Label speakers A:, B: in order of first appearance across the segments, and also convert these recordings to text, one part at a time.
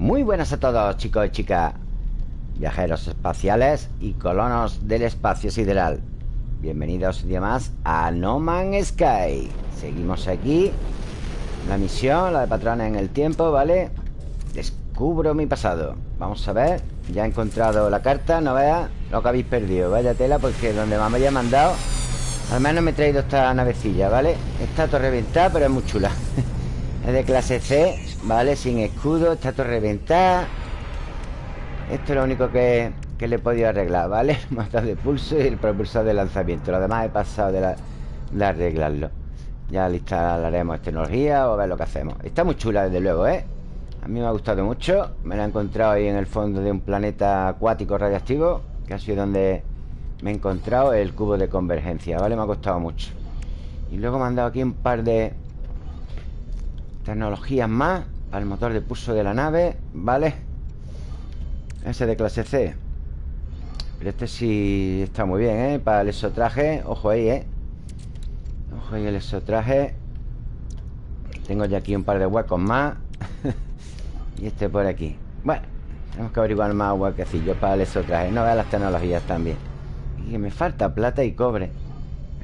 A: Muy buenas a todos, chicos y chicas Viajeros espaciales y colonos del espacio sideral. Bienvenidos un día más a No Man's Sky. Seguimos aquí La misión, la de patrones en el tiempo, ¿vale? Descubro mi pasado. Vamos a ver Ya he encontrado la carta, no veas lo que habéis perdido. Vaya tela, porque donde me haya mandado Al menos me he traído esta navecilla, ¿vale? Está todo reventada, pero es muy chula De clase C, ¿vale? Sin escudo, está todo reventado Esto es lo único que, le he podido arreglar, ¿vale? El de pulso y el propulsor de lanzamiento Lo demás he pasado de, de arreglarlo Ya le instalaremos tecnología o a ver lo que hacemos Está muy chula, desde luego, ¿eh? A mí me ha gustado mucho Me la he encontrado ahí en el fondo de un planeta acuático radiactivo Que ha sido donde me he encontrado el cubo de convergencia, ¿vale? Me ha costado mucho Y luego me han dado aquí un par de Tecnologías más Para el motor de pulso de la nave ¿Vale? Ese de clase C Pero este sí está muy bien, ¿eh? Para el exotraje Ojo ahí, ¿eh? Ojo ahí el exotraje Tengo ya aquí un par de huecos más Y este por aquí Bueno, tenemos que averiguar más huequecillos para el exotraje No veas las tecnologías también Y me falta plata y cobre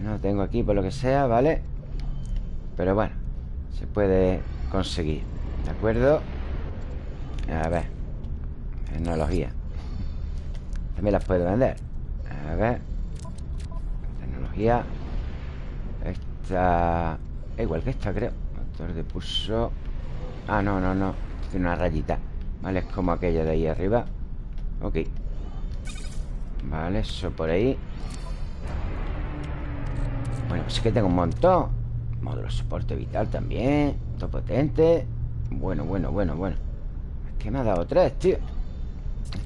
A: No tengo aquí por lo que sea, ¿vale? Pero bueno Se puede conseguir ¿De acuerdo? A ver Tecnología. También las puedo vender. A ver Tecnología. Esta Igual que esta creo. Motor de pulso. Ah, no, no, no. Tiene una rayita. Vale, es como aquella de ahí arriba. Ok. Vale, eso por ahí. Bueno, es que tengo un montón Módulo soporte vital también Todo potente Bueno, bueno, bueno, bueno. Es que me ha dado tres, tío.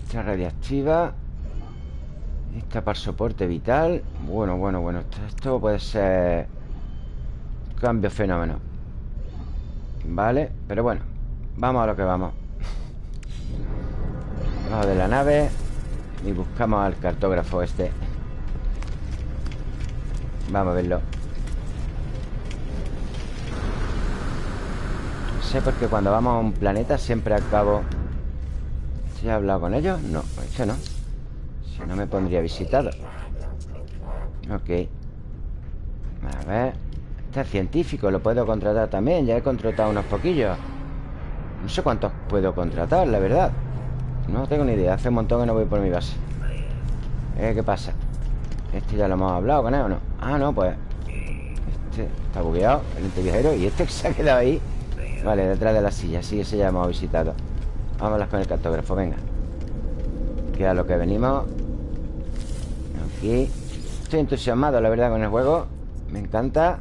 A: Esta radiactiva. Esta para soporte vital. Bueno, bueno, bueno. Esto, puede ser Cambio fenómeno. Vale, pero bueno. Vamos a lo que vamos. Vamos de la nave Y buscamos al cartógrafo este. Vamos a verlo sé porque cuando vamos a un planeta siempre acabo... ¿Se ha hablado con ellos? No, pues no. Si no me pondría visitado Ok. A ver. Este es científico, lo puedo contratar también. Ya he contratado unos poquillos. No sé cuántos puedo contratar, la verdad. No tengo ni idea. Hace un montón que no voy por mi base. Eh, ¿Qué pasa? Este ya lo hemos hablado con él o no Ah, no, pues Este está bugueado, el ente viajero Y este que se ha quedado ahí Vale, detrás de la silla Sí, ese ya hemos visitado. Vámonos con el cartógrafo, venga. Que a lo que venimos. Aquí. Estoy entusiasmado, la verdad, con el juego. Me encanta.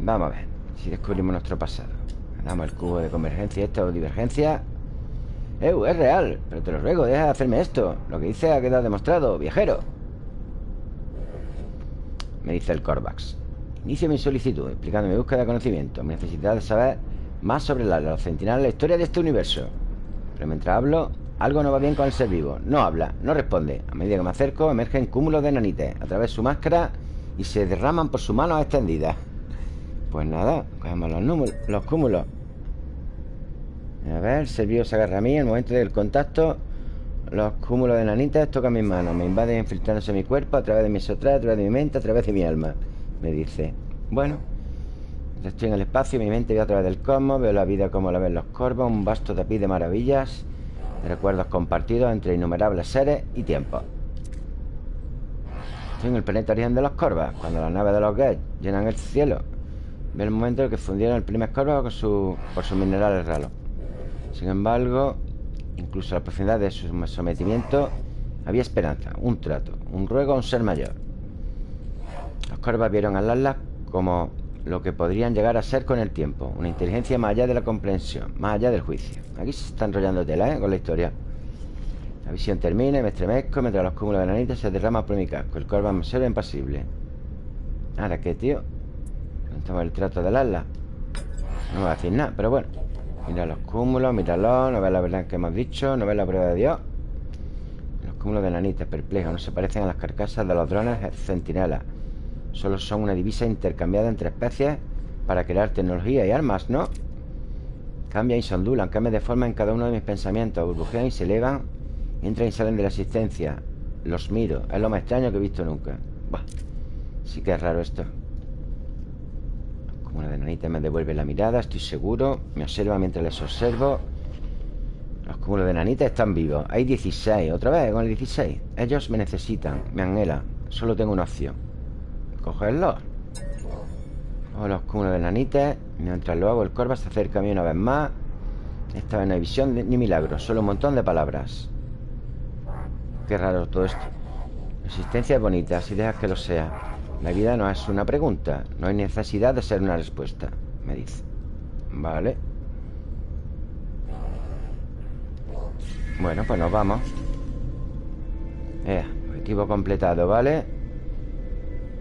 A: Vamos a ver Si descubrimos nuestro pasado. Damos el cubo de convergencia Esto o divergencia. Eh, es real Pero te lo ruego, deja de hacerme esto. Lo que dice ha quedado demostrado, viajero. Me dice el Corvax Inicio mi solicitud explicando mi búsqueda de conocimiento, mi necesidad de saber más sobre la, los centinela, la historia de este universo. Pero mientras hablo, algo no va bien con el ser vivo. No habla, no responde. A medida que me acerco, emergen cúmulos de nanites a través de su máscara y se derraman por sus manos extendidas. Pues nada, cogemos los, los cúmulos. A ver, el ser vivo se agarra a mí. En el momento del contacto, los cúmulos de nanitas tocan mis manos. Me invaden infiltrándose en mi cuerpo a través de mi sotra, a través de mi mente, a través de mi alma. Me dice Bueno Estoy en el espacio, mi mente ve a través del cosmos Veo la vida como la ven los corvos Un vasto tapiz de maravillas De recuerdos compartidos entre innumerables seres y tiempos Estoy en el planeta origen de los corvos Cuando las naves de los Geth llenan el cielo. Ve el momento en que fundieron el primer corvo con su, por sus minerales raros. Sin embargo Incluso a la profundidad de su sometimiento Había esperanza, un trato Un ruego a un ser mayor los corvas vieron al Atlas como lo que podrían llegar a ser con el tiempo Una inteligencia más allá de la comprensión Más allá del juicio. Aquí se está enrollando tela, ¿eh? Con la historia. La visión termina me estremezco Mientras los cúmulos de nanitas se derraman por mi casco. El corva me observa impasible. ¿Ahora qué, tío? Estamos el trato del Atlas No me va a decir nada, pero bueno. Mira los cúmulos, míralo No ves la verdad que hemos dicho No ves la prueba de Dios. Los cúmulos de nanitas perplejos No se parecen a las carcasas de los drones centinelas Solo son una divisa intercambiada entre especies Para crear tecnología y armas, ¿no? Cambian y se ondulan, cambian de forma en cada uno de mis pensamientos, burbujean y se elevan, entran y salen de la existencia. Los miro, es lo más extraño que he visto nunca. Bah, sí que es raro esto. Como una de nanita me devuelve la mirada, estoy seguro. Me observa mientras les observo. Los cúmulos de nanitas están vivos. Hay 16, otra vez con el 16. Ellos me necesitan, me anhelan. Solo tengo una opción. Cogerlos. O los cúmulos de nanitas. Mientras lo hago, el corva se acerca a mí una vez más. Esta vez no hay visión ni milagro, solo un montón de palabras. Qué raro todo esto. La existencia es bonita, si dejas que lo sea. La vida no es una pregunta, no hay necesidad de ser una respuesta, me dice. Vale. Bueno, pues nos vamos eh, Objetivo completado, ¿vale?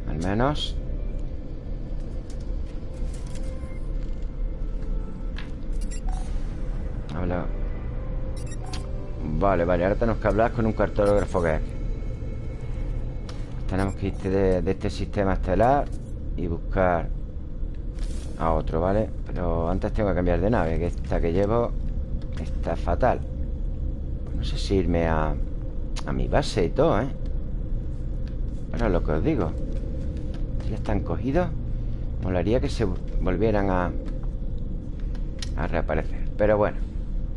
A: Al menos. Habla. Vale, vale, ahora tenemos que hablar con un cartógrafo que Tenemos que ir de, este sistema estelar Y buscar A otro, ¿vale? Pero antes tengo que cambiar de nave Que esta que llevo Está fatal. No sé si irme a, a mi base y todo, ¿eh? Pero lo que os digo Ya están cogidos Molaría que se volvieran a A reaparecer. Pero bueno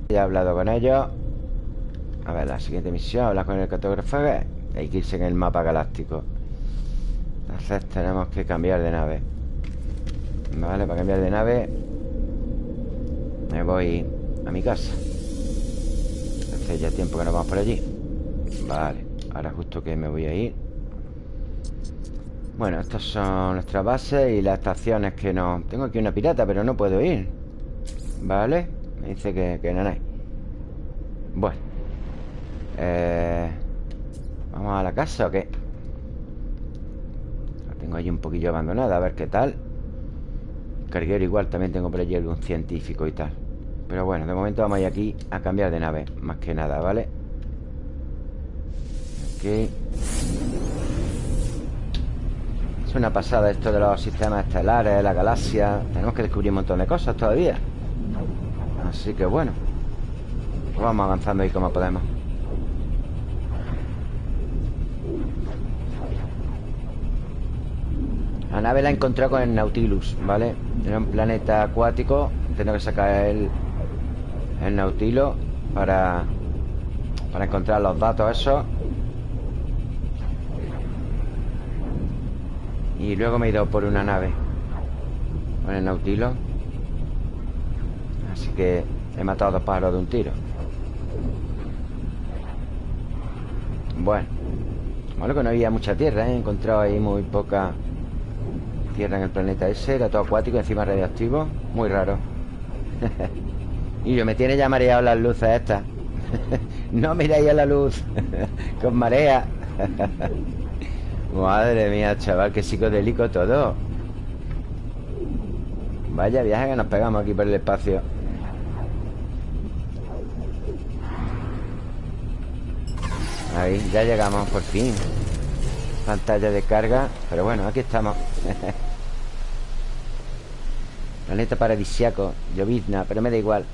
A: Ya he hablado con ellos. A ver, la siguiente misión Hablar con el cartógrafo Hay que irse en el mapa galáctico. Entonces tenemos que cambiar de nave. Vale, para cambiar de nave Me voy a mi casa. Hace ya tiempo que no vamos por allí. Vale, ahora justo que me voy a ir Bueno, estas son nuestras bases Y las estaciones que no... Tengo aquí una pirata, pero no puedo ir. Vale Me dice que, no hay. Bueno. Eh, ¿Vamos a la casa o qué? La tengo allí un poquillo abandonada A ver qué tal. Carguero igual también tengo por allí algún científico y tal. Pero bueno, de momento vamos a ir aquí a cambiar de nave Más que nada, ¿vale? Ok Es una pasada esto de los sistemas estelares La galaxia Tenemos que descubrir un montón de cosas todavía Así que bueno pues Vamos avanzando ahí como podemos La nave la he encontrado con el Nautilus, ¿vale? Era un planeta acuático Tengo que sacar el, el Nautilo para, para encontrar los datos esos. Y luego me he ido por una nave con el Nautilo. Así que he matado dos pájaros de un tiro. Bueno. Bueno, que no había mucha tierra, ¿eh? He encontrado ahí muy poca tierra en el planeta ese. Era todo acuático, encima radioactivo. Muy raro. Y yo me tiene ya mareado las luces estas No miréis a la luz Con marea Madre mía, chaval Qué psicodélico todo. Vaya viaje que nos pegamos aquí por el espacio. Ahí, ya llegamos por fin. Pantalla de carga Pero bueno, aquí estamos. Planeta paradisiaco Llovizna, pero me da igual.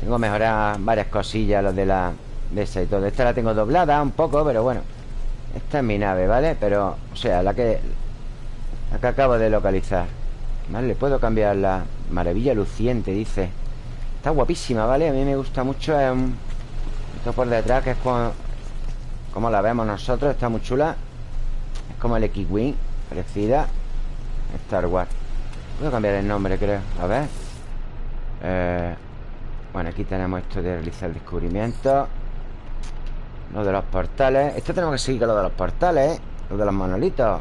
A: Tengo que mejorar varias cosillas Los de la... De esa y todo. Esta la tengo doblada un poco, pero bueno Esta es mi nave, ¿vale? Pero, o sea, la que... La que acabo de localizar ¿Vale? Puedo cambiar la maravilla luciente, dice Está guapísima, ¿vale? A mí me gusta mucho es un... Esto por detrás, que es como... Como la vemos nosotros, está muy chula Es como el X-Wing Parecida Star Wars Puedo cambiar el nombre, creo A ver Eh... Bueno, aquí tenemos esto de realizar el descubrimiento Lo de los portales. Esto tenemos que seguir con lo de los portales. Lo de los monolitos.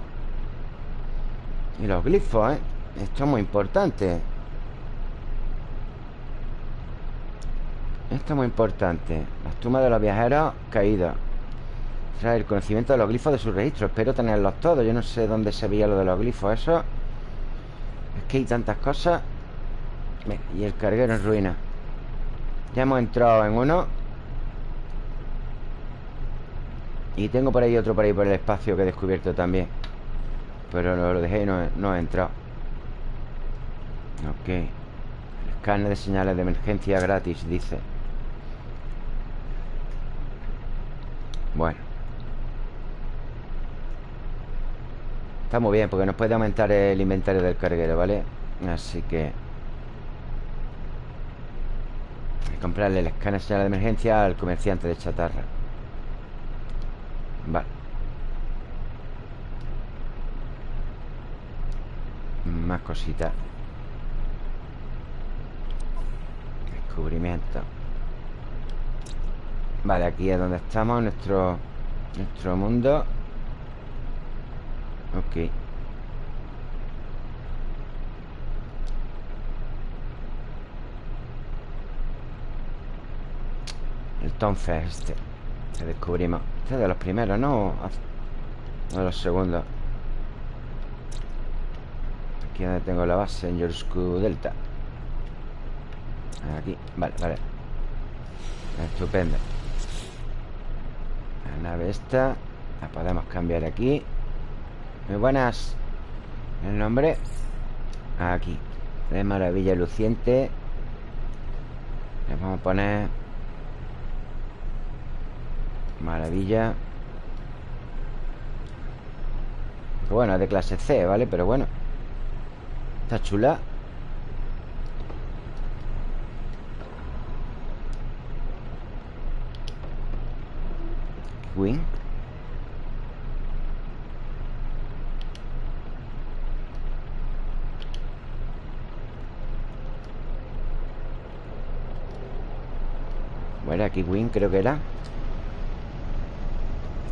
A: Y los glifos, ¿eh? Esto es muy importante. Esto es muy importante. Las tumbas de los viajeros caídos Trae el conocimiento de los glifos de su registro. Espero tenerlos todos. Yo no sé dónde se veía lo de los glifos Eso. Es que hay tantas cosas. Y el carguero en ruina. Ya hemos entrado en uno Y tengo por ahí otro por ahí por el espacio que he descubierto también. Pero lo, dejé y no, no he entrado. Ok. Escáner de señales de emergencia gratis, dice. Bueno. Está muy bien porque nos puede aumentar el inventario del carguero, ¿vale? Así que comprarle el escáner de señal de emergencia al comerciante de chatarra Vale. Más cositas. Descubrimiento. Vale, aquí es donde estamos Nuestro, nuestro mundo. Ok. El Tonfe este Descubrimos. Este es de los primeros, ¿no? de los segundos. Aquí donde tengo la base En Yorsku Delta. Aquí, vale, vale. Estupendo. La nave esta La podemos cambiar aquí. Muy buenas. El nombre Aquí. De maravilla luciente. Le vamos a poner Maravilla. Bueno, es de clase C, ¿vale? Pero bueno. Está chula. Wing Bueno, aquí Win creo que era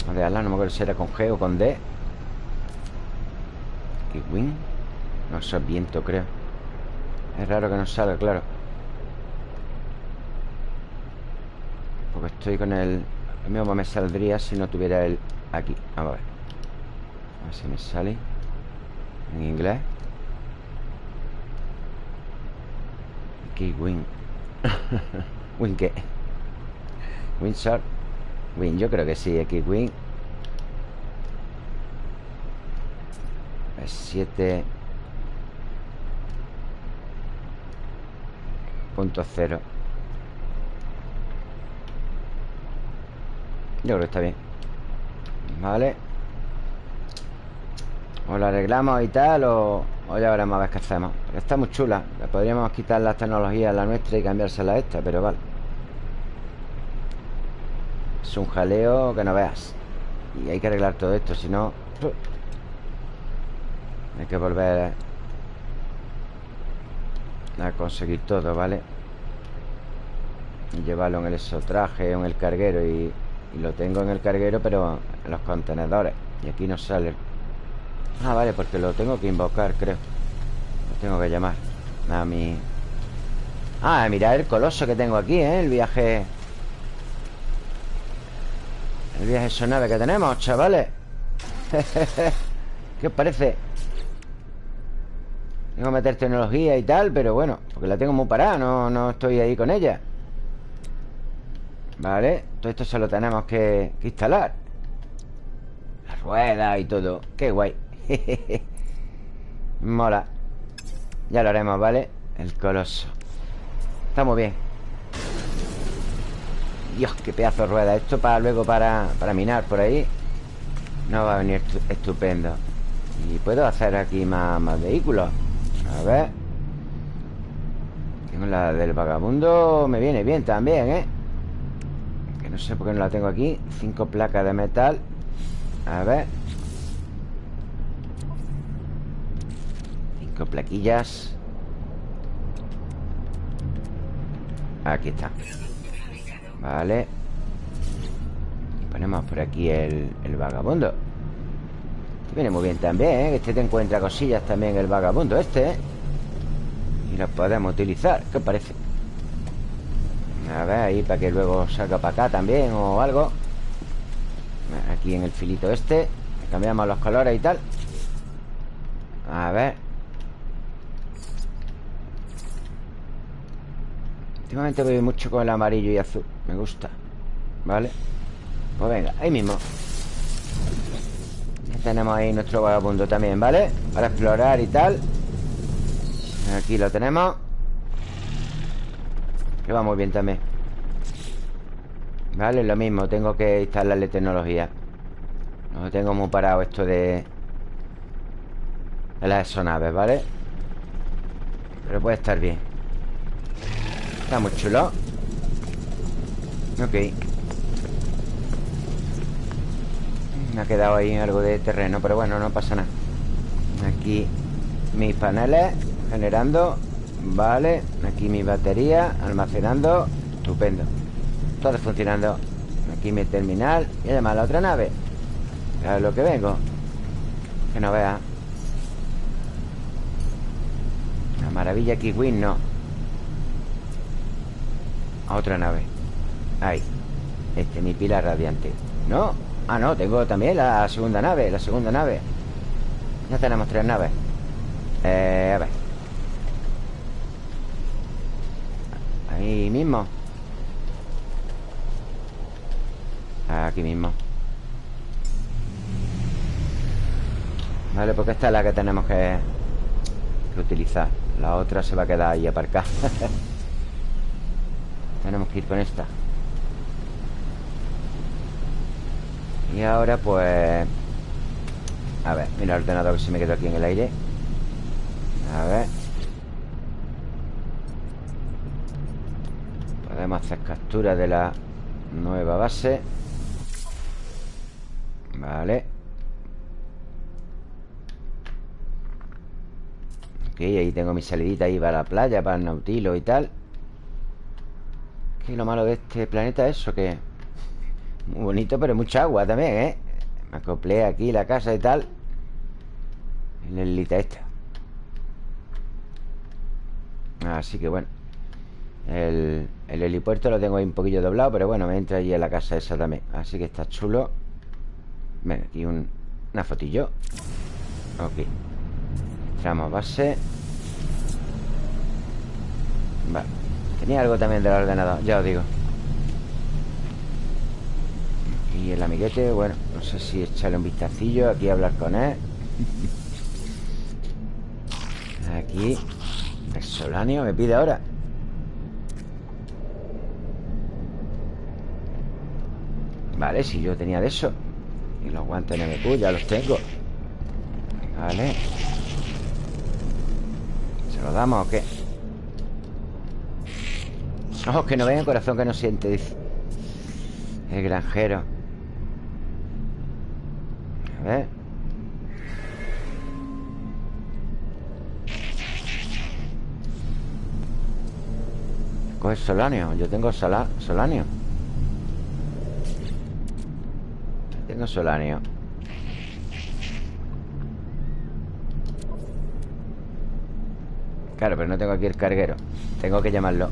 A: A ver, no me acuerdo si era con G o con D. Aquí Win No, eso es viento, creo. Es raro que no salga, claro. Porque estoy con el... Lo mismo me saldría si no tuviera el... Aquí, vamos a ver. A ver si me sale En inglés. Aquí Win Win qué Windsor Win, yo creo que sí, X-Wing 7 Punto cero. Yo creo que está bien. Vale. O lo arreglamos y tal O, o ya veremos a ver qué hacemos. Está muy chula. Podríamos quitar las tecnologías la nuestra Y cambiársela a esta, pero vale es un jaleo que no veas Y hay que arreglar todo esto, si no... Hay que volver a conseguir todo, ¿vale? Y llevarlo en el exotraje en el carguero y, y, lo tengo en el carguero, pero en los contenedores Y aquí no sale Ah, vale, porque lo tengo que invocar, creo Lo tengo que llamar A mi... Ah, mira el coloso que tengo aquí, ¿eh? El viaje el viaje son nave que tenemos, chavales. ¿Qué os parece? Tengo que meter tecnología y tal Pero bueno, porque la tengo muy parada No, no estoy ahí con ella. Vale Todo esto se lo tenemos que, que instalar. La rueda y todo. Qué guay. Mola. Ya lo haremos, ¿vale? El coloso. Está muy bien Dios, qué pedazo de rueda. Esto para luego para, para minar por ahí No va a venir estupendo. Y puedo hacer aquí más, más vehículos. A ver. Tengo la del vagabundo Me viene bien también, ¿eh? Que no sé por qué no la tengo aquí. Cinco placas de metal. A ver. Cinco plaquillas. Aquí está Vale ponemos por aquí el, vagabundo Este viene muy bien también, ¿eh? Este te encuentra cosillas también el vagabundo este, ¿eh? Y lo podemos utilizar ¿Qué parece? A ver, ahí para que luego salga para acá también o algo Aquí en el filito este Cambiamos los colores y tal A ver Últimamente voy mucho con el amarillo y azul Me gusta. ¿Vale? Pues venga, ahí mismo. Ya tenemos ahí nuestro vagabundo también, ¿vale? Para explorar y tal. Aquí lo tenemos. Que va muy bien también. Vale, lo mismo Tengo que instalarle tecnología. No tengo muy parado esto de De las exonaves, ¿vale? Pero puede estar bien. Está muy chulo Ok. Me ha quedado ahí algo de terreno Pero bueno, no pasa nada. Aquí mis paneles Generando Vale, aquí mi batería Almacenando, estupendo. Todo funcionando. Aquí mi terminal Y además la otra nave. A lo que vengo. Que no vea. La maravilla Kiwin no. A otra nave Ahí Este, mi pila radiante. ¿No? Ah, no, tengo también la segunda nave La segunda nave. Ya tenemos tres naves. Eh, a ver. Ahí mismo. Aquí mismo. Vale, porque esta es la que tenemos que, que utilizar. La otra se va a quedar ahí aparcada. Tenemos que ir con esta Y ahora pues A ver, mira el ordenador que se me quedó aquí en el aire. A ver. Podemos hacer captura de la nueva base. Vale. Ok, ahí tengo mi salidita ahí para la playa Para el nautilo y tal. Que lo malo de este planeta es eso Que muy bonito, pero mucha agua también, ¿eh? Me acoplé aquí la casa y tal En la islita esta. Así que bueno el, helipuerto lo tengo ahí un poquillo doblado Pero bueno, me entra allí en la casa esa también. Así que está chulo. Ven, aquí un, una fotillo. Ok. Entramos base. Vale. Tenía algo también del ordenador, ya os digo Y el amiguete, bueno No sé si echarle un vistacillo Aquí a hablar con él. Aquí El solanio me pide ahora. Vale, si yo tenía de eso. Y los guantes NMQ ya los tengo. Vale. ¿Se los damos o qué? Ojos que no ven, corazón que no siente Dice El granjero Ver Coge solanio Yo tengo solanio. Tengo solanio. Claro, pero no tengo aquí el carguero. Tengo que llamarlo.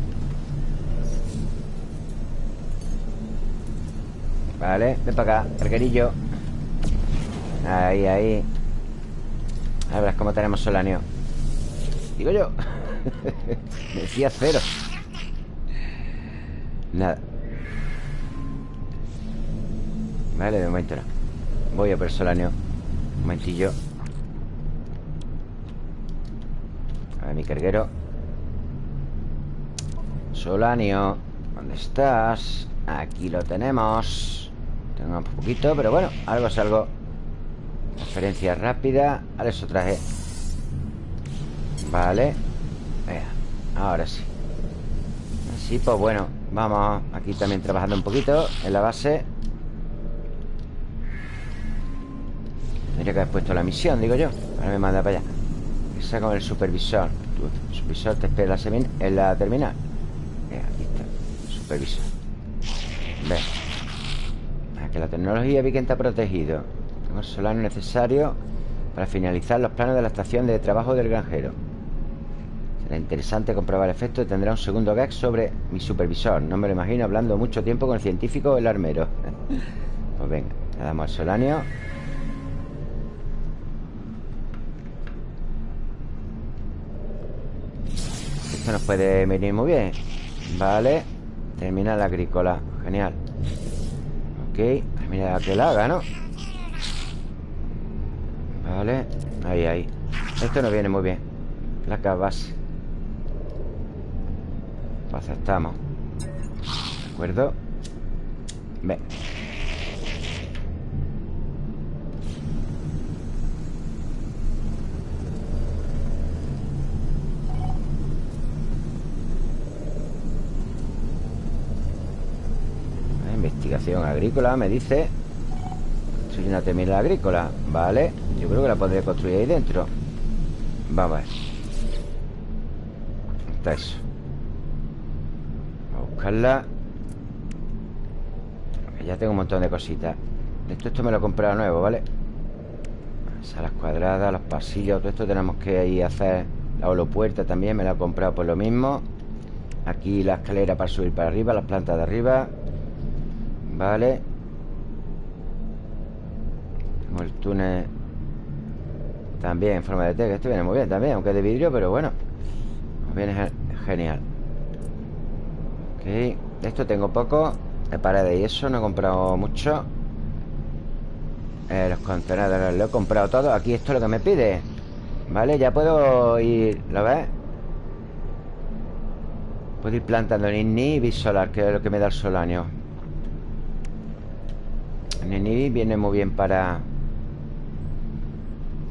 A: Vale, ven para acá, carguerillo Ahí, ahí. A ver cómo tenemos solanio. Digo yo. Decía cero. Nada. Vale, de momento no. Voy a por solanio. Un momentillo. A ver, mi carguero. Solanio. ¿Dónde estás? Aquí lo tenemos. Tengo un poquito, pero bueno Algo es algo Transferencia rápida. Vale, eso traje. Vale. Ahora sí. Así, pues bueno Vamos aquí también trabajando un poquito En la base. Tendría que haber puesto la misión, digo yo. Ahora me manda para allá. Esa con el supervisor. El supervisor te espera en la terminal. Aquí está supervisor. Ve. Que la tecnología vi que está protegido El solar necesario Para finalizar los planos de la estación de trabajo del granjero. Será interesante comprobar el efecto Tendrá un segundo gag sobre mi supervisor. No me lo imagino hablando mucho tiempo con el científico o el armero. Pues venga, le damos al solanio. Esto nos puede venir muy bien. Vale. Terminal agrícola. Genial. Ok Mira que la haga, ¿no? Vale Ahí, ahí. Esto nos viene muy bien. Placa base. Pues aceptamos. ¿De acuerdo? Ve. Investigación agrícola, me dice Soy una terminal agrícola Vale, yo creo que la podría construir ahí dentro. Vamos a ver. Está eso. A buscarla. Ya tengo un montón de cositas. Esto, esto me lo he comprado nuevo, ¿vale? Salas cuadradas, los pasillos Todo esto tenemos que ir a hacer La holopuerta también me la he comprado por lo mismo. Aquí la escalera para subir para arriba Las plantas de arriba. Vale El túnel También en forma de T Este viene muy bien también Aunque es de vidrio, pero bueno Viene genial. Ok esto tengo poco De paredes y eso No he comprado mucho. Eh, Los contenedores Lo he comprado todo Aquí esto es lo que me pide Vale, ya puedo ir ¿Lo ves? Puedo ir plantando ni y solar Que es lo que me da el solanio. Nini viene muy bien para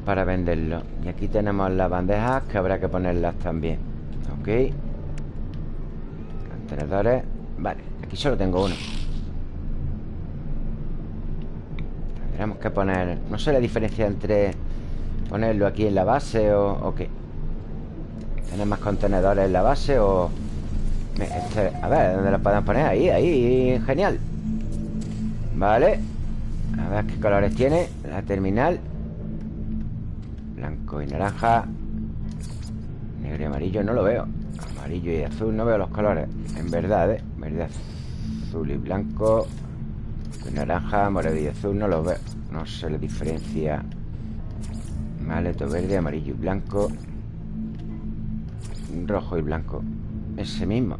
A: Para venderlo. Y aquí tenemos las bandejas Que habrá que ponerlas también. Ok. Contenedores. Vale, aquí solo tengo uno. Tendremos que poner No sé la diferencia entre Ponerlo aquí en la base o, o qué. ¿Tener más contenedores en la base o...? Este, a ver, ¿dónde lo podemos poner? Ahí, ahí, genial. Vale. A ver qué colores tiene. La terminal Blanco y naranja Negro y amarillo no lo veo. Amarillo y azul no veo los colores. En verdad, ¿eh? Verde, azul y blanco Naranja, morado y azul no los veo. No sé la diferencia. Vale, todo verde, amarillo y blanco Rojo y blanco. Ese mismo.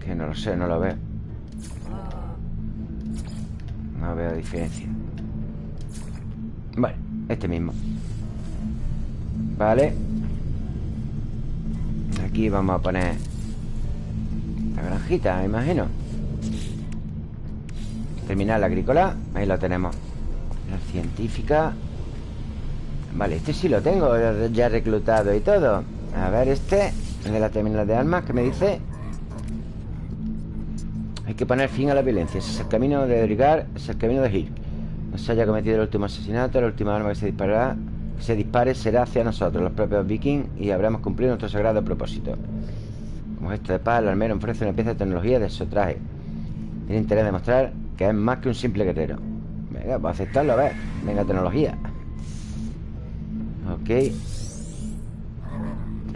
A: Que no lo sé, no lo veo. No veo diferencia. Bueno, este mismo Vale. Aquí vamos a poner La granjita, me imagino. Terminal agrícola Ahí lo tenemos. La científica. Vale, este sí lo tengo ya reclutado y todo. A ver, este de la terminal de armas, ¿qué me dice? Hay que poner fin a la violencia. Ese es el camino de Edrigar Es el camino de Gil No se haya cometido el último asesinato La última arma que se disparará. Que se dispare será hacia nosotros Los propios vikings Y habremos cumplido nuestro sagrado propósito. Como gesto de paz El armero ofrece una pieza de tecnología de su traje. Tiene interés de mostrar Que es más que un simple guerrero. Venga, pues aceptarlo, a ver. Venga, tecnología. Ok.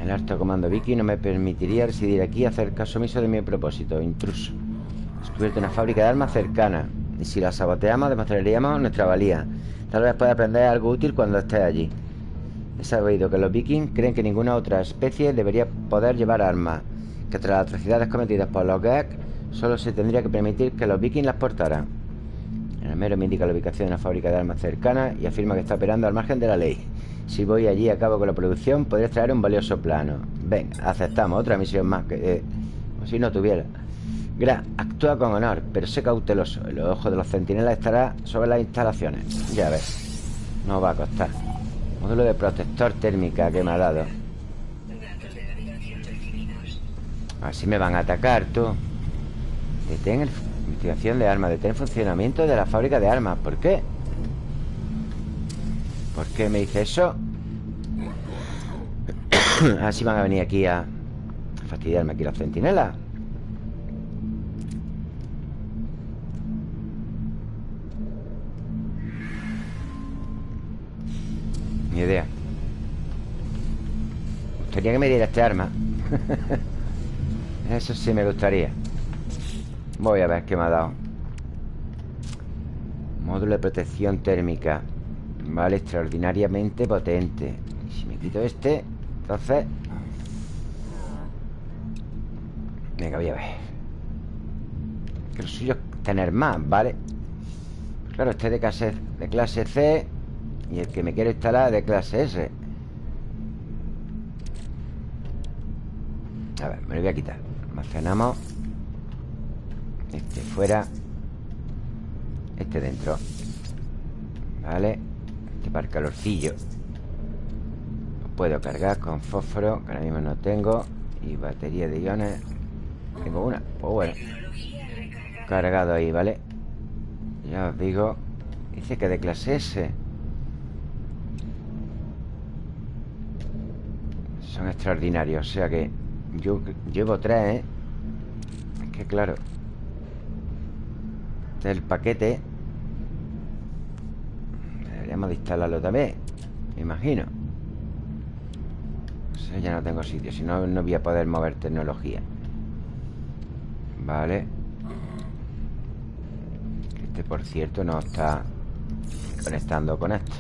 A: El alto comando viking no me permitiría residir aquí hacer caso omiso de mi propósito Intruso. Descubierto una fábrica de armas cercana. Y si la saboteamos demostraríamos nuestra valía Tal vez pueda aprender algo útil cuando esté allí. He sabido que los vikings creen que ninguna otra especie debería poder llevar armas Que tras las atrocidades cometidas por los Gek Solo se tendría que permitir que los vikings las portaran. El mero me indica la ubicación de una fábrica de armas cercana Y afirma que está operando al margen de la ley. Si voy allí a cabo con la producción Podría traer un valioso plano. Ven, aceptamos otra misión más que... Eh, si no tuviera Gra, actúa con honor, pero sé cauteloso. El ojo de los centinelas estará sobre las instalaciones. Ya ves. No va a costar. Módulo de protector térmica que me ha dado. Así me van a atacar, tú. Detén el... investigación de armas. Detén funcionamiento de la fábrica de armas. ¿Por qué? ¿Por qué me dice eso? Así van a venir aquí a fastidiarme aquí los centinelas. Ni idea. Me gustaría que me diera este arma. Eso sí me gustaría. Voy a ver qué me ha dado. Módulo de protección térmica. Vale, extraordinariamente potente. Si me quito este Entonces Venga, voy a ver. Que lo suyo es tener más, ¿vale? Claro, este de clase, de clase C y el que me quiere instalar de clase S A ver, me lo voy a quitar. Almacenamos. Este fuera. Este dentro. Vale. Este para el calorcillo. Lo puedo cargar con fósforo Que ahora mismo no tengo. Y batería de iones. Tengo una. Pues bueno. Cargado ahí, ¿vale? Ya os digo. Dice que de clase S Son extraordinarios O sea que yo llevo tres, ¿eh? Es que claro. Este es el paquete Deberíamos de instalarlo también Me imagino. O ya no tengo sitio Si no, no voy a poder mover tecnología. Vale. Este, por cierto, no está Conectando con esto.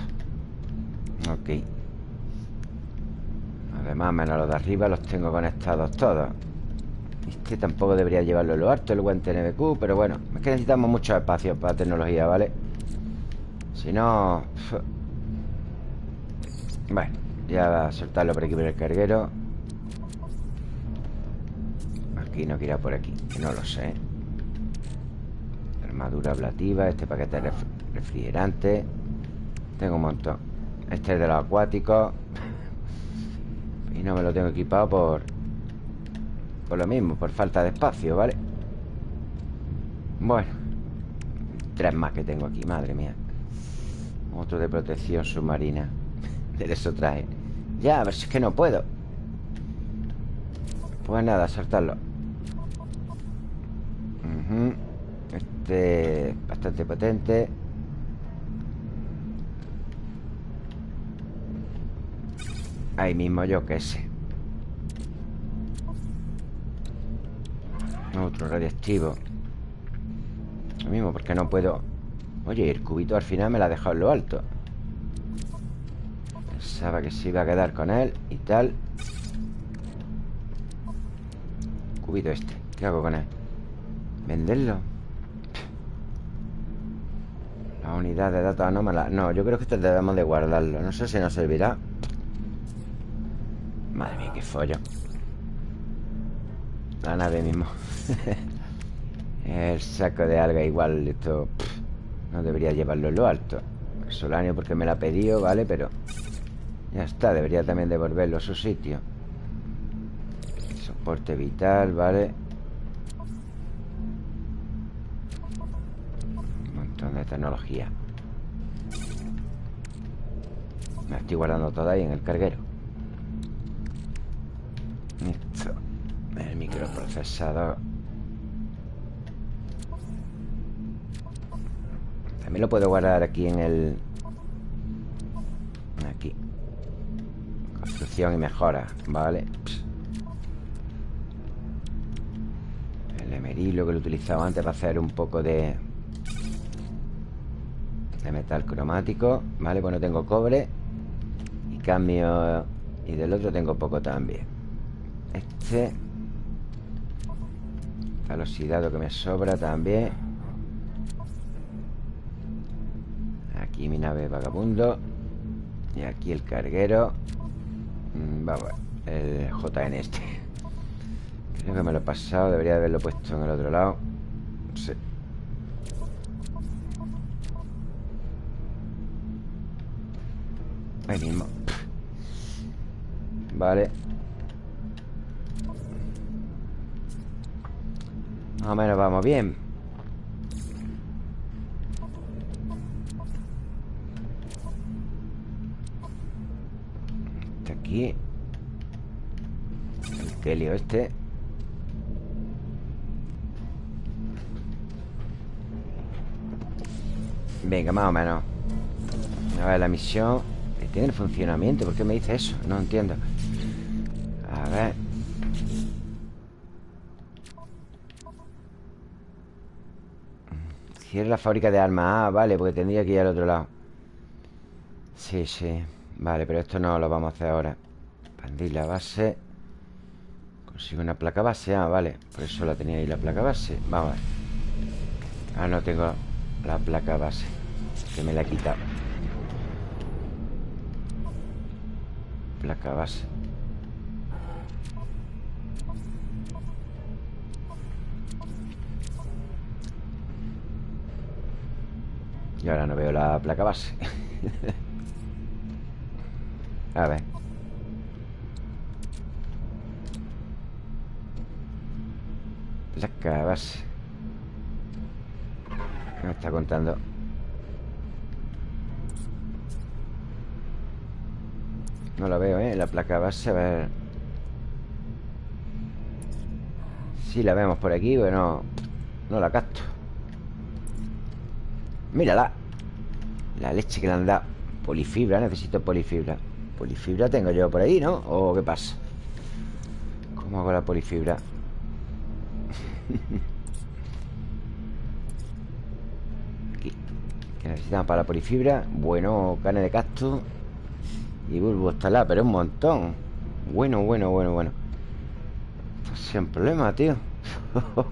A: Ok Además, menos los de arriba Los tengo conectados todos. Este tampoco debería llevarlo en lo alto El guante NBQ, pero bueno Es que necesitamos mucho espacio para tecnología, ¿vale? Si no... Bueno, ya a soltarlo por aquí por el carguero. Aquí no quiera por aquí Que no lo sé. Armadura ablativa Este paquete refrigerante. Tengo un montón. Este es de los acuáticos y no me lo tengo equipado por... Por lo mismo, por falta de espacio, ¿vale? Bueno Tres más que tengo aquí, madre mía. Otro de protección submarina. De eso trae Ya, a ver si es que no puedo. Pues nada, saltarlo. Este bastante potente Ahí mismo, yo qué sé. Otro radiactivo. Lo mismo, porque no puedo. Oye, el cubito al final me la ha dejado en lo alto. Pensaba que se iba a quedar con él Y tal. Cubito este. ¿Qué hago con él? ¿Venderlo? La unidad de datos anómala. No, yo creo que esto debemos de guardarlo. No sé si nos servirá Madre mía, qué follo. La nave mismo. El saco de alga igual Esto no debería llevarlo en lo alto. El solanio porque me la ha pedido, ¿vale? Pero ya está, debería también devolverlo a su sitio. Soporte vital, ¿vale? Un montón de tecnología. Me estoy guardando todo ahí en el carguero esto. El microprocesador. También lo puedo guardar aquí en el... Aquí. Construcción y mejora. Vale. El emerilo que lo utilizaba antes para hacer un poco de... De metal cromático. Vale, pues no tengo cobre. Y cambio... Y del otro tengo poco también. Este Al oxidado que me sobra también. Aquí mi nave vagabundo. Y aquí el carguero. Mm, Vamos El JN este. Creo que me lo he pasado Debería haberlo puesto en el otro lado. Sí. Ahí mismo. Vale Más o menos vamos bien. Este aquí. El Kelio este. Venga, más o menos. A ver, la misión. Tiene el funcionamiento. ¿Por qué me dice eso? No entiendo Cierre la fábrica de armas Ah, vale, porque tendría que ir al otro lado. Sí, sí Vale, pero esto no lo vamos a hacer ahora. Expandir la base. Consigo una placa base Ah, vale, por eso la tenía ahí la placa base. Vamos a ver. Ah, no tengo la placa base Que me la he quitado. Placa base Ahora no veo la placa base. A ver. Placa base. Me está contando No la veo, ¿eh? La placa base, a ver. Si la vemos por aquí, bueno No la capto. Mírala La leche que le han dado Polifibra, necesito polifibra Polifibra tengo yo por ahí, ¿no? ¿O qué pasa? ¿Cómo hago la polifibra? Aquí ¿Qué necesitamos para la polifibra? Bueno, carne de cactus Y bulbo estalar, pero un montón Bueno, bueno, bueno, bueno Sin problema, tío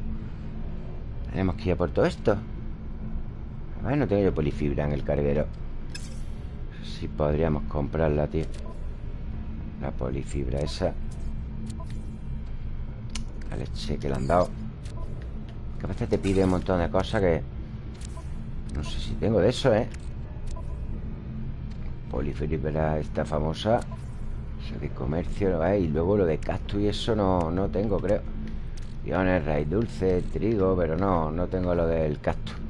A: Tenemos que ir a por todo esto a ver, no tengo yo polifibra en el carguero. Si podríamos comprarla, tío. La polifibra esa. La leche que le han dado. Que te pide un montón de cosas que No sé si tengo de eso, ¿eh? Polifibra esta famosa. Eso de comercio. Y luego lo de cactus y eso no, no tengo, creo. Piones, raíz dulce, trigo Pero no, no tengo lo del cactus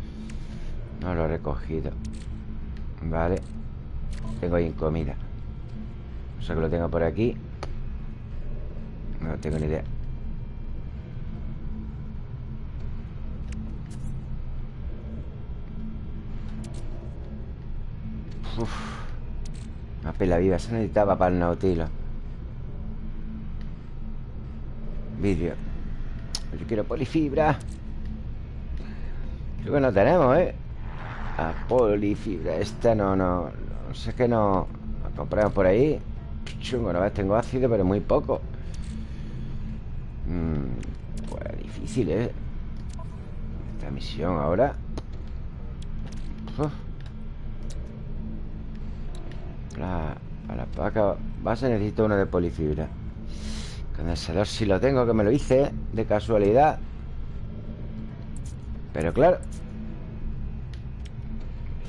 A: No lo he recogido. Vale. Tengo ahí en comida. O sea que lo tengo por aquí. No tengo ni idea. Uf. Una pela viva. Se necesitaba para el nautilo. Vidrio. Yo quiero polifibra. Creo que no tenemos, ¿eh? A polifibra Esta no, no No sé que no La compramos por ahí. Chungo, no ves, tengo ácido, pero muy poco. Mm, Pues difícil, ¿eh? Esta misión ahora. Uf. La, para la base necesito uno de polifibra Condensador si lo tengo, que me lo hice De casualidad. Pero claro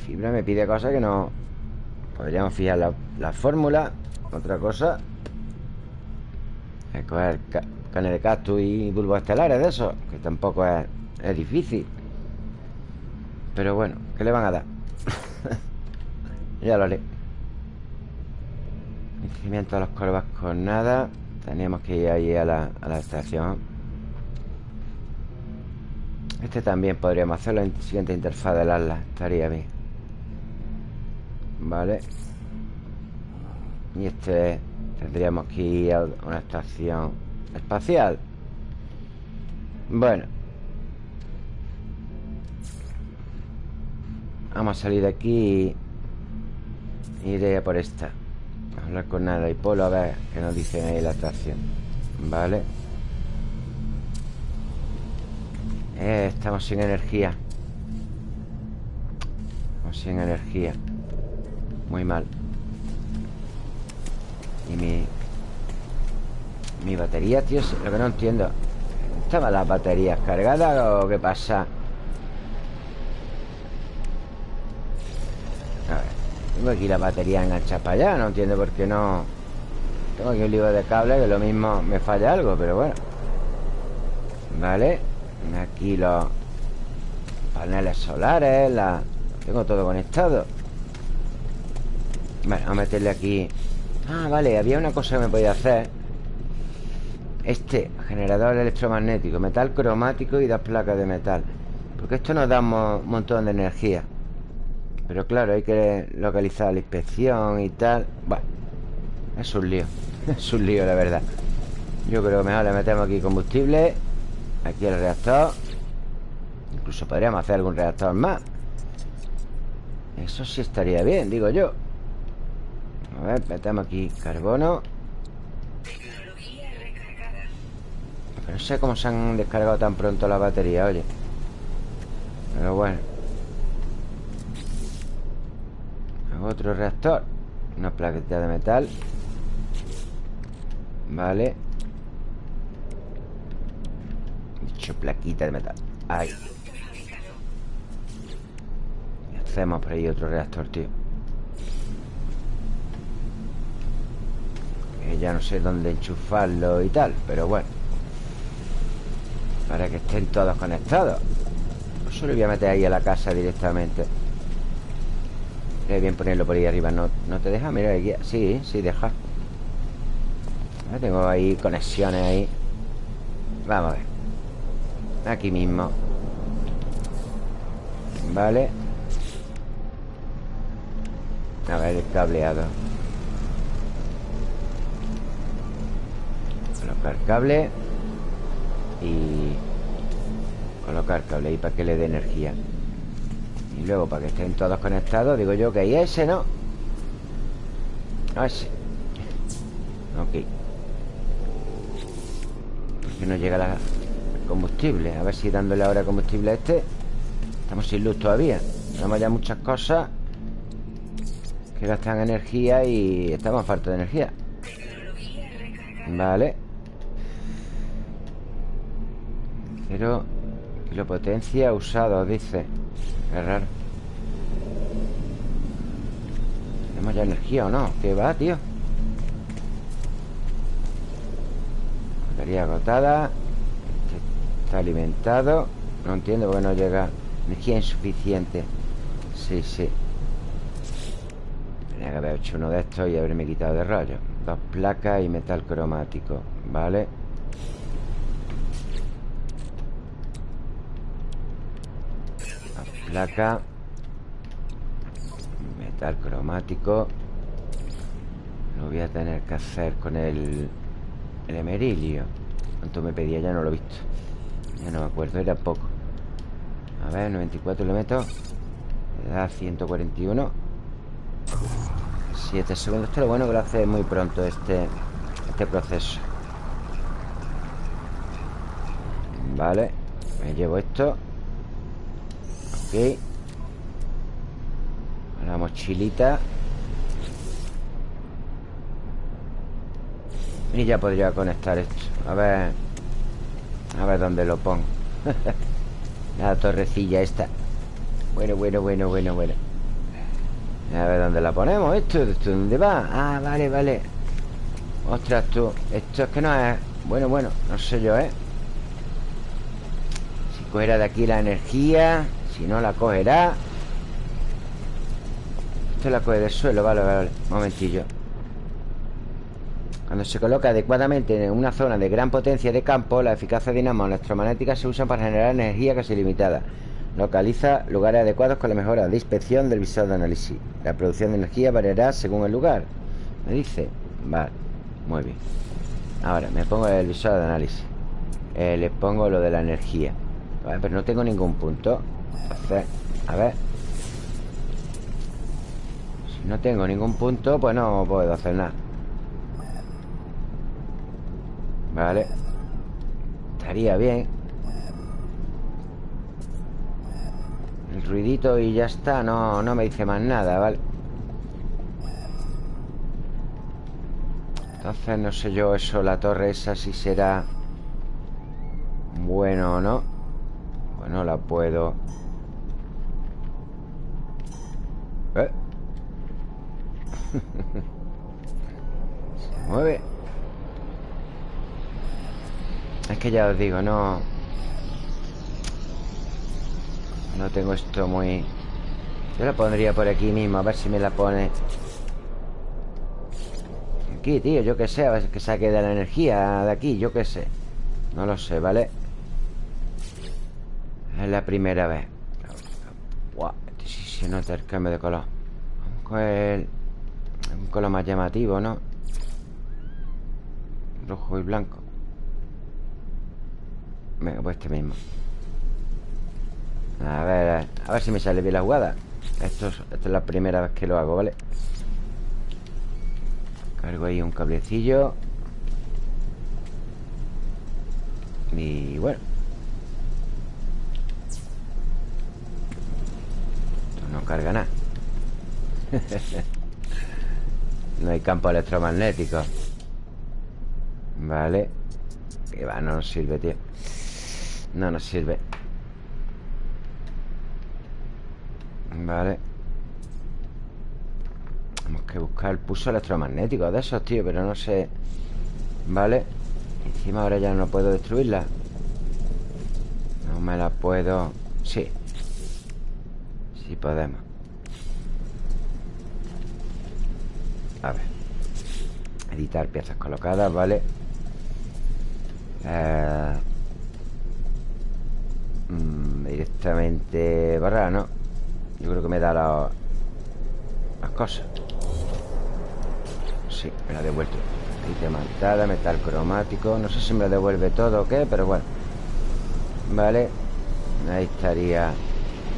A: Fibra me pide cosas que no. Podríamos fijar la, la fórmula Otra cosa Es coger ca carne de cactus y bulbos estelares de eso Que tampoco es, es difícil. Pero bueno, ¿qué le van a dar? ya lo haré. Crecimiento de los corvas con nada. Teníamos que ir ahí a la, a la estación Este también podríamos hacerlo en siguiente interfaz del ala Estaría bien Vale Y este tendríamos que ir a una estación espacial. Bueno. Vamos a salir de aquí y iré a por esta. Hablar con nada y Polo a ver qué nos dicen ahí la estación Vale eh, Estamos sin energía. Estamos sin energía Muy mal. Y mi Mi batería, tío Lo que no entiendo. ¿Estaban las baterías cargadas o qué pasa? Tengo aquí la batería enganchada para allá No entiendo por qué no. Tengo aquí un libro de cable que lo mismo me falla algo Pero bueno. Vale Aquí los paneles solares la... Tengo todo conectado Vale, vamos a meterle aquí. Ah, vale, había una cosa que me podía hacer. Este generador electromagnético Metal cromático y dos placas de metal. Porque esto nos da un montón de energía. Pero claro, hay que localizar la inspección y tal. Bueno, es un lío Es un lío, la verdad. Yo creo que mejor le metemos aquí combustible Aquí el reactor. Incluso podríamos hacer algún reactor más. Eso sí estaría bien, digo yo A ver, metemos aquí carbono. No sé cómo se han descargado tan pronto la batería, oye. Pero bueno. Otro reactor. Una plaqueta de metal. Vale. Dicho plaquita de metal. Ahí. Hacemos por ahí otro reactor, tío ya no sé dónde enchufarlo y tal Pero bueno. Para que estén todos conectados. Solo voy a meter ahí a la casa directamente. Sería bien ponerlo por ahí arriba ¿No, no te deja? Mira, aquí Sí, sí, deja. Tengo ahí conexiones ahí. Vamos a ver. Aquí mismo. Vale. A ver el cableado Colocar cable Y Colocar cable ahí para que le dé energía. Y luego para que estén todos conectados Digo yo que ahí ese, ¿no? No ese. Ok. Porque no llega la combustible. A ver si dándole ahora combustible a este. Estamos sin luz todavía. Tenemos ya muchas cosas Que gastan energía y estamos falta de energía. Vale Pero Kilopotencia usado, dice. Qué raro. ¿Tenemos ya energía o no? ¿Qué va, tío? Batería agotada. Este Está alimentado. No entiendo por qué no llega Energía insuficiente. Sí, sí. Tenía que haber hecho uno de estos y haberme quitado de rollo. Dos placas y metal cromático Vale Dos placas Metal cromático. Lo voy a tener que hacer con el El emerilio. ¿Cuánto me pedía? Ya no lo he visto. Ya no me acuerdo, era poco. A ver, 94 le meto. Le da 141 7 segundos Esto es lo bueno que lo hace muy pronto este, este proceso. Vale Me llevo esto Ok. La mochilita. Y ya podría conectar esto. A ver. A ver dónde lo pongo. La torrecilla esta. Bueno, bueno, bueno, bueno, bueno. A ver dónde la ponemos. Esto ¿Esto dónde va? Ah, vale, vale. Ostras, tú. Esto es que no es... Bueno, bueno, no sé yo, ¿eh? Si cogerá de aquí la energía Si no la cogerá Esto la coge del suelo, vale, vale Momentillo cuando se coloca adecuadamente en una zona de gran potencia de campo, la eficacia dinamo electromagnética se usa para generar energía casi limitada. Localiza lugares adecuados con la mejora de inspección del visor de análisis. La producción de energía variará según el lugar. Me dice. Vale, muy bien. Ahora, me pongo el visor de análisis. Eh, le pongo lo de la energía. Vale, pero no tengo ningún punto. Entonces, a ver. Si no tengo ningún punto, pues no puedo hacer nada. Vale Estaría bien El ruidito y ya está No, no me dice más nada, ¿vale? Entonces no sé yo eso La torre esa si será Bueno o no Bueno, la puedo Se mueve es que ya os digo, no... No tengo esto muy... Yo la pondría por aquí mismo, a ver si me la pone... Aquí, tío, yo qué sé, a ver que saque de la energía de aquí, yo qué sé. No lo sé, ¿vale? Es la primera vez. Buah, este sí se nota el cambio de color. Vamos con el... Color más llamativo, ¿no? Rojo y blanco. Venga, pues este mismo A ver, a ver si me sale bien la jugada esto es la primera vez que lo hago, ¿vale? Cargo ahí un cablecillo Y bueno Esto no carga nada No hay campo electromagnético. Vale. Que va, no nos sirve, tío. No nos sirve. Vale. Que buscar el pulso electromagnético de esos, tío Pero no sé. Vale. Encima ahora ya no puedo destruirla. No me la puedo... Sí. Sí podemos A ver. Editar piezas colocadas, ¿vale? Eh... Mm, directamente barra, ¿no? Yo creo que me da la, las cosas. Sí, me la ha devuelto. Diamantada, metal cromático. No sé si me lo devuelve todo o qué, pero bueno. Vale. Ahí estaría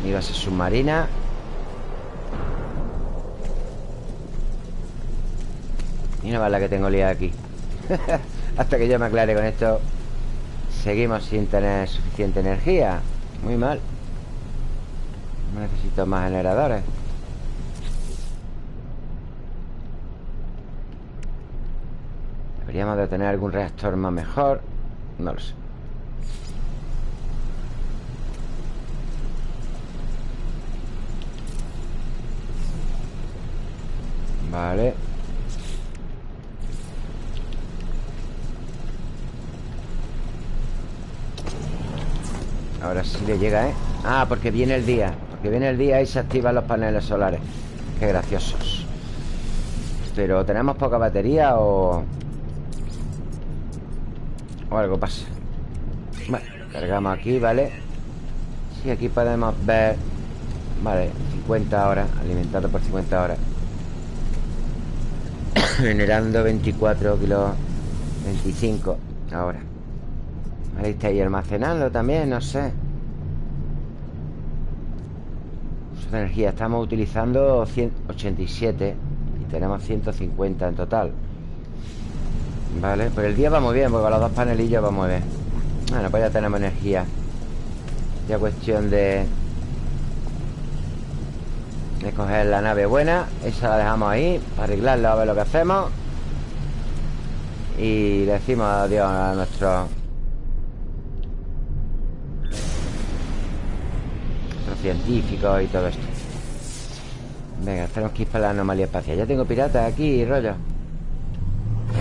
A: mi base submarina Y no va la que tengo liada aquí. Hasta que yo me aclare con esto Seguimos sin tener suficiente energía. Muy mal. Necesito más generadores. Deberíamos de tener algún reactor más mejor. No lo sé. Vale Ahora sí le llega, ¿eh? Ah, porque viene el día Porque viene el día y se activan los paneles solares Qué graciosos Pero ¿tenemos poca batería o...? O algo pasa Bueno, cargamos aquí, ¿vale? Sí, aquí podemos ver Vale, 50 horas Alimentado por 50 horas Generando 24 kilos 25 ahora Ahí está ahí almacenando también, no sé. Uso de energía Estamos utilizando 187 Y tenemos 150 en total. Vale, pues el día va muy bien Porque los dos panelillos va muy bien. Bueno, pues ya tenemos energía. Ya cuestión de De coger la nave buena Esa la dejamos ahí Para arreglarla, a ver lo que hacemos. Y le decimos adiós a nuestros científicos y todo esto. Venga, tenemos que ir para la anomalía espacial. Ya tengo piratas aquí, rollo.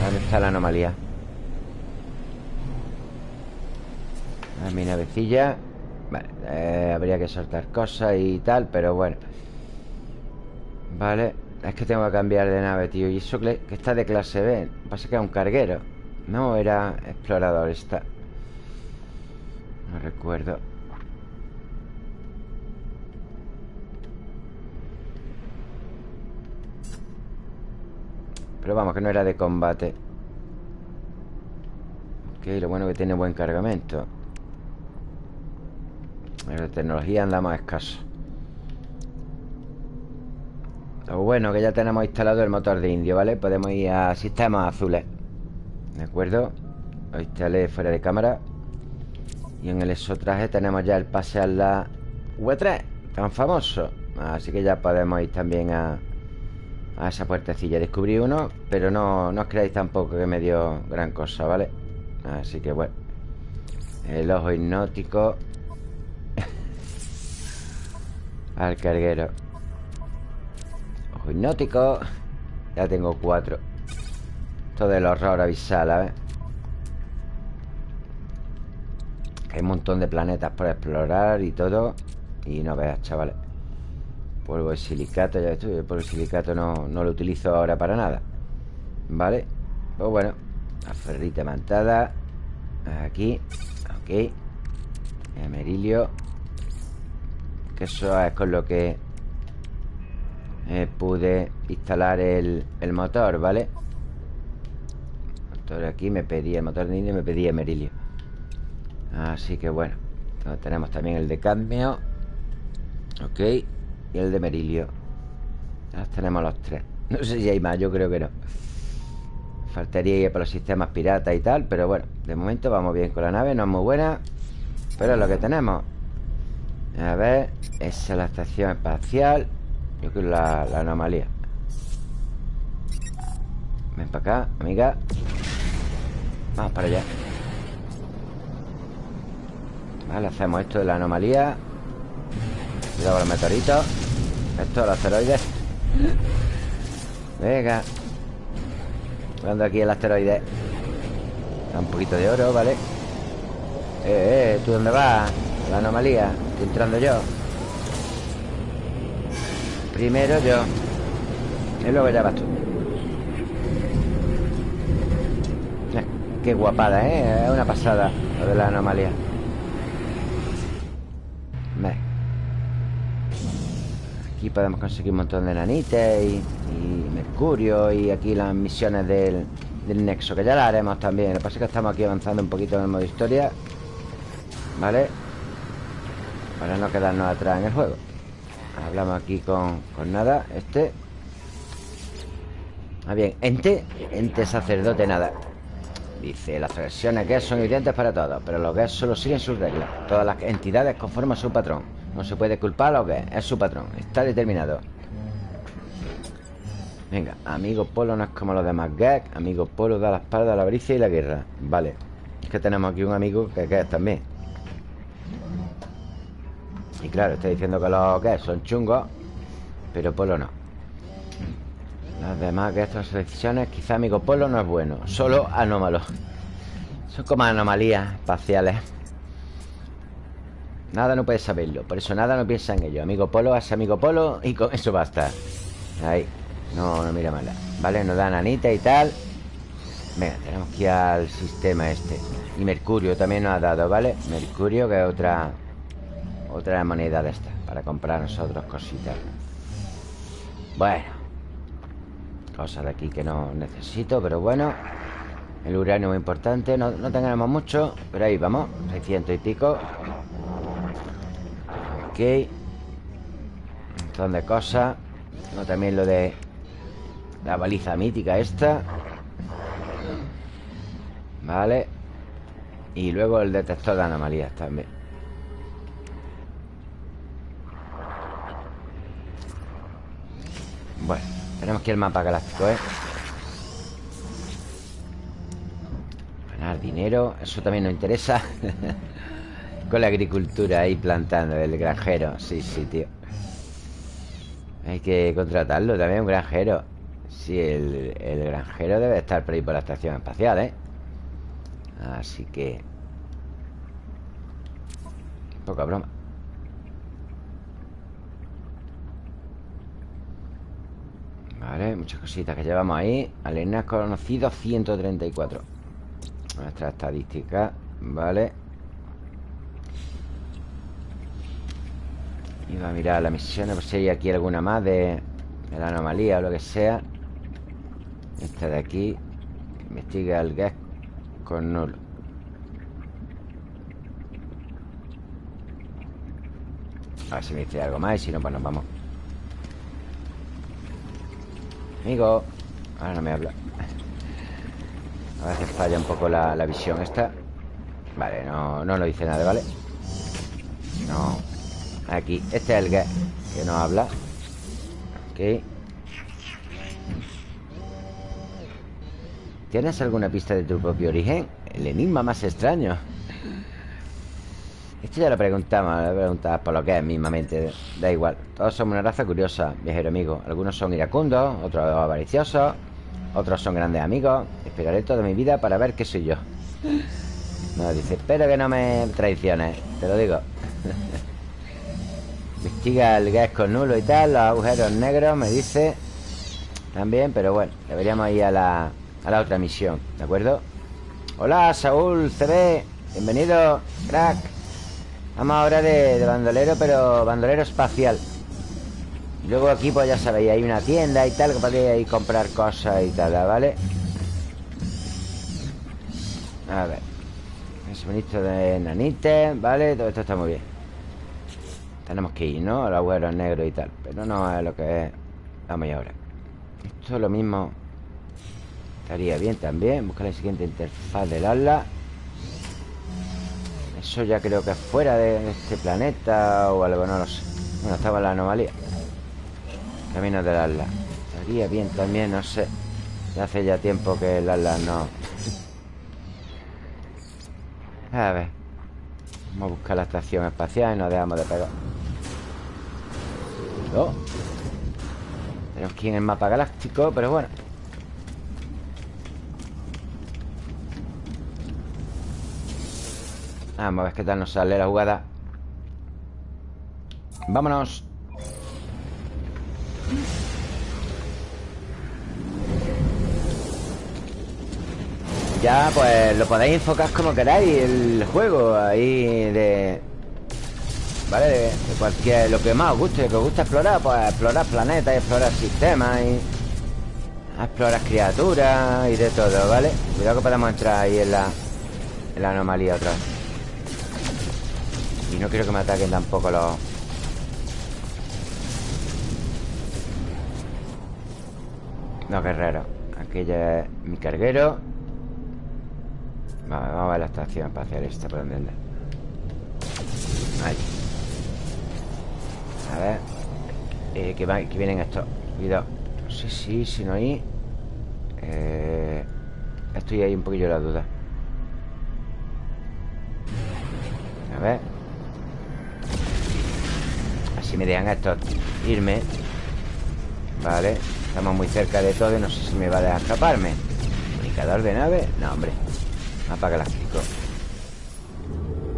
A: ¿Dónde está la anomalía? A mi navecilla. Vale, eh, habría que soltar cosas y tal Pero bueno. Vale, es que tengo que cambiar de nave, tío. Y eso que está de clase B. Pasa que es un carguero. No, era explorador, está No recuerdo Pero vamos, que no era de combate. Ok, lo bueno que tiene buen cargamento. La tecnología andamos escaso Lo bueno que ya tenemos instalado el motor de indio, ¿vale? Podemos ir a sistemas azules. ¿De acuerdo? Lo instalé fuera de cámara. Y en el exotraje tenemos ya el pase a la V3 Tan famoso. Así que ya podemos ir también a a esa puertecilla Descubrí uno, pero no, no os creáis tampoco que me dio gran cosa, ¿vale? Así que bueno El ojo hipnótico Al carguero Ojo hipnótico Ya tengo cuatro Todo el horror avisal, ¿eh? Hay un montón de planetas por explorar y todo Y no veas, chavales Polvo de silicato, ya estoy. El polvo de silicato no, no lo utilizo ahora para nada. Vale. Pues bueno. La ferrita mantada. Aquí. Ok. Emerilio. Que eso es con lo que eh, pude instalar el, el, motor, ¿vale? motor aquí me pedía el motor de y me pedía emerilio. Así que bueno. Tenemos también el de cadmio. Ok. Y el de Merilio. Ya tenemos los tres. No sé si hay más, yo creo que no. Faltaría ir para los sistemas piratas y tal Pero bueno, de momento vamos bien con la nave No es muy buena Pero es lo que tenemos. A ver, esa es la estación espacial Yo creo la, la anomalía. Ven para acá, amiga. Vamos para allá. Vale, hacemos esto de la anomalía Cuidado con los meteoritos Esto, los asteroides. Venga. Jugando aquí el asteroide. Un poquito de oro, ¿vale? Eh, eh, ¿tú dónde vas? La anomalía. Estoy entrando yo. Primero yo. Y luego ya vas tú. Eh, Qué guapada, ¿eh? Es una pasada Lo de la anomalía Aquí podemos conseguir un montón de nanites y, mercurio Y aquí las misiones del, del nexo Que ya la haremos también. Lo que pasa es que estamos aquí avanzando un poquito en el modo historia ¿Vale? Para no quedarnos atrás en el juego. Hablamos aquí con, con nada Este. Ah, bien, ente Ente sacerdote nada. Dice, las versiones que son evidentes para todos Pero los que solo siguen sus reglas. Todas las entidades conforman su patrón No se puede culpar a lo que es su patrón Está determinado. Venga, amigo Polo no es como los demás Gag, amigo Polo da la espalda a la avaricia y la guerra. Vale Es que tenemos aquí un amigo que es también. Y claro, está diciendo que los Gag son chungos Pero Polo no. Los demás Gag son decisiones Quizá amigo Polo no es bueno Solo anómalo. Son como anomalías espaciales Nada no puede saberlo Por eso nada no piensa en ello. Amigo Polo es amigo Polo Y con eso basta. Ahí. No, no mira mala Vale, nos dan anita y tal. Venga, tenemos que ir al sistema este. Y Mercurio también nos ha dado, ¿vale? Mercurio, que es otra Otra moneda de esta Para comprar nosotros cositas. Bueno. Cosas de aquí que no necesito Pero bueno. El uranio muy importante No, no tengamos mucho Pero ahí vamos 600 y pico Un montón de cosas. No, también lo de la baliza mítica esta. Vale. Y luego el detector de anomalías también. Bueno, tenemos que al mapa galáctico, ¿eh? Ganar dinero Eso también nos interesa Con la agricultura ahí plantando El granjero, sí, sí, tío. Hay que contratarlo también, un granjero. Sí, el, granjero debe estar por ahí por la estación espacial, ¿eh? Así que... Poca broma. Vale, muchas cositas que llevamos ahí. Alienígenas conocidos 134 Nuestra estadística Vale Iba a mirar la misión Por si hay aquí alguna más de, la anomalía o lo que sea. Esta de aquí Investiga el gas con nulo A ver si me dice algo más Y si no, pues nos vamos. Amigo Ahora no me habla. A veces falla un poco la, la visión esta. Vale, no, no nos dice nada, ¿vale? No Aquí, este es el gas Que nos habla. Ok ¿Tienes alguna pista de tu propio origen? El enigma más extraño. Esto ya lo preguntamos Lo preguntamos por lo que es mismamente Da igual. Todos somos una raza curiosa, viajero amigo. Algunos son iracundos, otros avariciosos Otros son grandes amigos. Esperaré toda mi vida para ver qué soy yo. No, dice Espero que no me traiciones Te lo digo Investiga el gas con nulo y tal Los agujeros negros, me dice También, pero bueno Deberíamos ir a la a la otra misión, ¿de acuerdo? Hola, Saúl CB Bienvenido, crack Vamos ahora de, bandolero, pero bandolero espacial Luego aquí, pues ya sabéis, hay una tienda y tal Que podéis comprar cosas y tal, ¿vale? A ver Suministro de nanites, ¿vale? Todo esto está muy bien Tenemos que ir, ¿no? A los agüeros negros y tal. Pero no es lo que es Vamos ahora Esto es lo mismo Estaría bien también Buscar la siguiente interfaz del ala. Eso ya creo que es fuera de este planeta O algo, no lo sé. Bueno, estaba la anomalía. Camino del ala. Estaría bien también, no sé. Ya hace ya tiempo que el ala no. A ver. Vamos a buscar la estación espacial Y nos dejamos de pegar oh. Tenemos aquí en el mapa galáctico, pero bueno Vamos a ver qué tal nos sale la jugada Vámonos Ya, pues lo podéis enfocar como queráis El juego ahí de... ¿Vale? De, cualquier... Lo que más os guste Que os gusta explorar Pues explorar planetas y explorar sistemas y... Explorar criaturas y de todo, ¿vale? Cuidado que podemos entrar ahí en la... En la anomalía otra Y no quiero que me ataquen tampoco los... Los guerreros. Aquí ya es mi carguero. Vale, vamos a ver la estación espacial esta por donde Ahí A ver. Eh, que, vienen estos. Cuidado. Sé si, si no hay eh, Estoy ahí un poquillo la duda. A ver. Así me dejan estos irme. Vale Estamos muy cerca de todo y no sé si me va a dejar escaparme. ¿Comunicador de nave? No, hombre. Mapa galáctico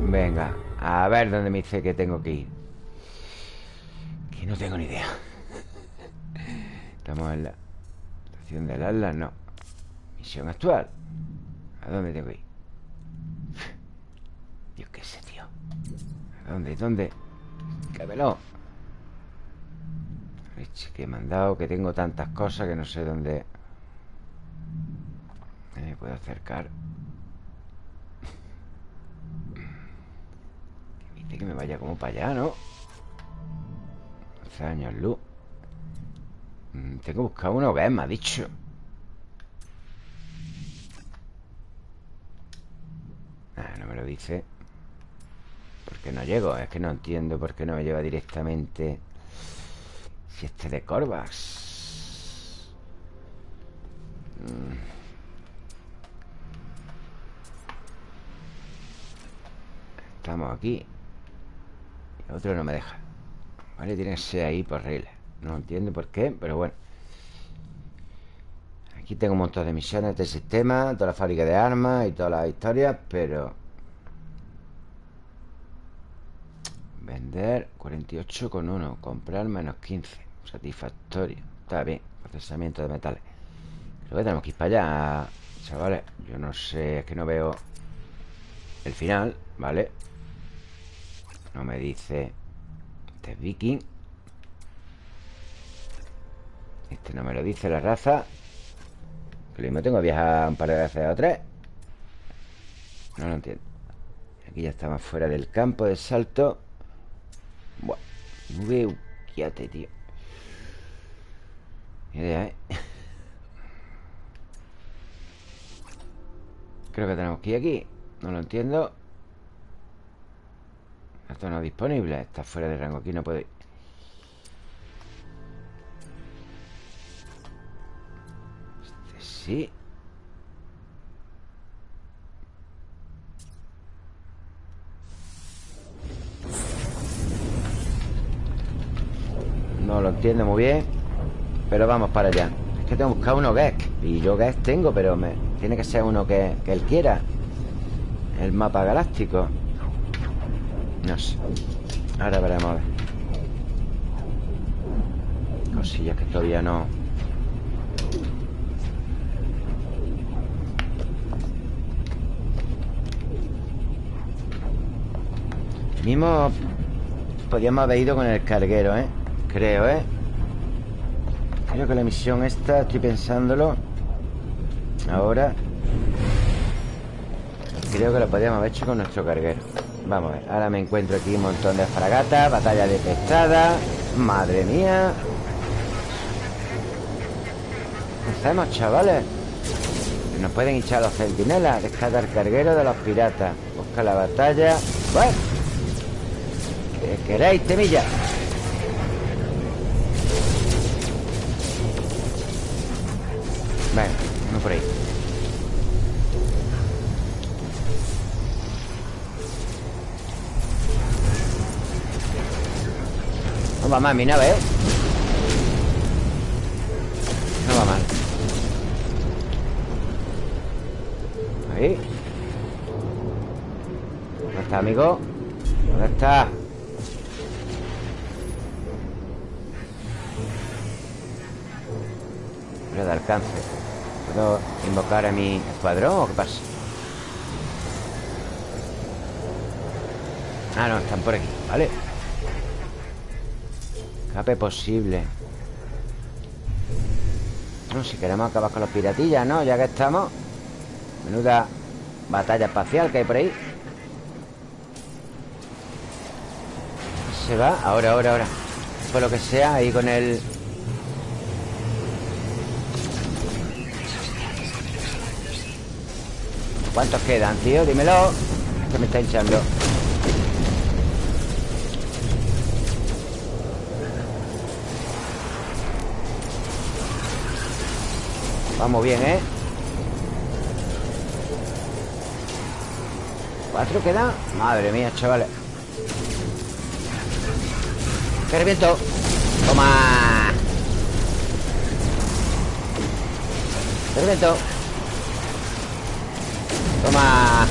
A: Venga A ver dónde me dice que tengo que ir Que no tengo ni idea Estamos en la Estación del Atlas, no Misión actual ¿A dónde tengo que ir? Dios, qué sé, tío ¿A dónde? ¿Dónde? Cabelón que he mandado Que tengo tantas cosas que no sé dónde Me puedo acercar que me vaya como para allá, ¿no? 11 años mm, Tengo que buscar que es, me ha dicho Ah, no me lo dice. ¿Por qué no llego? Es que no entiendo por qué no me lleva directamente Si este de Corvax mm. Estamos aquí. Otro no me deja Vale, tiene que ser ahí por regla. No entiendo por qué, pero bueno. Aquí tengo un montón de misiones de sistema Toda la fábrica de armas y todas las historias Pero... Vender 48,1 Comprar menos 15 Satisfactorio. Está bien Procesamiento de metales. Creo que tenemos que ir para allá Chavales. Yo no sé Es que no veo El final ¿Vale? No me dice Este es viking. Este no me lo dice la raza. Que lo mismo tengo que viajar un par de veces o tres. No lo entiendo. Aquí ya estamos fuera del campo de salto. Buah Nube uquiate, tío. Idea, ¿eh? Creo que tenemos que ir aquí. No lo entiendo esto no es disponible Está fuera de rango Aquí no puede ir. Este sí. No lo entiendo muy bien Pero vamos para allá. Es que tengo que buscar uno Gesk Y yo Gesk tengo, pero me... tiene que ser uno que él quiera. El mapa galáctico no sé Ahora veremos a ver Cosillas que todavía no Mismo Podríamos haber ido con el carguero, ¿eh? Creo, ¿eh? Creo que la misión esta Estoy pensándolo Ahora Creo que lo podríamos haber hecho con nuestro carguero Vamos a ver, ahora me encuentro aquí un montón de fragatas Batalla de pestada Madre mía. ¿Qué hacemos, chavales? Nos pueden echar los centinelas Descargar carguero de los piratas. Busca la batalla. Bueno. ¿Qué queréis, temilla? Venga, uno por ahí No va mal mi nave, ¿eh? No va mal Ahí ¿Dónde está, amigo? ¿Dónde está? Pero de alcance ¿Puedo invocar a mi escuadrón o qué pasa? Ah, no, están por aquí, vale Escape posible. Si queremos acabar con los piratillas, ¿no? Ya que estamos. Menuda batalla espacial que hay por ahí. Se va, ahora, ahora, ahora. Por lo que sea, ahí con el... ¿Cuántos quedan, tío? Dímelo Que me está hinchando Vamos bien, ¿eh? ¿Cuatro quedan? Madre mía, chavales ¡Que reviento! ¡Toma! ¡Que reviento! ¡Toma!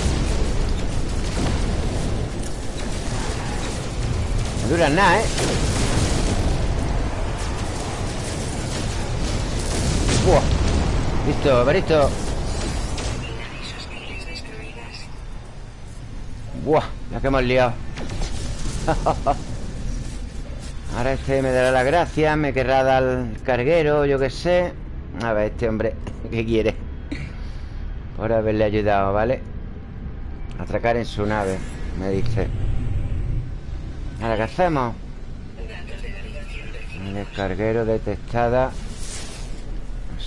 A: No duran nada, ¿eh? ¡Buah! Listo, listo Buah, la que hemos liado Ahora este me dará la gracia Me querrá dar el carguero, yo qué sé A ver, este hombre ¿Qué quiere? Por haberle ayudado, ¿vale? Atracar en su nave Me dice Ahora, ¿qué hacemos? El carguero detectada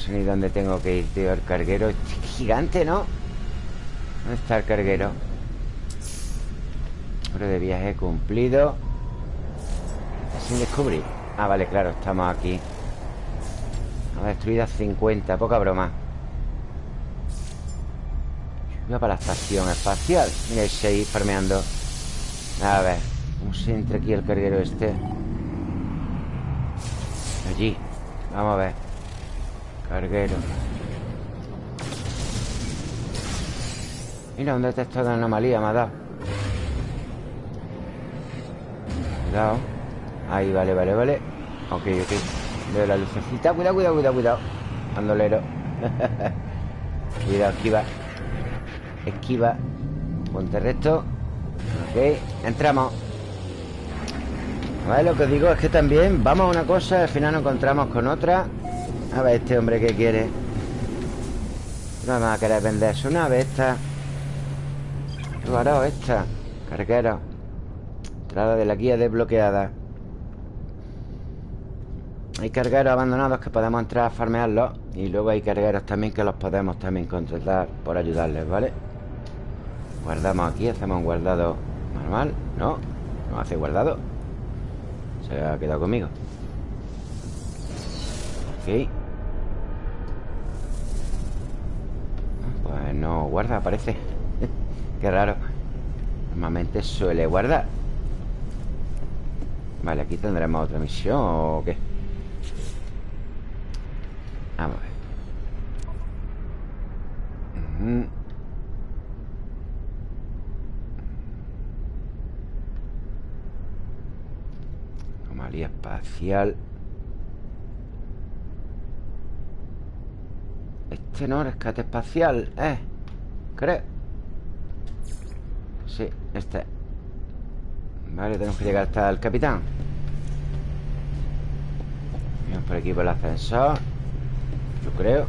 A: ni dónde tengo que ir, tío. El carguero gigante, ¿no? ¿Dónde está el carguero? Hora de viaje cumplido. Sin descubrir. Ah, vale, claro, estamos aquí. Ha destruido 50, poca broma. Voy para la estación espacial. Mira, ahí farmeando. A ver ¿Cómo se entra aquí el carguero este? Allí. Vamos a ver Carguero Mira, un detector de anomalía me ha dado Cuidado. Ahí, vale, vale, vale. Ok, ok. Veo la lucecita. Cuidado, cuidado, cuidado, cuidado. Bandolero. Cuidado, esquiva. Esquiva. Ponte recto. Ok, entramos. Vale, lo que os digo es que también Vamos a una cosa Al final nos encontramos con otra a ver este hombre que quiere No me va a querer vender su nave esta. ¿Qué hará esta? Carguero. Entrada de la guía desbloqueada. Hay cargueros abandonados que podemos entrar a farmearlos. Y luego hay cargueros también que los podemos también contratar por ayudarles, ¿vale? Guardamos aquí, hacemos un guardado normal. No, no hace guardado. Se ha quedado conmigo. Ok Pues no guarda, parece. Qué raro. Normalmente suele guardar. Vale, aquí tendremos otra misión ¿O qué? Vamos a ver. Anomalía espacial Este no, rescate espacial, ¿eh? Creo Sí, este. Vale, tenemos que llegar hasta el capitán. Vamos por aquí por el ascensor Yo creo.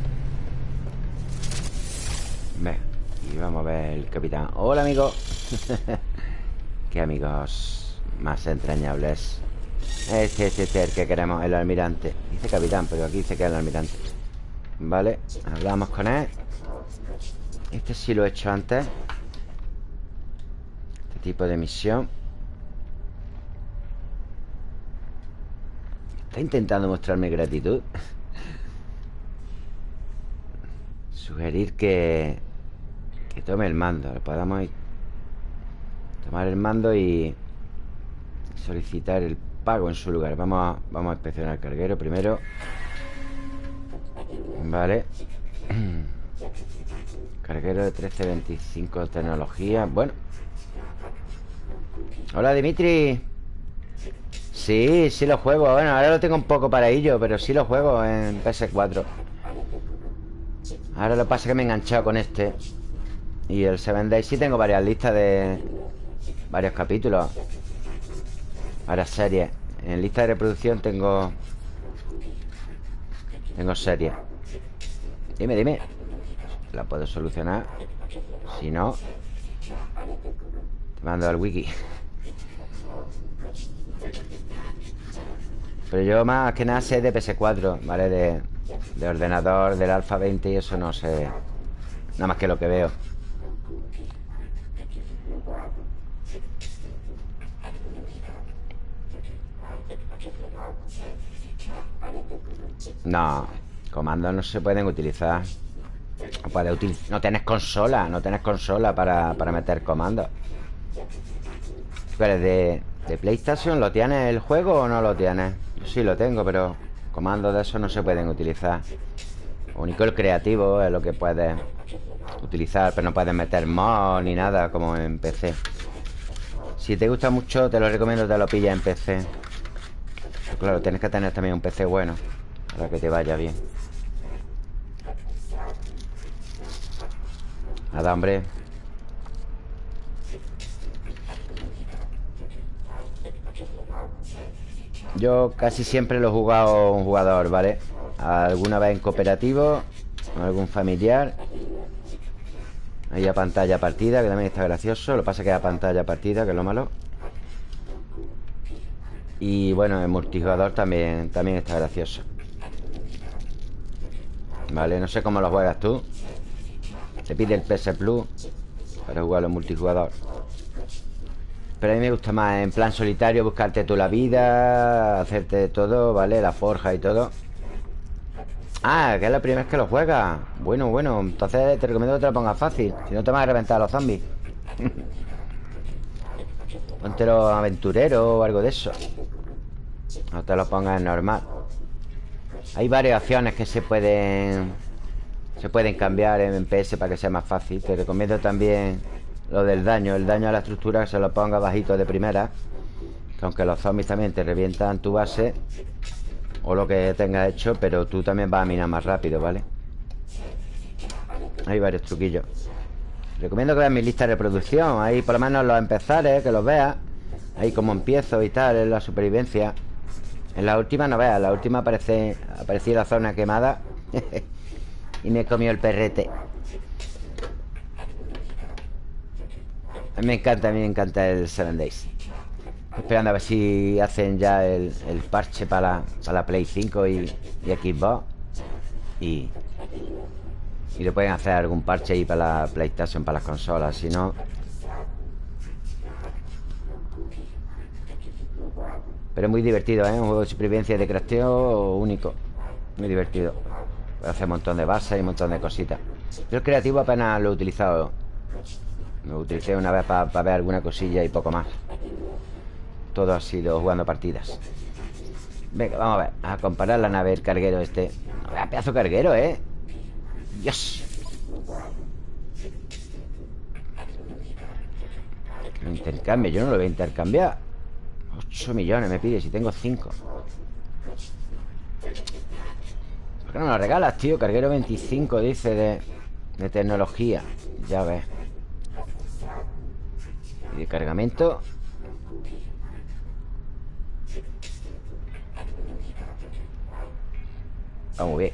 A: Venga, y vamos a ver el capitán. Hola, amigo. Qué amigos más entrañables. Este, este, este, el que queremos, el almirante. Dice capitán, pero aquí dice que es el almirante Vale, hablamos con él. Este sí lo he hecho antes. Este tipo de misión. Está intentando mostrarme gratitud. Sugerir que Que tome el mando Podamos Tomar el mando y Solicitar el pago en su lugar. Vamos a, vamos a inspeccionar el carguero primero Vale. Carguero de 1325 de tecnología. Bueno. Hola Dimitri. Sí, sí lo juego. Bueno, ahora lo tengo un poco para ello Pero sí lo juego en PS4 Ahora lo que pasa es que me he enganchado con este. Y el Seven Days sí tengo varias listas de Varios capítulos. Varias series. En lista de reproducción tengo Tengo series Dime, dime. La puedo solucionar. Si no Te mando al wiki. Pero yo más que nada sé de PS4 ¿Vale? De, de ordenador, del Alpha 20 y eso no sé. Nada más que lo que veo No, comandos no se pueden utilizar. No puedes utilizar No tienes consola, no tienes consola para, para meter comandos Pero de, de PlayStation ¿Lo tienes el juego o no lo tienes? Sí lo tengo, pero Comandos de eso no se pueden utilizar. Único el creativo es lo que puedes utilizar Pero no puedes meter mod ni nada como en PC Si te gusta mucho te lo recomiendo te lo pilles en PC pero Claro, tienes que tener también un PC bueno Para que te vaya bien. Nada, hombre Yo casi siempre lo he jugado un jugador, ¿vale? Alguna vez en cooperativo Algún familiar. Ahí a pantalla partida Que también está gracioso. Lo que pasa es que a pantalla partida Que es lo malo. Y bueno, en multijugador también, también está gracioso Vale, no sé cómo lo juegas tú. Te pide el PS Plus Para jugarlo en multijugador. Pero a mí me gusta más en plan solitario Buscarte tú la vida Hacerte todo, ¿vale? La forja y todo. Ah, que es la primera vez que lo juegas Bueno, bueno Entonces te recomiendo que te lo pongas fácil Si no te vas a reventar a los zombies. Ponte los aventureros o algo de eso. No te lo pongas normal Hay varias opciones que se pueden Se pueden cambiar en PS para que sea más fácil. Te recomiendo también lo del daño, el daño a la estructura se lo ponga bajito de primera que Aunque los zombies también te revientan tu base O lo que tengas hecho Pero tú también vas a minar más rápido, ¿vale? Hay varios truquillos. Recomiendo que veas mi lista de reproducción. Ahí por lo menos los empezares, que los veas. Ahí como empiezo y tal En la supervivencia En la última no veas, la última aparece Apareció la zona quemada Y me comió el perrete. A mí me encanta, a mí me encanta el Seven Days. Esperando a ver si hacen ya el, parche para la, Play 5 y, y Xbox. Y Y le pueden hacer algún parche ahí para la PlayStation, para las consolas Si no Pero es muy divertido, ¿eh? Un juego de supervivencia de crafteo único. Muy divertido. Hacer un montón de bases y un montón de cositas. Yo el creativo apenas lo he utilizado. Lo utilicé una vez para ver alguna cosilla y poco más. Todo ha sido jugando partidas. Venga, vamos a ver. A comparar la nave, el carguero este. Vea, pedazo carguero, ¿eh? Dios. Lo intercambio, yo no lo voy a intercambiar 8 millones me pide si tengo 5 ¿Por qué no lo regalas, tío? Carguero 25 dice de, de tecnología. Ya ves. De cargamento. Vamos bien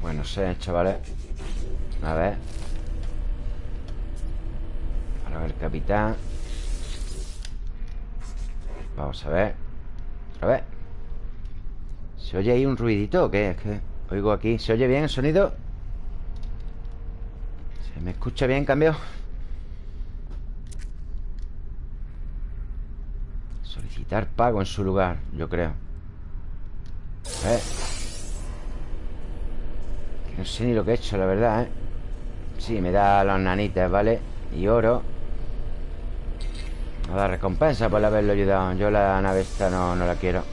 A: Pues no sé, chavales A ver A ver, capitán Vamos a ver A ver ¿Se oye ahí un ruidito o qué? Es que oigo aquí ¿Se oye bien el sonido? ¿Se me escucha bien, cambio? Solicitar pago en su lugar, yo creo ¿Eh? No sé ni lo que he hecho, la verdad, ¿eh? Sí, me da las nanitas, ¿vale? Y oro. Nos da recompensa por haberlo ayudado. Yo la nave esta no, no la quiero.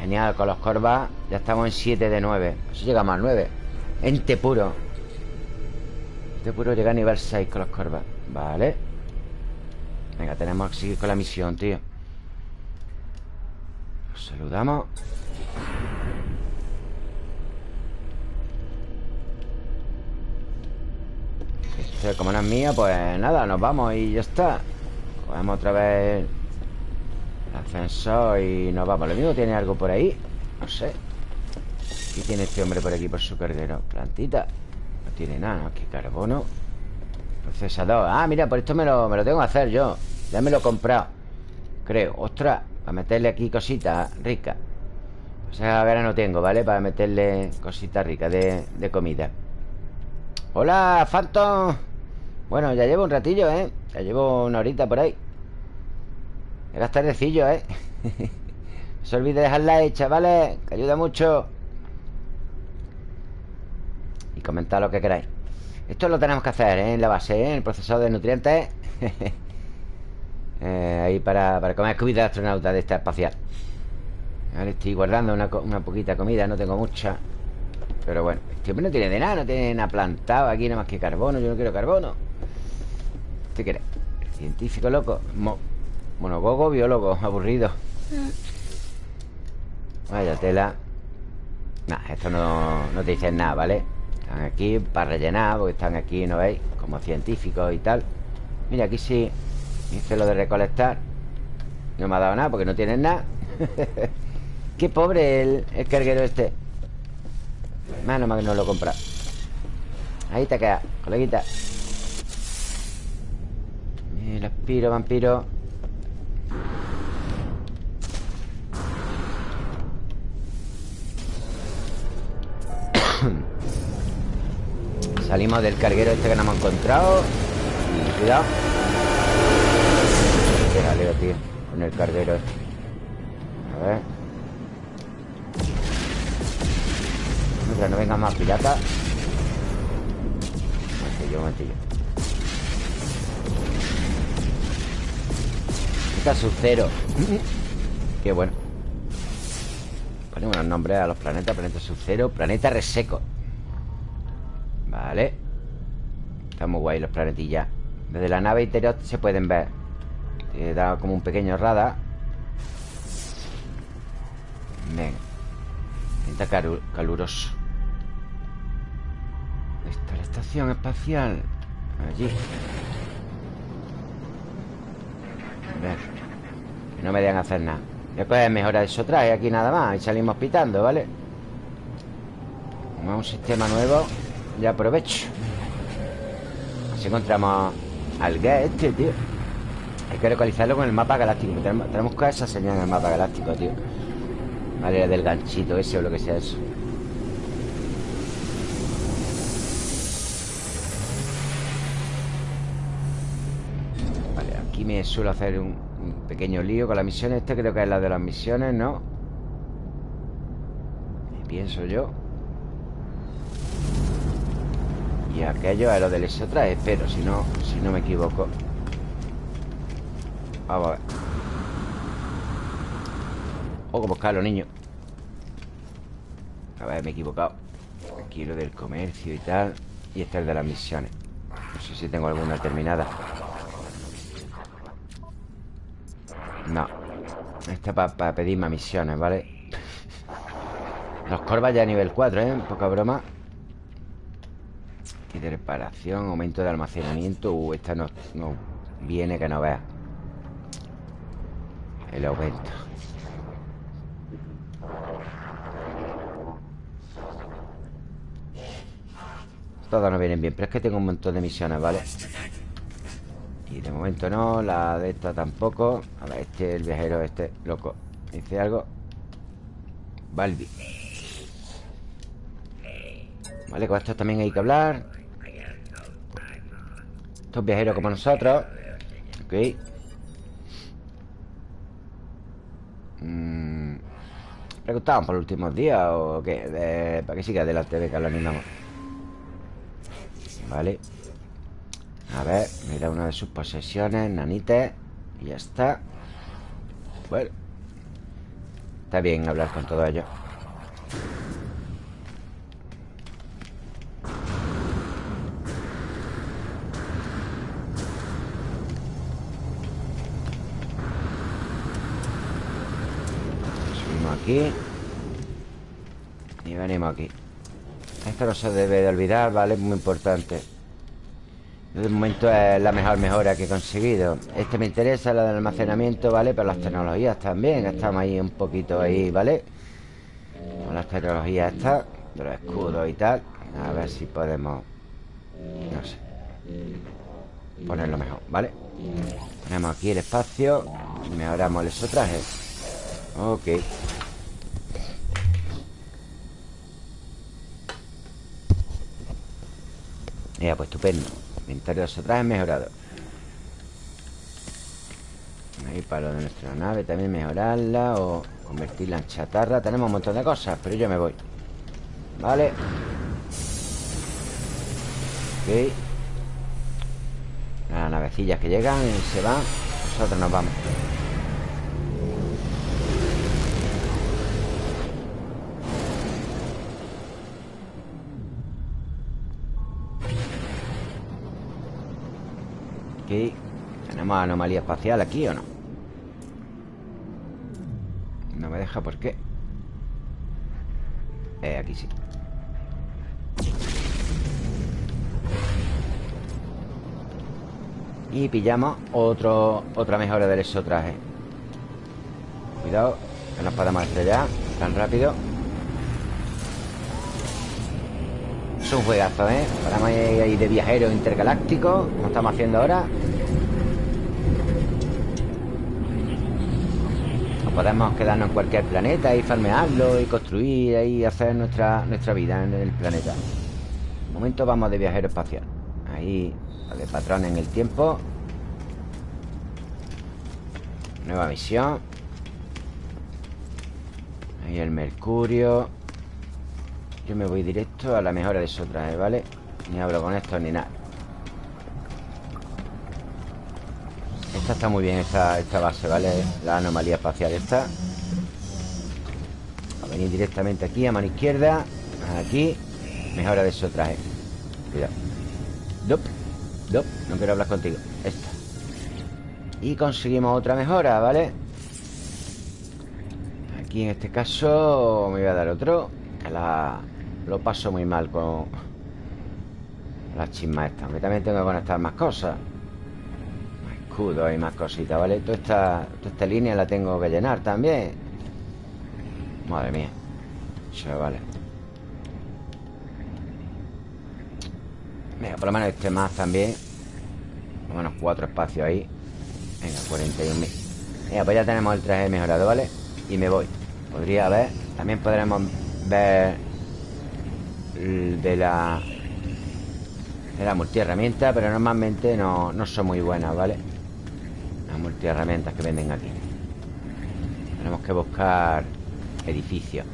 A: Genial, con los corvas Ya estamos en 7 de 9 Eso llegamos al 9 Ente puro. Ente puro llega a nivel 6 con los corvas Vale. Venga, tenemos que seguir con la misión, tío. Nos saludamos Como no es mía, pues nada, nos vamos y ya está. Cogemos otra vez el ascensor y nos vamos. Lo mismo tiene algo por ahí No sé. ¿Qué tiene este hombre por aquí por su carguero? Plantita. No tiene nada, ¿no? ¿Qué carbono? Procesador. Ah, mira, por esto me lo, me lo tengo que hacer yo. Ya me lo he comprado. Creo. Ostras Para meterle aquí cositas ricas O sea, ahora no tengo, ¿vale? Para meterle cositas ricas de, de comida Hola, Phantom Bueno, ya llevo un ratillo, ¿eh? Ya llevo una horita por ahí Era tardecillo, ¿eh? no se olvide dejar like, chavales Que ayuda mucho Y comentar lo que queráis Esto lo tenemos que hacer ¿eh? en la base, ¿eh? En el procesador de nutrientes eh, Ahí para, para comer comida de astronauta de esta espacial Ahora estoy guardando una, una poquita comida No tengo mucha Pero bueno, este hombre no tiene de nada No tiene nada plantado aquí nada más que carbono Yo no quiero carbono. ¿Qué quiere? Científico loco Mo Monogogo, biólogo, aburrido. Vaya tela. Nah, esto no, no te dicen nada, ¿vale? Están aquí para rellenar Porque están aquí, ¿no veis? Como científicos y tal. Mira, aquí sí Hice lo de recolectar. No me ha dado nada porque no tienen nada. Qué pobre el, el carguero este Menos mal que no lo compra. Ahí te queda, coleguita. El aspiro, vampiro. Salimos del carguero este que no hemos encontrado. Cuidado. Qué jaleo, tío Con el carguero este. A ver Mientras no vengan más piratas Un momentillo, un momentillo Sub-Zero Qué bueno. Ponemos unos nombres a los planetas. Planeta Sub-Zero Planeta Reseco. Vale. Está muy guay los planetillas. Desde la nave interior se pueden ver. Te da como un pequeño radar. Venga. Está caluroso Está la estación espacial. Allí. Ver. Que no me dejan hacer nada. Después es mejorar eso trae aquí nada más Y salimos pitando, ¿vale? Como un sistema nuevo Ya aprovecho. Así encontramos al gas este, tío. Hay que localizarlo con el mapa galáctico. Tenemos que esa señal en el mapa galáctico, tío. Vale, del ganchito ese o lo que sea eso aquí me suelo hacer un, pequeño lío con las misiones Este creo que es la de las misiones, ¿no? pienso yo. Y aquello es lo del otra Espero, si no, si no me equivoco. Vamos a ver. O como buscarlo, niño A ver, me he equivocado. Aquí lo del comercio y tal Y este es el de las misiones. No sé si tengo alguna terminada No Esta para pedir más misiones, ¿vale? Los corvas ya a nivel 4, ¿eh? Poca broma Y de reparación Aumento de almacenamiento Uh, esta no, no viene que no vea El aumento Todas no vienen bien Pero es que tengo un montón de misiones, ¿vale? Y de momento no, la de esta tampoco. A ver, este, el viajero este, loco. ¿Dice algo? Balbi. Vale, con esto también hay que hablar. Estos viajeros como nosotros. Ok. Mm. ¿Preguntaban por los últimos días o qué? para que siga adelante, de que lo animamos. Vale a ver, mira una de sus posesiones Nanites Y ya está. Bueno Está bien hablar con todo ello Subimos aquí. Y venimos aquí. Esto no se debe de olvidar, ¿vale? Es muy importante de momento es la mejor mejora que he conseguido Este me interesa, la del almacenamiento, ¿vale? Pero las tecnologías también Estamos ahí un poquito ahí, ¿vale? Con las tecnologías estas De los escudos y tal A ver si podemos No sé Ponerlo mejor, ¿vale? Ponemos aquí el espacio Y mejoramos el traje Ok Ya, pues estupendo Inventario de trajes mejorado. Ahí para lo de nuestra nave También mejorarla O convertirla en chatarra. Tenemos un montón de cosas Pero yo me voy. Vale. Ok. Las navecillas que llegan y se van. Nosotros nos vamos anomalía espacial aquí o no? No me deja, ¿por qué? Eh, aquí sí Y pillamos otro, otra mejora del exotraje Cuidado Que nos podemos estrellar Tan rápido Es un juegazo, ¿eh? Paramos ahí de viajero intergaláctico Como estamos haciendo ahora podemos quedarnos en cualquier planeta y farmearlo y construir y hacer nuestra, nuestra vida en el planeta. De momento vamos de viajero espacial. Ahí, de patrón en el tiempo. Nueva misión. Ahí el Mercurio. Yo me voy directo a la mejora de esos trajes, ¿vale? Ni hablo con esto ni nada Esta está muy bien, esta, base, ¿vale? La anomalía espacial esta. A venir directamente aquí, a mano izquierda Aquí. Mejora de esos trajes Cuidado. Dop, dop, no quiero hablar contigo. Esta. Y conseguimos otra mejora, ¿vale? Aquí en este caso Me voy a dar otro la... Lo paso muy mal con La chisma esta Aunque también tengo que conectar más cosas Más escudos y más cositas, ¿vale? Toda esta, toda esta línea la tengo que llenar también. Madre mía. Vale. Venga, por lo menos este más también. Por lo menos cuatro espacios ahí. Venga, 41.000 Venga, pues ya tenemos el traje mejorado, ¿vale? Y me voy. Podría haber También podremos ver de la de la multiherramienta pero normalmente no, no son muy buenas, ¿vale? Las multiherramientas que venden aquí Tenemos que buscar edificios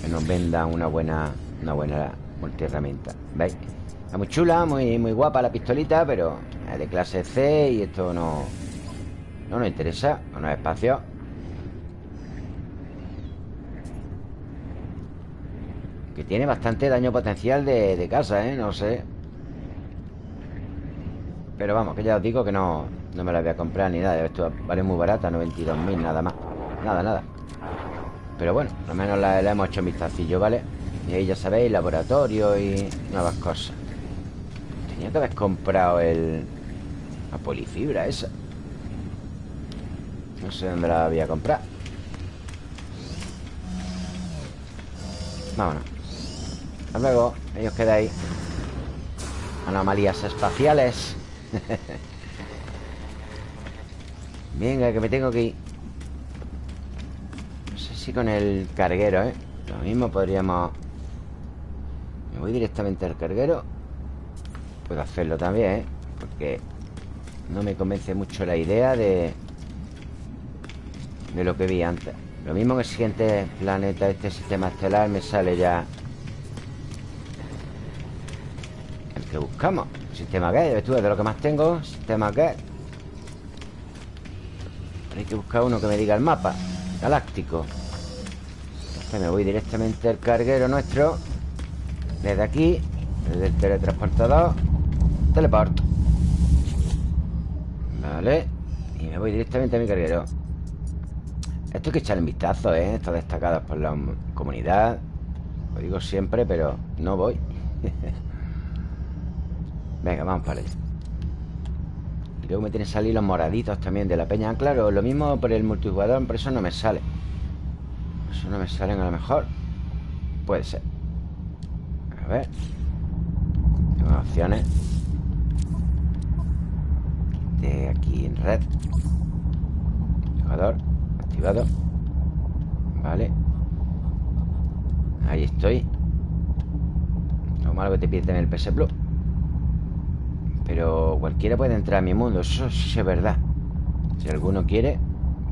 A: que nos vendan una buena una buena multiherramienta ¿veis? Está muy chula, muy, muy guapa la pistolita pero es de clase C y esto no no nos interesa, no nos espacio Que tiene bastante daño potencial de, casa, ¿eh? No sé Pero vamos, que ya os digo que no No me la voy a comprar ni nada Esto vale muy barata, 92.000 nada más. Nada, nada. Pero bueno, al menos la, hemos hecho un vistacillo, ¿vale? Y ahí ya sabéis, laboratorio y nuevas cosas. Tenía que haber comprado el... La polifibra esa. No sé dónde la voy a comprar. Vámonos. Hasta luego, ahí os quedáis. Anomalías espaciales Venga, que me tengo que ir. No sé si con el carguero, ¿eh? Lo mismo podríamos... Me voy directamente al carguero. Puedo hacerlo también, ¿eh? Porque no me convence mucho la idea de... De lo que vi antes. Lo mismo en el siguiente planeta, este sistema estelar Me sale ya que buscamos. Sistema que, tú de lo que más tengo. Sistema que Hay que buscar uno que me diga el mapa Galáctico. Me voy directamente al carguero nuestro. Desde aquí Desde el teletransportador Teleport Vale. Y me voy directamente a mi carguero. Esto hay que echarle un vistazo, ¿eh? Está destacado por la comunidad. Lo digo siempre, pero no voy. Venga, vamos para allá y luego me tienen que salir los moraditos también de la peña. Claro, lo mismo por el multijugador Por eso no me sale. Eso no me salen a lo mejor. Puede ser. A ver. Tengo opciones. De aquí en red. Jugador Activado. Vale. Ahí estoy. Lo malo que te pierden el PS Plus pero cualquiera puede entrar a mi mundo Eso sí es verdad. Si alguno quiere,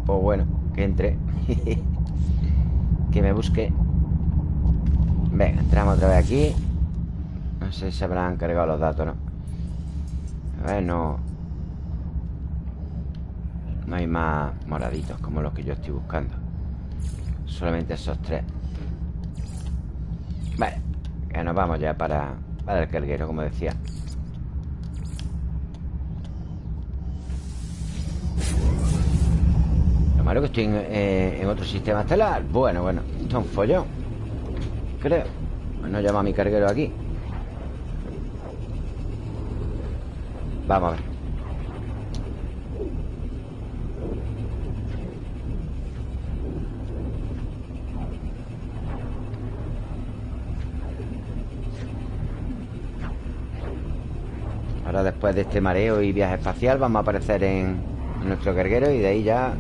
A: pues bueno, que entre. Que me busque. Venga, entramos otra vez aquí. No sé si habrán cargado los datos, ¿no? A ver, no. No hay más moraditos Como los que yo estoy buscando. Solamente esos tres. Vale, que nos vamos ya para, para el carguero, como decía malo que estoy eh, en, otro sistema estelar. Bueno, bueno, esto es un follón Creo. No llama a mi carguero aquí. Vamos a ver. Ahora después de este mareo y viaje espacial Vamos a aparecer en nuestro carguero Y de ahí ya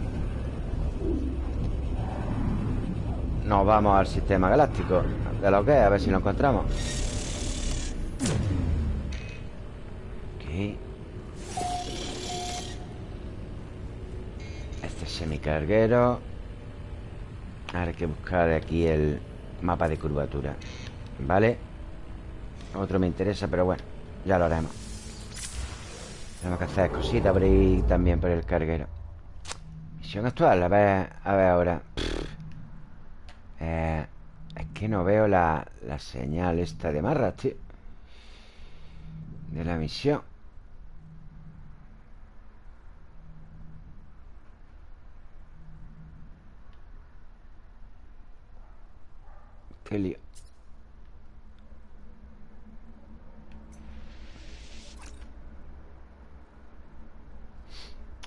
A: Nos vamos al sistema galáctico De lo que es, a ver si lo encontramos. Este es semicarguero. Ahora hay que buscar aquí el mapa de curvatura. ¿Vale? Otro me interesa, pero bueno Ya lo haremos Tenemos que hacer cositas por ahí también por el carguero Misión actual, a ver, a ver ahora eh, es que no veo la, la señal esta de marra, tío. De la misión. Qué lío.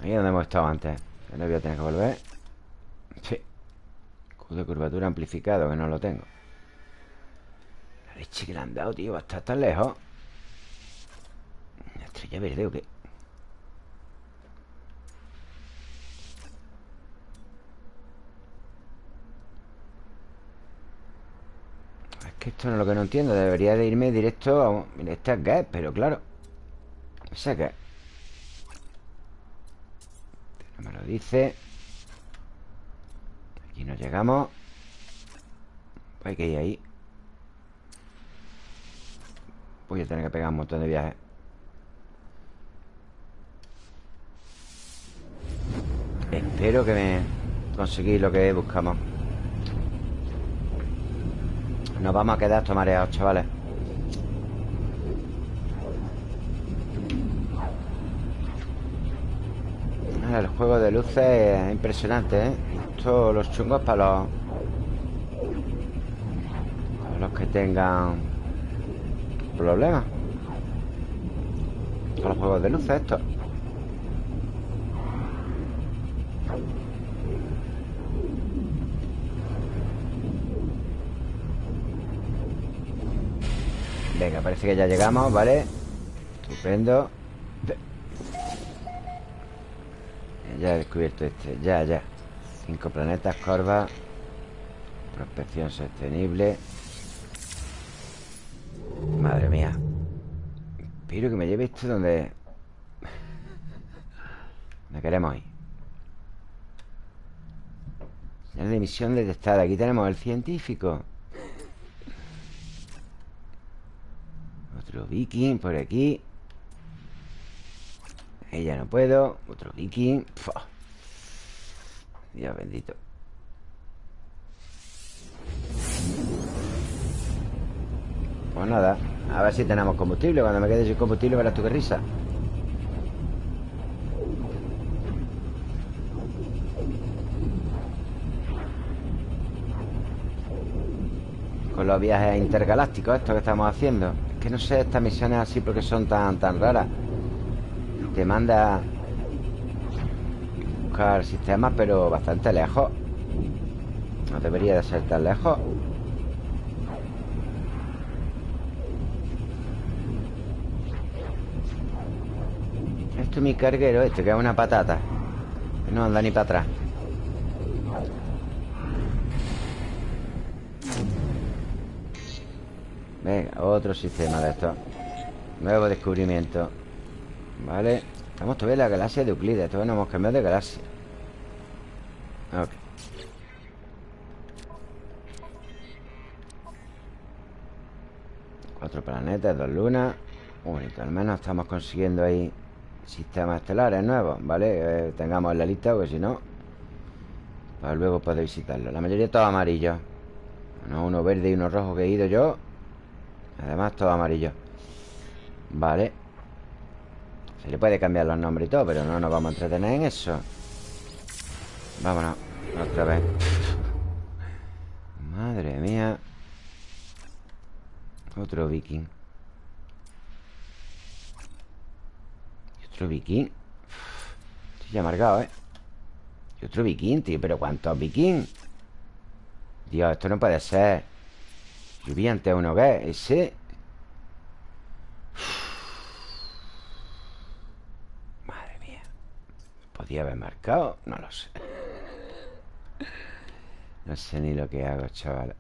A: Ahí es donde hemos estado antes. no voy a tener que volver. Sí de curvatura amplificado, que no lo tengo. La leche que le han dado, tío. Va a estar tan lejos. ¿Una estrella verde o qué? Es que esto no es lo que no entiendo. Debería de irme directo a... Mira, este es gas, pero claro. Ese gas. No me lo dice. Y nos llegamos. Hay que ir ahí. Voy a tener que pegar un montón de viajes. Espero que me conseguí lo que buscamos. Nos vamos a quedar tomareados, chavales El juego de luces es impresionante, ¿eh? Esto, los chungos para los... Para los que tengan... Problemas Con los juegos de luces estos Venga, parece que ya llegamos, ¿vale? Estupendo Ya he descubierto este, ya, ya. Cinco planetas, Corva Prospección sostenible. Madre mía. Espero que me lleve esto donde Donde queremos ir. Señal de emisión detectada Aquí. Tenemos el científico. Otro viking por aquí Ella no puedo Otro viking Dios bendito. Pues nada A ver si tenemos combustible. Cuando me quede sin combustible verás tú qué risa. Con los viajes intergalácticos Estos que estamos haciendo. Es que no sé estas misiones así porque son tan, tan raras Te manda Buscar sistemas pero bastante lejos. No debería de ser tan lejos. Esto es mi carguero este, que es una patata. No anda ni para atrás. Venga, otro sistema de estos Nuevo descubrimiento Vale. Estamos todavía en la galaxia de Euclides. Todavía no hemos cambiado de galaxia. Ok. Cuatro planetas, dos lunas. Bonito, al menos estamos consiguiendo ahí Sistemas estelares nuevos, ¿vale? Eh, tengamos en la lista, porque si no Para luego poder visitarlo. La mayoría todo amarillo Uno verde y uno rojo que he ido yo. Además todo amarillo Vale Le puede cambiar los nombres y todo Pero no nos vamos a entretener en eso. Vámonos Otra vez. Madre mía. Otro viking. Otro viking. Estoy amargado, ¿eh? Y otro viking, tío ¿Pero cuántos viking? Dios, esto no puede ser. Vi antes uno que ese Madre mía ¿Podía haber marcado? No lo sé. No sé ni lo que hago, chaval.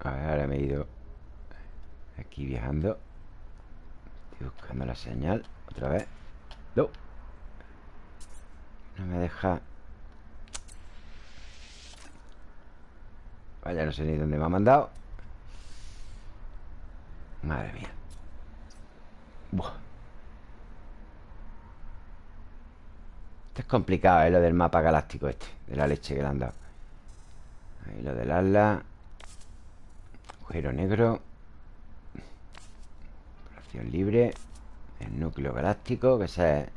A: A ver, ahora me he ido Aquí viajando. Estoy buscando la señal Otra vez. No. No me deja. Vaya, no sé ni dónde me ha mandado. Madre mía. Buah. Esto es complicado, ¿eh? Lo del mapa galáctico este De la leche que le han dado. Ahí lo del ala. Agujero negro. Operación libre. El núcleo galáctico Que esa es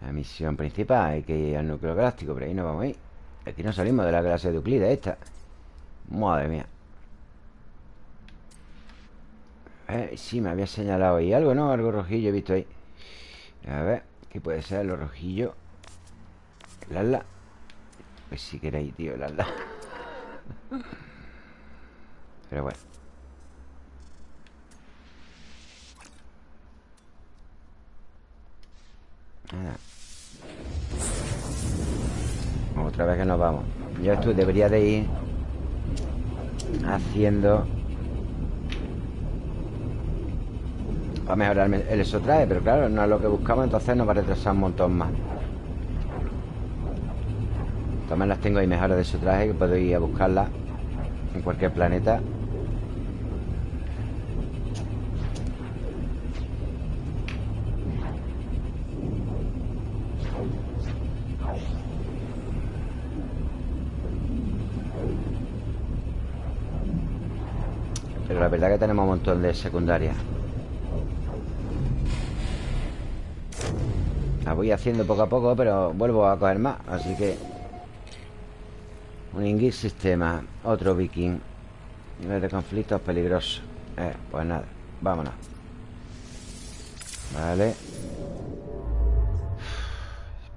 A: la misión principal. Hay que ir al núcleo galáctico Pero ahí no vamos a ir. Aquí no salimos de la clase de Euclides esta. Madre mía. Eh, sí, me había señalado ahí algo, ¿no? Algo rojillo he visto ahí. A ver, ¿qué puede ser lo rojillo? Lala. Pues si queréis, tío, Lala. Pero bueno. Nada. Otra vez que nos vamos. Yo esto debería de ir Haciendo Para mejorar el exotraje Pero claro, no es lo que buscamos Entonces nos va a retrasar un montón más. También las tengo ahí mejoras de exotraje Que puedo ir a buscarlas En cualquier planeta. Pero la verdad que tenemos un montón de secundarias voy haciendo poco a poco Pero vuelvo a coger más Así que Un Ingrid sistema Otro viking. Nivel de conflictos peligrosos eh, Pues nada, vámonos. Vale.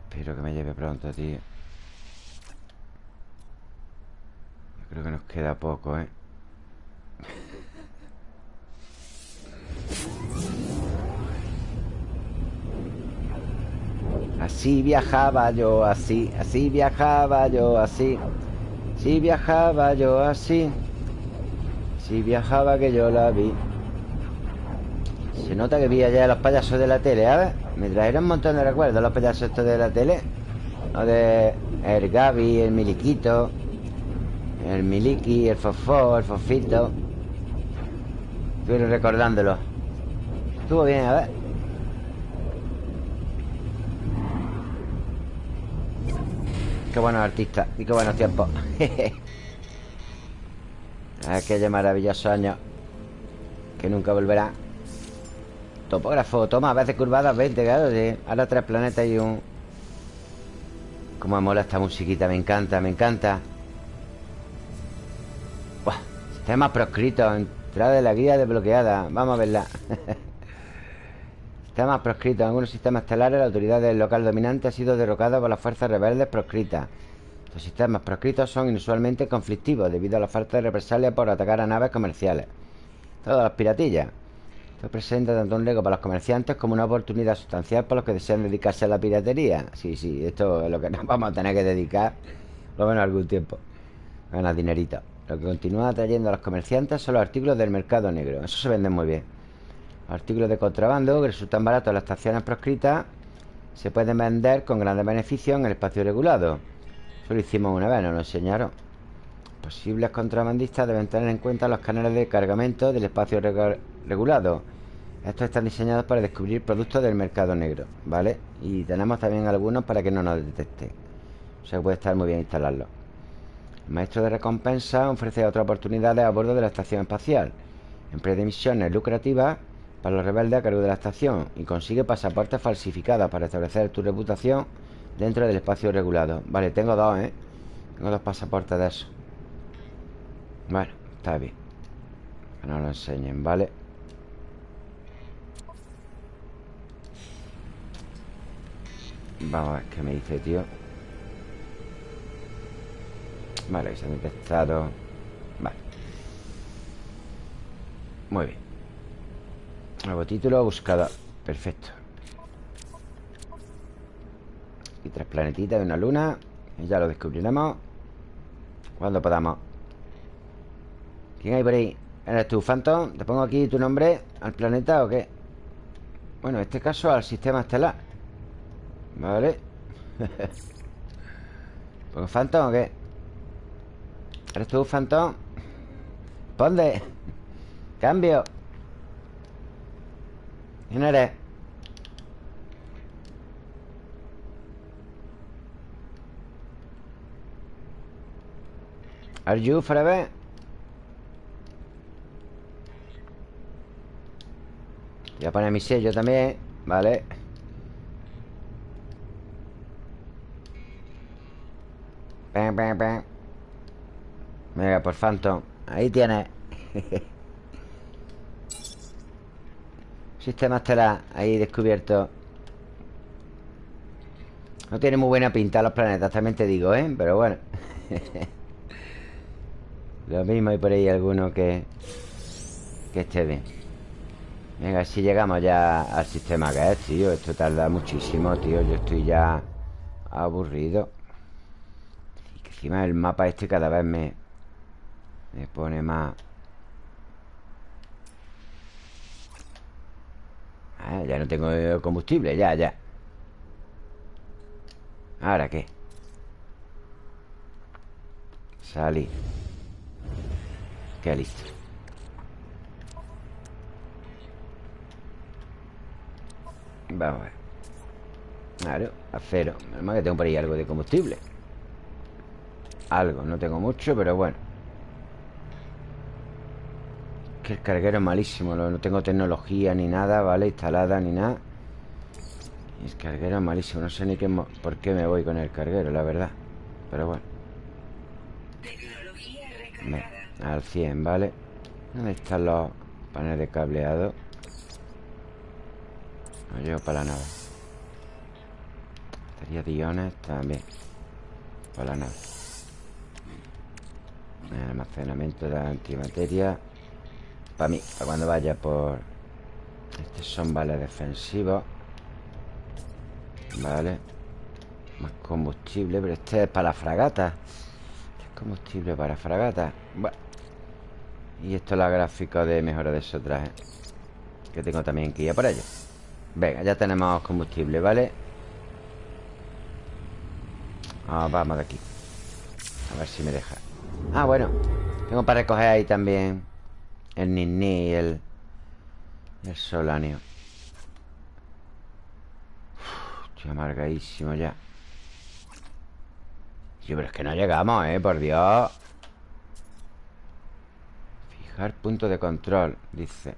A: Espero que me lleve pronto, tío. Yo creo que nos queda poco, ¿eh? Así viajaba yo, así, así viajaba yo, así. Si viajaba yo así. Si viajaba que yo la vi. Se nota que vi allá los payasos de la tele, a ver. Me trajeron un montón de recuerdos los payasos estos de la tele. Lo de el Gaby, el Miliquito, el Miliki, el Fofó, el Fofito. Estoy recordándolo. Estuvo bien, a ver. Qué buenos artistas y qué buenos tiempos. Aquellos maravillosos años Que nunca volverá. Topógrafo, toma, a veces curvadas 20, claro sí. Ahora tres planetas y un... Cómo me mola esta musiquita, me encanta, me encanta. Buah, Sistema proscrito Entrada de la guía desbloqueada Vamos a verla Sistemas proscritos. En algunos sistemas estelares, la autoridad del local dominante ha sido derrocada por las fuerzas rebeldes proscritas. Los sistemas proscritos son inusualmente conflictivos debido a la falta de represalia por atacar a naves comerciales. Todas las piratillas. Esto presenta tanto un riesgo para los comerciantes como una oportunidad sustancial para los que desean dedicarse a la piratería. Sí, sí, esto es lo que nos vamos a tener que dedicar, por lo menos algún tiempo. Ganar dinerito. Lo que continúa atrayendo a los comerciantes son los artículos del mercado negro. Eso se vende muy bien. Artículos de contrabando que resultan baratos en las estaciones proscritas se pueden vender con grandes beneficios en el espacio regulado. Eso lo hicimos una vez, nos lo enseñaron. Posibles contrabandistas deben tener en cuenta los canales de cargamento del espacio regulado. Estos están diseñados para descubrir productos del mercado negro, ¿vale? Y tenemos también algunos para que no nos detecten. O sea puede estar muy bien instalarlo. El maestro de recompensa ofrece otras oportunidades a bordo de la estación espacial. Empresa de misiones lucrativas para los rebeldes a cargo de la estación y consigue pasaportes falsificados para establecer tu reputación dentro del espacio regulado. Vale, tengo dos, ¿eh? Tengo dos pasaportes de eso. Bueno, está bien. Que no lo enseñen, ¿vale? Vamos a ver qué me dice, tío. Vale, se ha detectado. Vale. Muy bien. Nuevo título, buscador Perfecto Y tres planetitas de una luna Y ya lo descubriremos Cuando podamos ¿Quién hay por ahí? ¿Eres tú, Phantom? ¿Te pongo aquí tu nombre al planeta o qué? Bueno, en este caso al sistema estelar Vale ¿Pongo Phantom o qué? ¿Eres tú, Phantom? Ponde Cambio ¿Quién eres? Are you forever? Voy a poner mi sello también Vale Venga, por Phantom Ahí tienes Sistema estelar ahí descubierto. No tiene muy buena pinta los planetas, también te digo, ¿eh? Pero bueno. Lo mismo hay por ahí alguno que Que esté bien. Venga, si llegamos ya al sistema que es, tío Esto tarda muchísimo, tío. Yo estoy ya aburrido. Y que encima el mapa este cada vez me Me pone más Ah, ya no tengo combustible, ya, ya. ¿Ahora qué? Salí. Qué listo. Vamos a ver. Claro, acero Menos mal que tengo por ahí algo de combustible. Algo, no tengo mucho, pero bueno que el carguero es malísimo No tengo tecnología ni nada, ¿vale? Instalada ni nada. El carguero es malísimo No sé ni qué, por qué me voy con el carguero, la verdad. Pero bueno. Al 100, ¿vale? ¿Dónde están los paneles de cableado? No llevo para la nave. Batería de iones también. Para la nave. Almacenamiento de antimateria para mí, para cuando vaya por... Estos son vales defensivos Vale. Más combustible, pero este es para la fragata. Este es combustible para fragata. Bueno Y esto es la gráfica de mejora de esos trajes Que tengo también que ir a por ello. Venga, ya tenemos combustible, ¿vale? Ah, vamos de aquí. A ver si me deja. Ah, bueno. Tengo para recoger ahí también el Nini y el... El Solanio. Estoy amargadísimo ya. Sí, pero es que no llegamos, ¿eh? Por Dios. Fijar punto de control Dice.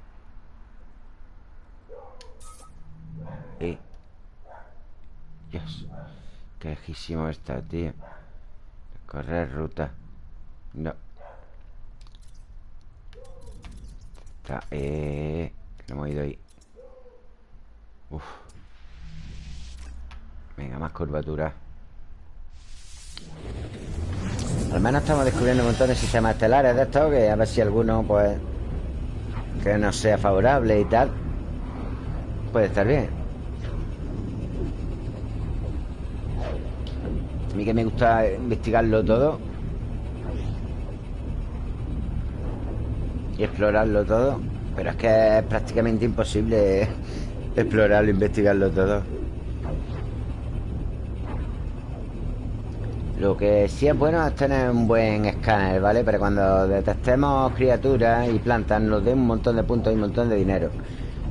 A: Y. Dios Qué lejísimo está, tío. Correr ruta. No Está, eh No hemos ido ahí. Uf. Venga, más curvatura. Al menos estamos descubriendo un montón de sistemas estelares de estos Que a ver si alguno, pues Que no sea favorable y tal Puede estar bien. A mí que me gusta investigarlo todo Y explorarlo todo Pero es que es prácticamente imposible Explorarlo, investigarlo todo Lo que sí es bueno es tener un buen escáner, ¿vale? Para cuando detectemos criaturas y plantas nos dé un montón de puntos y un montón de dinero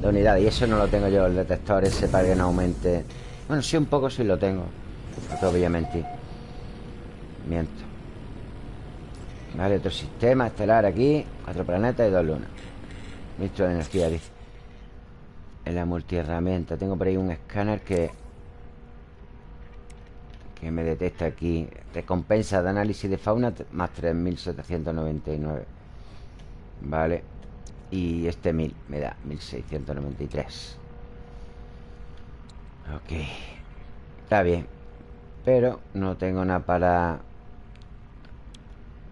A: de unidades. Y eso no lo tengo yo, el detector ese para que no aumente. Bueno, sí, un poco sí lo tengo. No. Miento. Vale, otro sistema estelar aquí. Cuatro planetas y dos lunas. Ministro de energía, dice. En la multiherramienta. Tengo por ahí un escáner que que me detecta aquí Recompensa de análisis de fauna Más 3.799 Vale Y este 1.000 me da 1.693 Ok Está bien Pero no tengo nada para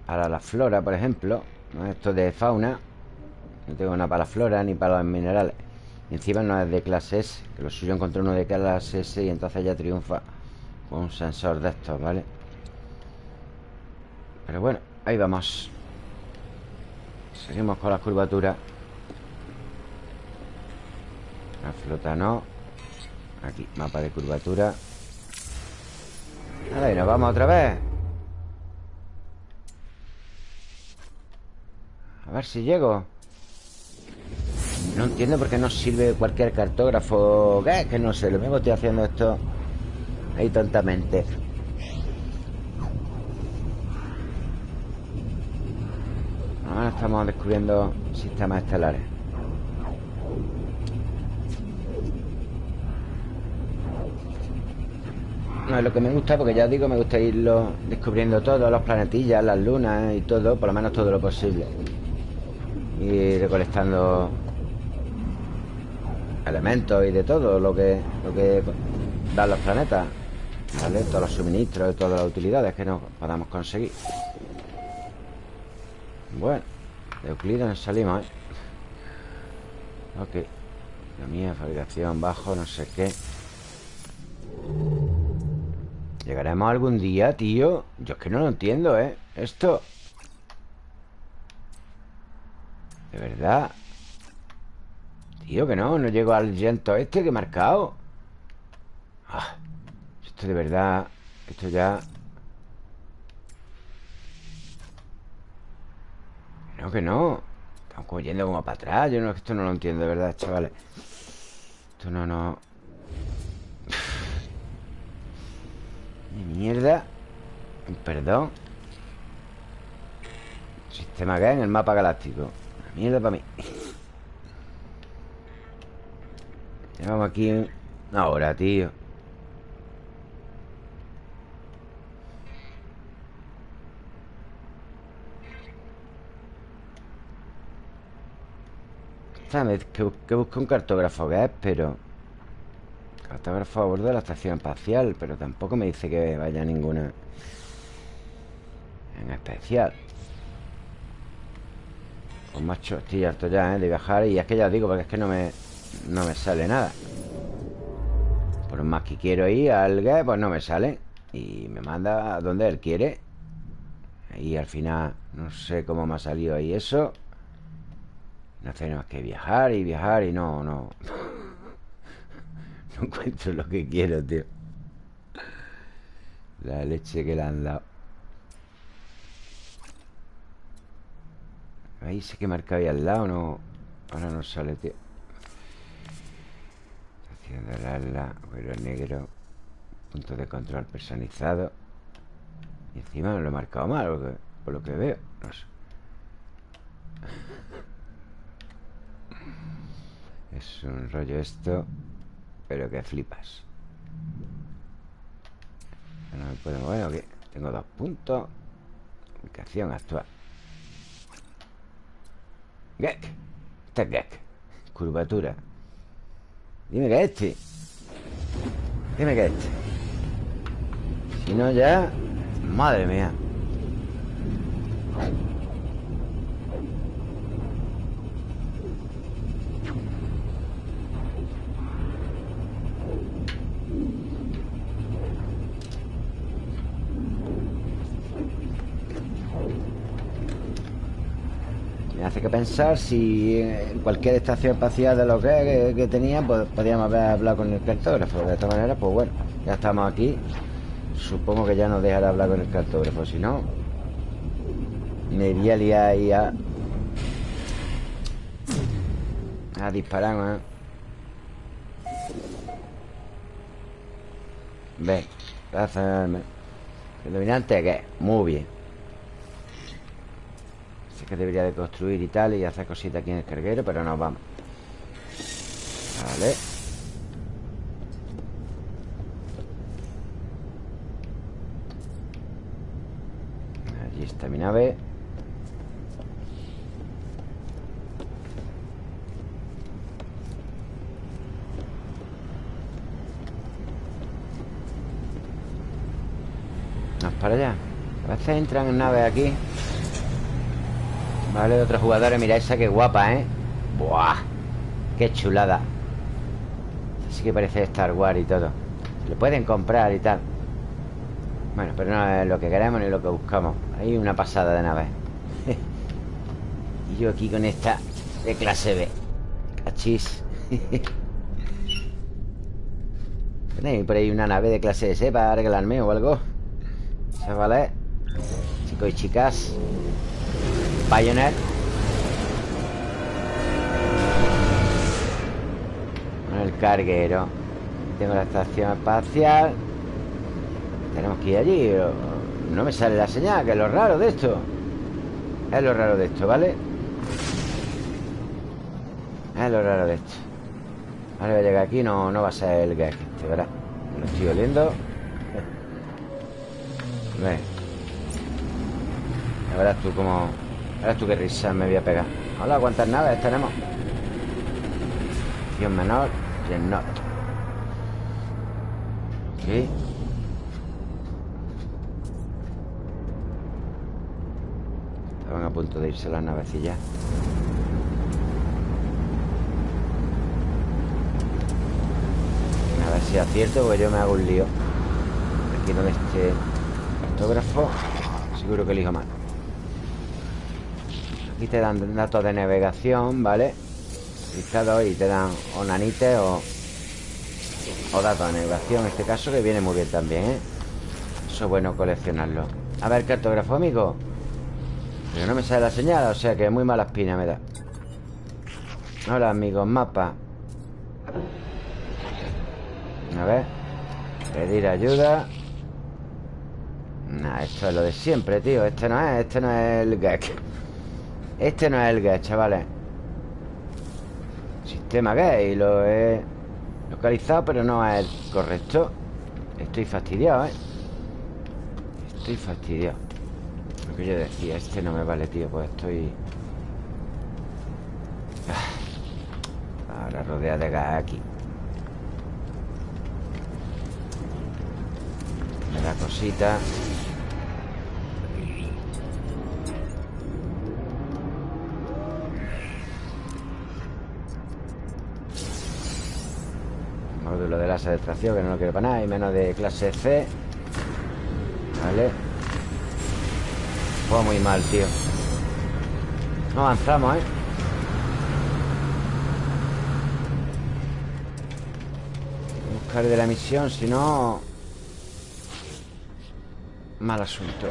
A: Para la flora, por ejemplo Esto de fauna No tengo nada para la flora ni para los minerales. Y encima no es de clase S Que lo suyo encontré uno de clase S Y entonces ya triunfa un sensor de estos, ¿vale? Pero bueno, ahí vamos. Seguimos con la curvatura. La flota no. Aquí, mapa de curvatura. Ahí nos vamos otra vez A ver si llego No entiendo por qué no sirve cualquier cartógrafo ¿Qué? Que no sé, lo mismo estoy haciendo esto ahí tontamente. Ahora estamos descubriendo sistemas estelares. No es lo que me gusta porque ya digo, me gusta irlo descubriendo todo, los planetillas, las lunas y todo, por lo menos todo lo posible. Y recolectando elementos y de todo lo que, lo que dan los planetas. ¿Vale? Todos los suministros y todas las utilidades que nos podamos conseguir Bueno De Euclides nos salimos, ¿eh? Ok La mía, fabricación, bajo, no sé qué ¿Llegaremos algún día, tío? Yo es que no lo entiendo, ¿eh? Esto De verdad. Tío, que no, no llego al llanto este que he marcado. Ah de verdad Esto ya... No, que no. Estamos como yendo como para atrás. Yo no, esto no lo entiendo de verdad, chavales. Esto no, no. Ni mierda. Perdón. Sistema que en el mapa galáctico mierda para mí. Llevamos aquí una hora, tío. Que, que busco un cartógrafo que es, pero... Cartógrafo a bordo de la estación espacial Pero tampoco me dice que vaya ninguna En especial Con más estoy harto ya, ¿eh? De viajar Y es que ya os digo, porque es que no me No me sale nada Por más que quiero ir al gas Pues no me sale Y me manda a donde él quiere Y al final No sé cómo me ha salido ahí eso no hace que viajar y viajar y no, no. No encuentro lo que quiero, tío. La leche que le han dado. Ahí sé que marca ahí al lado, no. Ahora no sale, tío. Estación de ala, negro. Punto de control personalizado. Y encima lo he marcado mal Por lo que veo No sé Es un rollo esto Pero que flipas No me puedo mover Tengo dos puntos Ubicación actual Gek. Este es Gek. Curvatura. Dime que este. Dime que este. Si no ya Madre mía que pensar si en cualquier estación espacial de lo que, que, tenía, pues podíamos haber hablado con el cartógrafo. De esta manera, pues bueno, ya estamos aquí. Supongo que ya nos dejará hablar con el cartógrafo. Si no, me iría a liar ahí a... A disparar, ¿eh? Ven, ¿El dominante qué? Muy bien que debería de construir y tal Y hacer cositas aquí en el carguero Pero nos vamos. Vale. Allí está mi nave. Vamos para allá. A veces entran en naves aquí Vale, de otros jugadores Mira esa que guapa, ¿eh? Buah Qué chulada. Así que parece Star Wars y todo. Lo pueden comprar y tal. Bueno, pero no es lo que queremos ni lo que buscamos. Hay una pasada de nave Y yo aquí con esta De clase B. Cachis. ¿Tenéis por ahí una nave de clase S para arreglarme o algo? Chavales Chicos y chicas Pioneer El carguero. Tengo la estación espacial. Tenemos que ir allí No me sale la señal, que es lo raro de esto. Es lo raro de esto, ¿vale? Es lo raro de esto. Ahora voy a llegar aquí No, no va a ser el gag este, ¿verdad? Lo estoy oliendo. Ve. Ya verás tú cómo Verás tú qué risa me voy a pegar. Hola, ¿cuántas naves tenemos? Acción menor not Ok Estaban a punto de irse las navecillas. A ver si acierto Porque yo me hago un lío. Aquí donde este cartógrafo Seguro que elijo mal Aquí te dan datos de navegación, ¿vale? y te dan o nanites o, o datos de navegación. En este caso que viene muy bien también, ¿eh? Eso es bueno coleccionarlo. A ver, cartógrafo, amigo. Pero no me sale la señal, o sea que muy mala espina me da. Hola, amigos, mapa. A ver Pedir ayuda. Nah, esto es lo de siempre, tío. Este no es, este no es el gag este no es el GET, chavales Sistema GET Y lo he localizado Pero no es el correcto Estoy fastidiado, ¿eh? Estoy fastidiado Lo que yo decía Este no me vale, tío Pues estoy... Ah. Ahora rodea de gas aquí Me da cosita Módulo de extracción Que no lo quiero para nada Y menos de clase C. Vale. Fue muy mal, tío. No avanzamos, ¿eh? Buscar de la misión Si no... Mal asunto.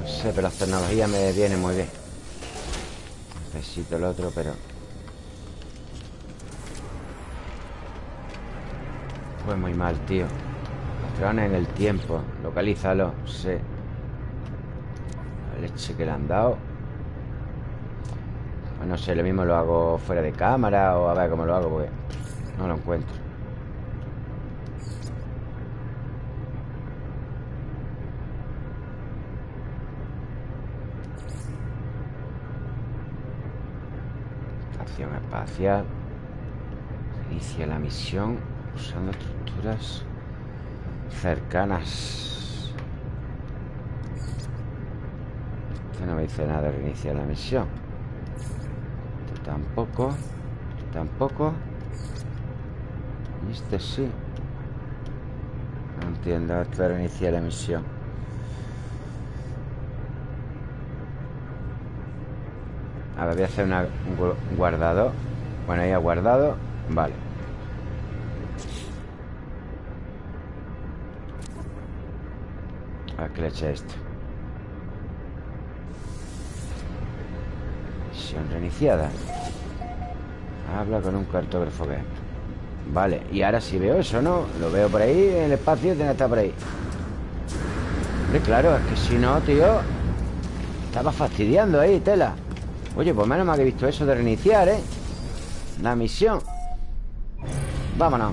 A: No sé, pero las tecnologías me vienen muy bien Necesito el otro, pero... Pues muy mal, tío. Patrones en el tiempo. Localízalo, sí. La leche que le han dado. Pues no sé, lo mismo lo hago fuera de cámara O a ver cómo lo hago porque no lo encuentro espacial Inicia la misión usando estructuras cercanas. Este no me dice nada reiniciar la misión. Este tampoco. Este tampoco. Y este sí. No entiendo esto reiniciar la misión. A ver, voy a hacer un guardado. Bueno, ahí ha guardado. Vale. A que le eche esto. Misión reiniciada. Habla con un cartógrafo que Vale, y ahora sí veo eso, ¿no? Lo veo por ahí, en el espacio, tiene que estar por ahí. Hombre, claro, es que si no, tío Estaba fastidiando ahí, tela Oye, pues menos mal que visto eso de reiniciar, ¿eh? La misión Vámonos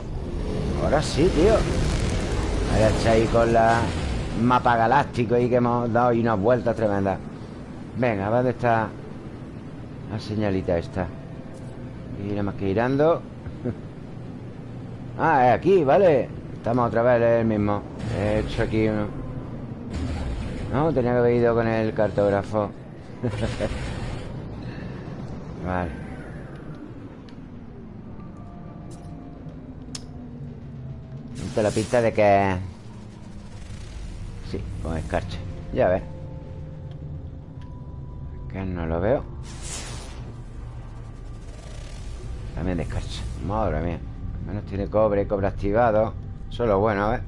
A: Ahora sí, tío Ahí está ahí con la mapa galáctico ahí que hemos dado y unas vueltas tremendas. Venga, ¿dónde está la señalita esta? Y nada más que girando. ah, es aquí, vale. Estamos otra vez el mismo. He hecho aquí uno. No, tenía que haber ido con el cartógrafo. vale. la pista de que Sí, con escarcha. Ya ves. Que no lo veo. También de escarcha. Madre mía. Al menos tiene cobre, cobre activado. Eso es lo bueno, ¿eh?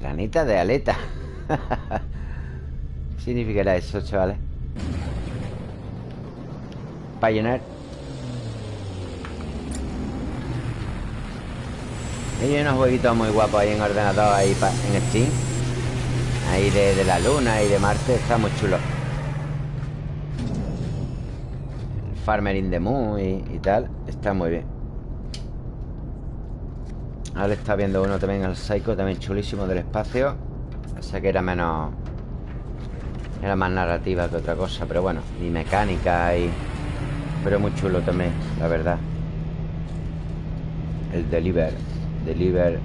A: Planeta de aleta ¿Qué significará eso, chavales? Pioneer Hay unos jueguitos muy guapos ahí en ordenador, ahí en Steam. Ahí de, la luna y de Marte, está muy chulo. Farmer in the Moon y, tal, está muy bien. Ahora está viendo uno también al Psycho, también chulísimo del espacio. Sé que era menos. Era más narrativa que otra cosa, pero bueno, y mecánica y. Pero muy chulo también, la verdad. El Deliver. Deliver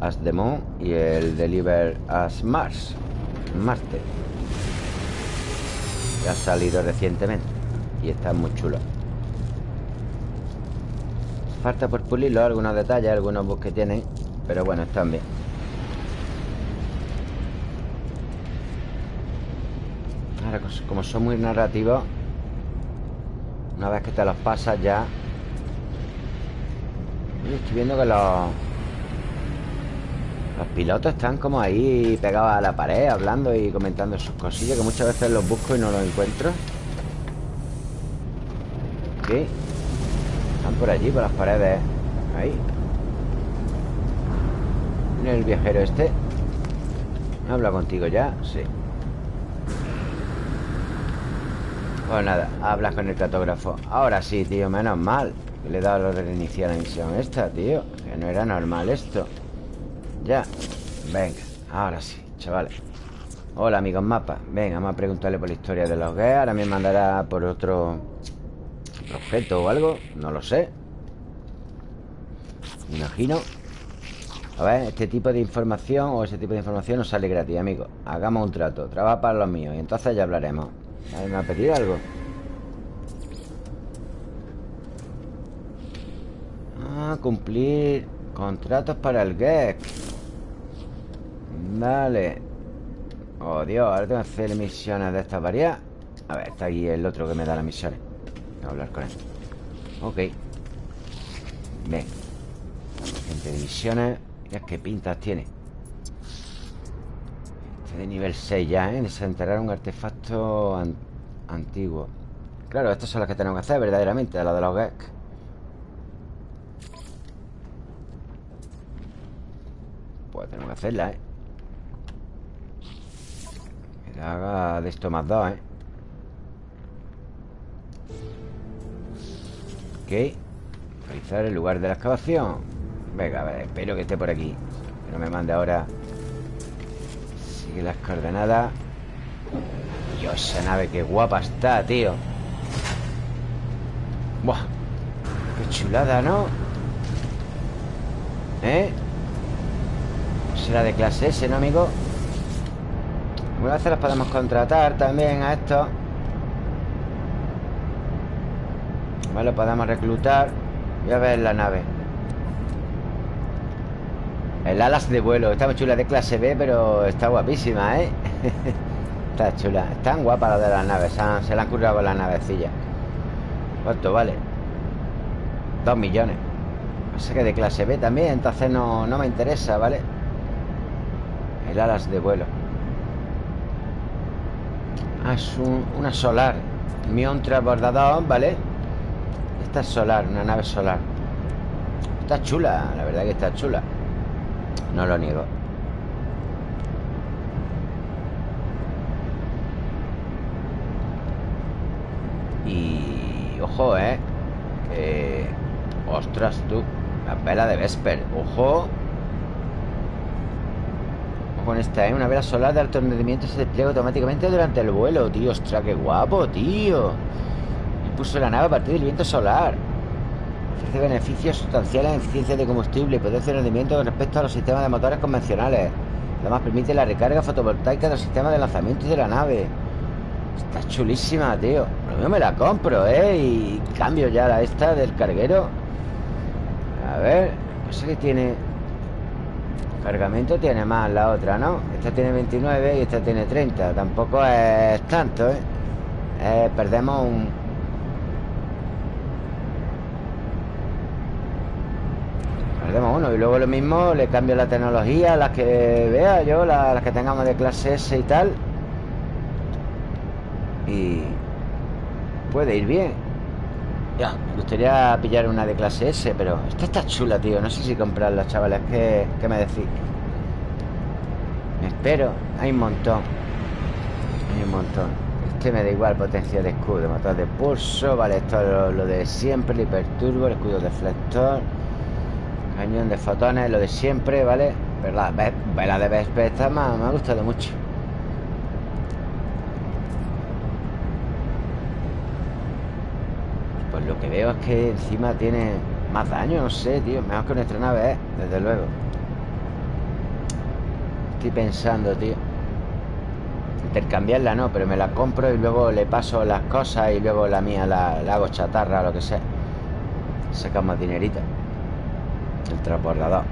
A: as the Moon y el Deliver as Mars, Marte. Que ha salido recientemente y está muy chulo. Falta por pulirlo, algunos detalles, algunos bugs que tienen, pero bueno, están bien. Como son muy narrativos, una vez que te los pasas ya Estoy viendo que los... Pilotos están como ahí pegados a la pared Hablando y comentando sus cosillas Que muchas veces los busco y no los encuentro. ¿Qué? Están por allí, por las paredes. Ahí. Mira el viajero este. ¿Habla contigo ya? Sí Pues nada, hablas con el cartógrafo. Ahora sí, tío, menos mal le he dado lo de reiniciar la misión esta, tío Que no era normal esto. Ya Venga, ahora sí, chavales. Hola, amigos mapa. Venga, vamos a preguntarle por la historia de los gays Ahora me mandará por otro objeto o algo No lo sé. Me imagino. A ver, este tipo de información O ese tipo de información nos sale gratis, amigos Hagamos un trato. Trabaja para los míos Y entonces ya hablaremos ¿Me ha pedido algo? cumplir contratos para el GEC. Vale. Oh, Dios, ahora tengo que hacer misiones de estas varias. A ver, está aquí el otro que me da las misiones. Voy a hablar con él. Ok. Ven. Gente de misiones. Mira qué pintas tiene. De nivel 6 ya, ¿eh? Desenterrar un artefacto antiguo. Claro, estas son las que tenemos que hacer verdaderamente Las de los Gek Pues tenemos que hacerla, ¿eh? Que haga de esto más dos, ¿eh? Ok Realizar el lugar de la excavación Venga, a ver, espero que esté por aquí Que no me mande ahora Sigue las coordenadas Dios, esa nave qué guapa está, tío Buah Qué chulada, ¿no? ¿Eh? Será de clase S, ¿no, amigo? a hacer las podemos contratar también a esto Vale, podemos reclutar Voy a ver la nave El alas de vuelo. Está muy chula de clase B, pero está guapísima, ¿eh? está chula. Están guapas las de las naves. Se, le han currado las navecillas. ¿Cuánto vale? Dos millones. Pasa que de clase B también Entonces no, no me interesa, ¿vale? El alas de vuelo. Ah, es una solar. Mion transbordador, ¿vale? Esta es solar, una nave solar. Está chula, la verdad que está chula No lo niego Y... Ojo, ¿eh? Que... Ostras, tú La vela de Vesper Ojo con esta, ¿eh? Una vela solar de alto rendimiento se despliega automáticamente durante el vuelo Tío, ostras, qué guapo, tío Puso la nave a partir del viento solar. Ofrece beneficios sustanciales en eficiencia de combustible y potencia de rendimiento con respecto a los sistemas de motores convencionales. Además permite la recarga fotovoltaica del sistema de lanzamiento de la nave. Está chulísima, tío. Lo me la compro, ¿eh? Y cambio ya la esta del carguero. A ver, sé qué tiene... Cargamento tiene más la otra, ¿no? Esta tiene 29 y esta tiene 30. Tampoco es tanto, ¿eh? eh perdemos un, Uno Y luego lo mismo, le cambio la tecnología Las que vea yo, las, que tengamos de clase S y tal. Y... Puede ir bien. Ya, me gustaría pillar una de clase S Pero esta está chula, tío. No sé si comprarla, chavales. ¿Qué, qué me decís? Me espero. Hay un montón. Hay un montón. Este me da igual potencia de escudo, motor de pulso, vale, esto es lo, de siempre, el hiperturbo, el escudo deflector, Cañón de fotones, lo de siempre, ¿vale? Pero la vela de Vespe esta me, ha gustado mucho. Pues lo que veo es que encima tiene más daño, no sé, tío Mejor que nuestra nave, ¿eh? Desde luego. Estoy pensando, tío. Intercambiarla no, pero me la compro y luego le paso las cosas y luego la mía la, hago chatarra, lo que sea. Sacamos dinerito el transbordador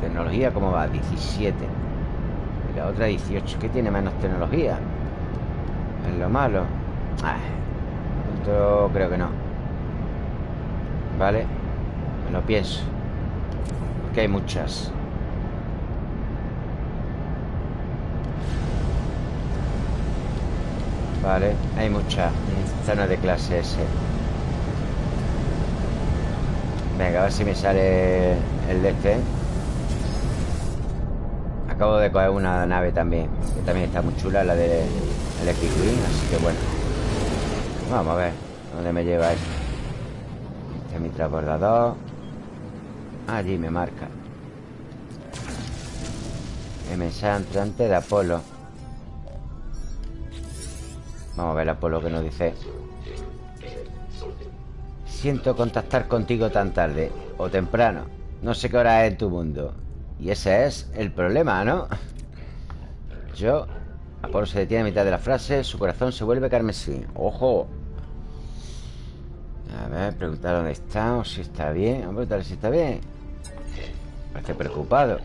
A: Tecnología, ¿cómo va? 17 Y la otra 18 ¿Qué tiene menos tecnología? Es lo malo ah, Esto creo que no. Vale Me lo pienso. Porque hay muchas Vale, hay muchas Zona de clase S Venga, a ver si me sale el de este Acabo de coger una nave también Que también está muy chula La de Epic Así que bueno. Vamos a ver ¿Dónde me lleva esto? Este es mi transbordador. Allí me marca. El mensaje entrante de Apolo Vamos a ver Apolo que nos dice Siento contactar contigo tan tarde O temprano. No sé qué hora es en tu mundo Y ese es el problema, ¿no? Yo Apolo se detiene a mitad de la frase Su corazón se vuelve carmesí. ¡Ojo! A ver, preguntar dónde está O si está bien. Vamos a preguntarle si está bien. Parece preocupado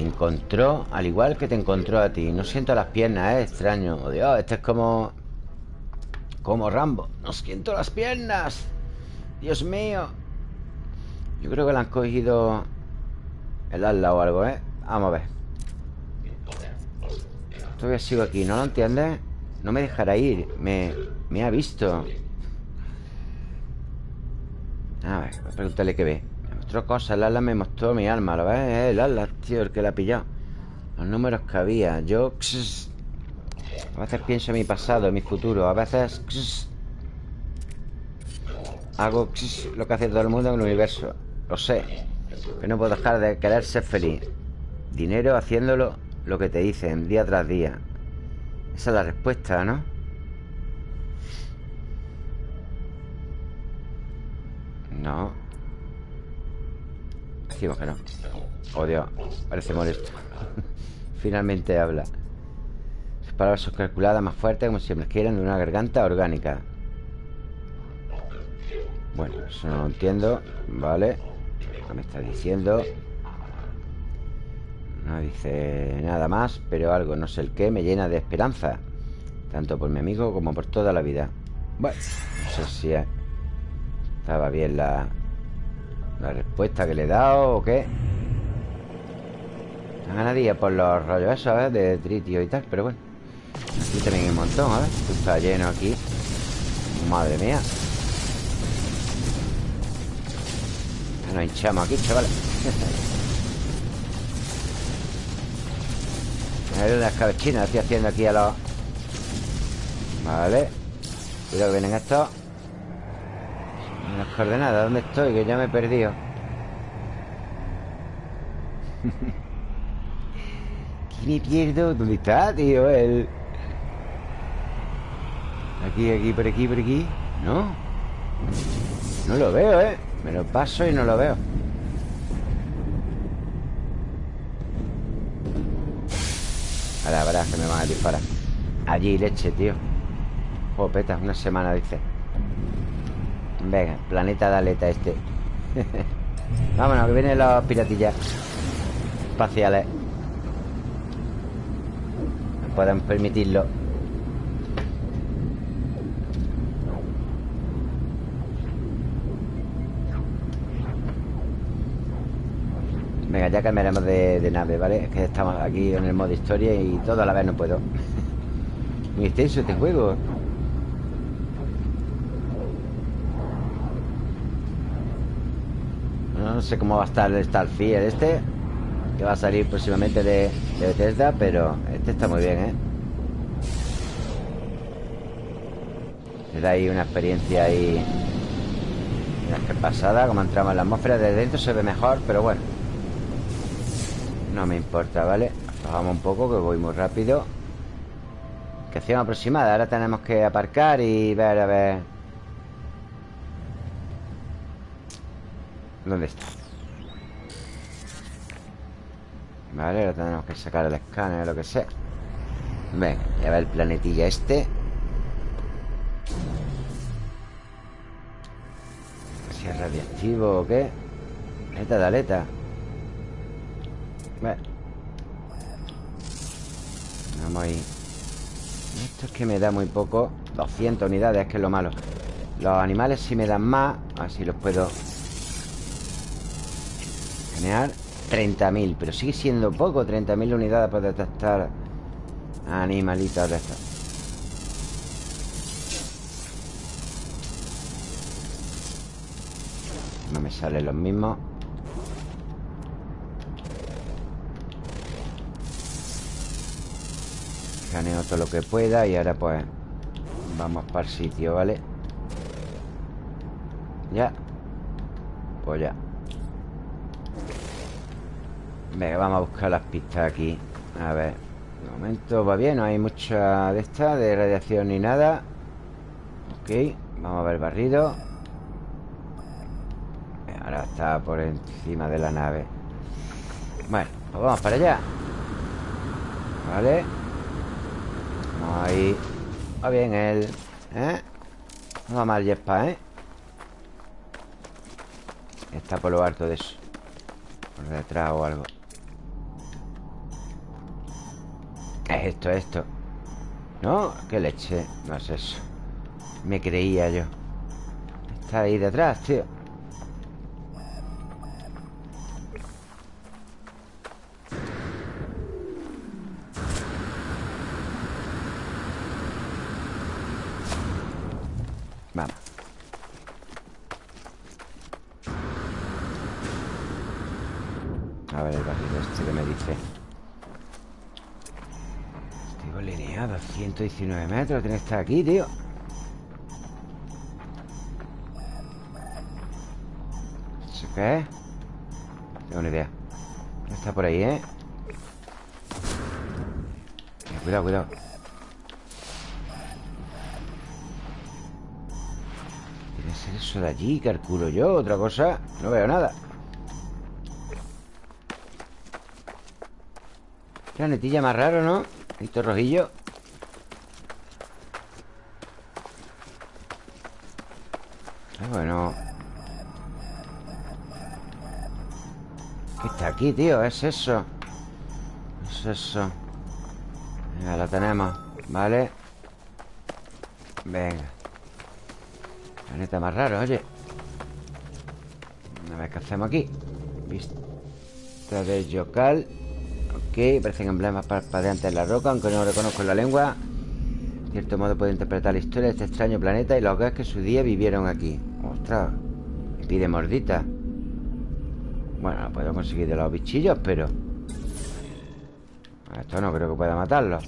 A: encontró al igual que te encontró a ti. No siento las piernas, es extraño. Oh, Dios, este es como... Como Rambo. No siento las piernas. Dios mío Yo creo que le han cogido El ala o algo, ¿eh? Vamos a ver. Todavía sigo aquí, ¿no lo entiendes? No me dejará ir. Me, me ha visto. A ver, voy a preguntarle qué ve mostró cosas, el ala me mostró mi alma ¿Lo ves? El ala, tío, el que la pillado Los números que había Yo... a veces pienso en mi pasado, en mi futuro A veces... hago lo que hace todo el mundo en el universo Lo sé Que no puedo dejar de querer ser feliz Dinero haciéndolo lo que te dicen día tras día. Esa es la respuesta, ¿no? No. Decimos que no. Oh. Parece molesto. Finalmente habla. Sus palabras calculadas más fuertes como si me quieran de una garganta orgánica. Bueno, eso no lo entiendo. Vale. ¿Qué me está diciendo? No dice nada más, pero algo, no sé el qué, me llena de esperanza. Tanto por mi amigo como por toda la vida. Bueno, no sé si estaba bien la, la respuesta que le he dado o qué. Me ganadía por los rollos esos, ¿eh? De tritio y tal, pero bueno. Aquí también hay un montón, ¿eh? Esto está lleno aquí. Madre mía. Nos hinchamos aquí, chavales. A ver las cabecinas estoy haciendo aquí a los... Vale Cuidado que vienen estos Las coordenadas, ¿dónde estoy? Que ya me he perdido ¿Qué me pierdo? ¿Dónde está, tío? El... Aquí, aquí, por aquí, por aquí ¿No? No lo veo, ¿eh? Me lo paso y no lo veo Ahora verás que me van a disparar Allí, leche, tío Jopeta, una semana, dice Venga, planeta de aleta este. Vámonos, que vienen los piratillas Espaciales. No pueden permitirlo. Venga, ya cambiaremos de, nave, ¿vale? Es que estamos aquí en el modo historia y todo a la vez no puedo. Muy extenso este juego No sé cómo va a estar el Starfield este Que va a salir próximamente de, Bethesda Pero este está muy bien, ¿eh? Le da ahí una experiencia ahí que pasada Como entramos en la atmósfera De dentro se ve mejor, pero bueno no me importa, ¿vale? Bajamos un poco, que voy muy rápido Ubicación aproximada Ahora tenemos que aparcar y ver, a ver ¿Dónde está? Vale, ahora tenemos que sacar el escáner o lo que sea. Venga, ya ver el planetilla este. Si es radiactivo o qué. Aleta de aleta. Vamos ahí Esto es que me da muy poco. 200 unidades, que es lo malo. Los animales si me dan más Así los puedo Generar 30.000 Pero sigue siendo poco 30.000 unidades para detectar Animalitos de estos. No me salen los mismos. Escaneo todo lo que pueda Y ahora pues Vamos para el sitio, ¿vale? Ya. Pues ya Venga, vamos a buscar las pistas aquí. A ver De momento va bien No hay mucha de esta De radiación ni nada. Ok Vamos a ver barrido. Ahora está por encima de la nave. Bueno, pues vamos para allá. Vale. Ahí. Va bien él ¿Eh? No va mal Jespa, ¿eh? Está por lo alto de eso. Por detrás o algo Es esto, esto? No, qué leche. No es eso. Me creía yo. Está ahí detrás, tío. Vamos. A ver el barril este que me dice. 119 metros Tiene que estar aquí, tío ¿Eso qué es? Tengo una idea Está por ahí, ¿eh? Cuidado, cuidado Tiene que ser eso de allí, calculo yo Otra cosa, no veo nada Planetilla más raro, ¿no? Esto rojillo aquí, tío? ¿Es eso? Es eso. Venga, la tenemos Vale Venga. Planeta más raro, oye. A ver qué hacemos aquí Vista de Yocal. Ok, parecen emblemas parpadeantes en la roca Aunque no lo reconozco la lengua. De cierto modo puedo interpretar la historia de este extraño planeta Y los que su día vivieron aquí. Ostras pide mordita Bueno, lo puedo conseguir de los bichillos, pero Esto no creo que pueda matarlo